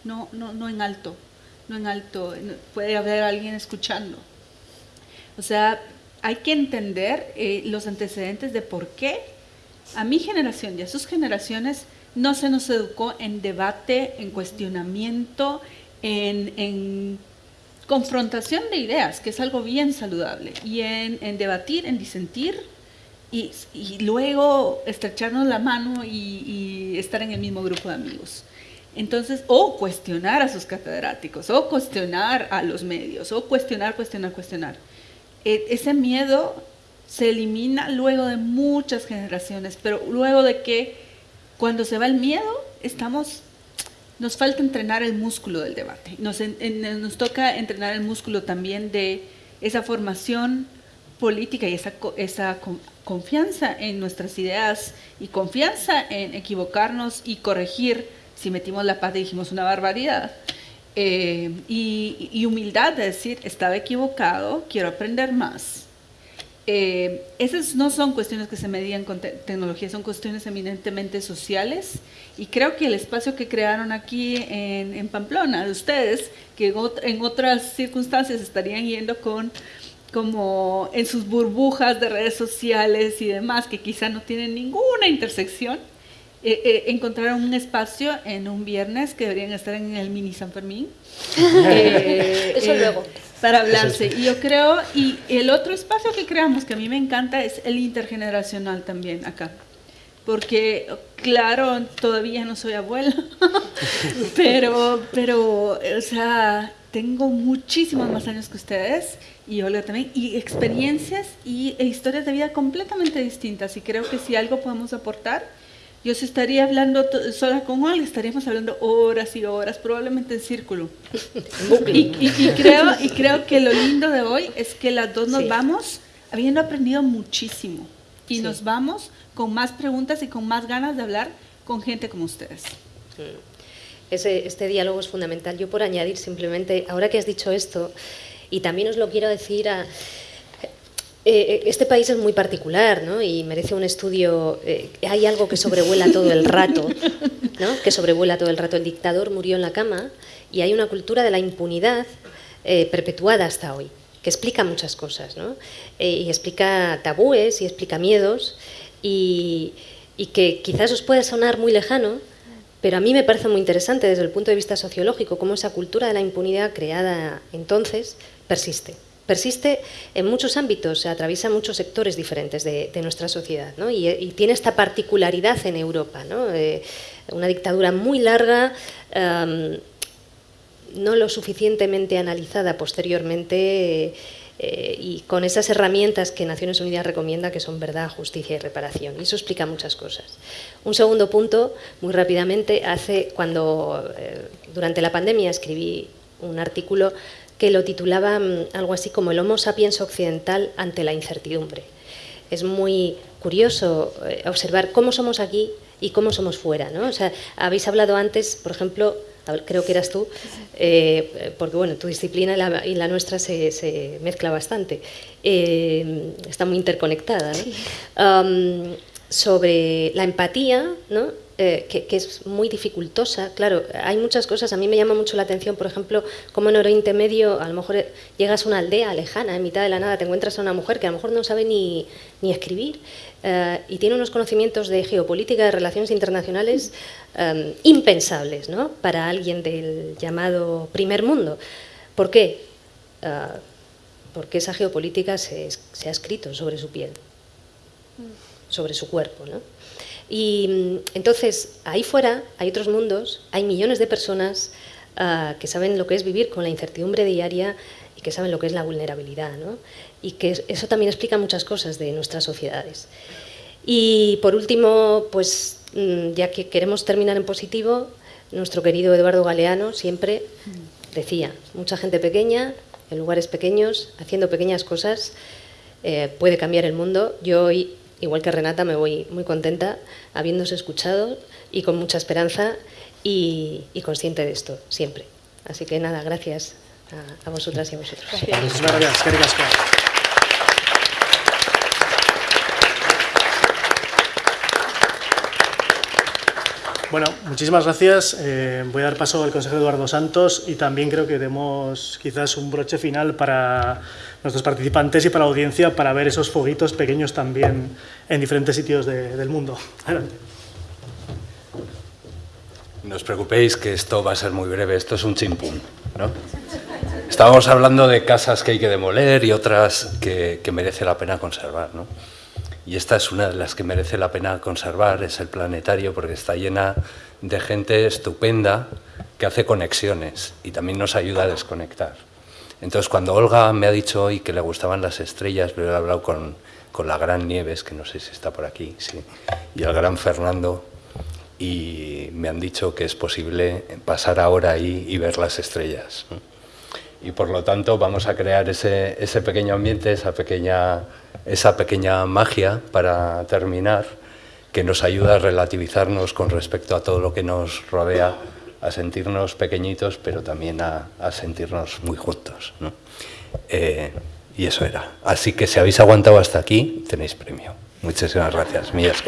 no, no, no en alto, no en alto, puede haber alguien escuchando. O sea, hay que entender eh, los antecedentes de por qué a mi generación y a sus generaciones no se nos educó en debate, en cuestionamiento, en, en confrontación de ideas, que es algo bien saludable, y en, debatir, en disentir, y, luego estrecharnos la mano y, y, estar en el mismo grupo de amigos. Entonces, o cuestionar a sus catedráticos, o cuestionar a los medios, o cuestionar, cuestionar, cuestionar. E, ese miedo se elimina luego de muchas generaciones, pero luego de que cuando se va el miedo, estamos nos falta entrenar el músculo del debate. Nos, toca entrenar el músculo también de esa formación política y esa, esa confianza en nuestras ideas y confianza en equivocarnos y corregir si metimos la pata y dijimos una barbaridad. Eh, y humildad de decir, estaba equivocado, quiero aprender más eh, esas no son cuestiones que se medían con tecnología, son cuestiones eminentemente sociales y creo que el espacio que crearon aquí en, en Pamplona, de ustedes, que en otras circunstancias estarían yendo con como en sus burbujas de redes sociales y demás, que quizá no tienen ninguna intersección, eh, eh, encontraron un espacio en un viernes que deberían estar en el mini San Fermín. [LAUGHS] eh, Eso luego para hablarse. Y yo creo, y el otro espacio que creamos que a mí me encanta es el intergeneracional también acá. Porque, claro, todavía no soy abuela, [LAUGHS] pero, pero, o sea, tengo muchísimos más años que ustedes y Olga también, y experiencias y, e historias de vida completamente distintas. Y creo que si algo podemos aportar, yo si estaría hablando sola con Olga, estaríamos hablando horas y horas, probablemente en círculo. y, y, creo, y creo que lo lindo de hoy es que las dos nos vamos habiendo aprendido muchísimo. Y sí. nos vamos con más preguntas y con más ganas de hablar con gente como ustedes. Ese, este diálogo es fundamental. Yo por añadir simplemente, ahora que has dicho esto, y también os lo quiero decir a eh, este país es muy particular ¿no? y merece un estudio. Eh, hay algo que sobrevuela todo el rato, ¿no? que sobrevuela todo el rato. El dictador murió en la cama y hay una cultura de la impunidad eh, perpetuada hasta hoy, que explica muchas cosas. ¿no? y explica tabúes y explica miedos y, y que quizás os puede sonar muy lejano, pero a mí me parece muy interesante desde el punto de vista sociológico cómo esa cultura de la impunidad creada entonces persiste persiste en muchos ámbitos, se atraviesa muchos sectores diferentes de, nuestra sociedad ¿no? y, tiene esta particularidad en Europa, ¿no? eh, una dictadura muy larga, um, no lo suficientemente analizada posteriormente eh, y con esas herramientas que Naciones Unidas recomienda que son verdad, justicia y reparación. Y eso explica muchas cosas. Un segundo punto, muy rápidamente, hace cuando eh, durante la pandemia escribí un artículo que lo titulaba mm, algo así como el Homo sapiens occidental ante la incertidumbre. Es muy curioso eh, observar cómo somos aquí y cómo somos fuera. ¿no? O sea, habéis hablado antes, por ejemplo, creo que eras tú, eh, porque bueno, tu disciplina y la, nuestra se, mezcla bastante, eh, está muy interconectada. ¿no? sobre la empatía, ¿no? Eh, que, es muy dificultosa. Claro, hay muchas cosas, a mí me llama mucho la atención, por ejemplo, como en Oriente Medio a lo mejor llegas a una aldea lejana, en mitad de la nada, te encuentras a una mujer que a lo mejor no sabe ni, ni escribir eh, y tiene unos conocimientos de geopolítica, de relaciones internacionales eh, impensables ¿no? para alguien del llamado primer mundo. ¿Por qué? porque esa geopolítica se, se, ha escrito sobre su piel, sobre su cuerpo. ¿no? Y mm, entonces, ahí fuera hay otros mundos, hay millones de personas ah, que saben lo que es vivir con la incertidumbre diaria y que saben lo que es la vulnerabilidad. Y que eso también explica muchas cosas de nuestras sociedades. Y por último, pues mm, ya que queremos terminar en positivo, nuestro querido Eduardo Galeano siempre decía, mucha gente pequeña, en lugares pequeños, haciendo pequeñas cosas, eh, puede cambiar el mundo. Yo hoy igual que Renata, me voy muy contenta habiéndose escuchado y con mucha esperanza y, consciente de esto, siempre. Así que nada, gracias a, vosotras y a vosotros. Bueno, muchísimas gracias. Eh, voy a dar paso al consejero Eduardo Santos y también creo que demos quizás un broche final para nuestros participantes y para la audiencia para ver esos foguitos pequeños también en diferentes sitios del mundo. Adelante. No os preocupéis que esto va a ser muy breve, esto es un chimpún. ¿no? Estábamos hablando de casas que hay que demoler y otras que, que merece la pena conservar. ¿no? Y esta es una de las que merece la pena conservar, es el planetario, porque está llena de gente estupenda que hace conexiones y también nos ayuda a desconectar. Entonces, cuando Olga me ha dicho hoy que le gustaban las estrellas, pero he hablado con, con la gran Nieves, que no sé si está por aquí, sí, y el gran Fernando, y me han dicho que es posible pasar ahora ahí y ver las estrellas. Y por lo tanto vamos a crear ese, ese pequeño ambiente, esa pequeña esa pequeña magia para terminar que nos ayuda a relativizarnos con respecto a todo lo que nos rodea, a sentirnos pequeñitos, pero también a, sentirnos muy juntos. Eh, y eso era. Así que si habéis aguantado hasta aquí, tenéis premio. Muchísimas gracias. Millas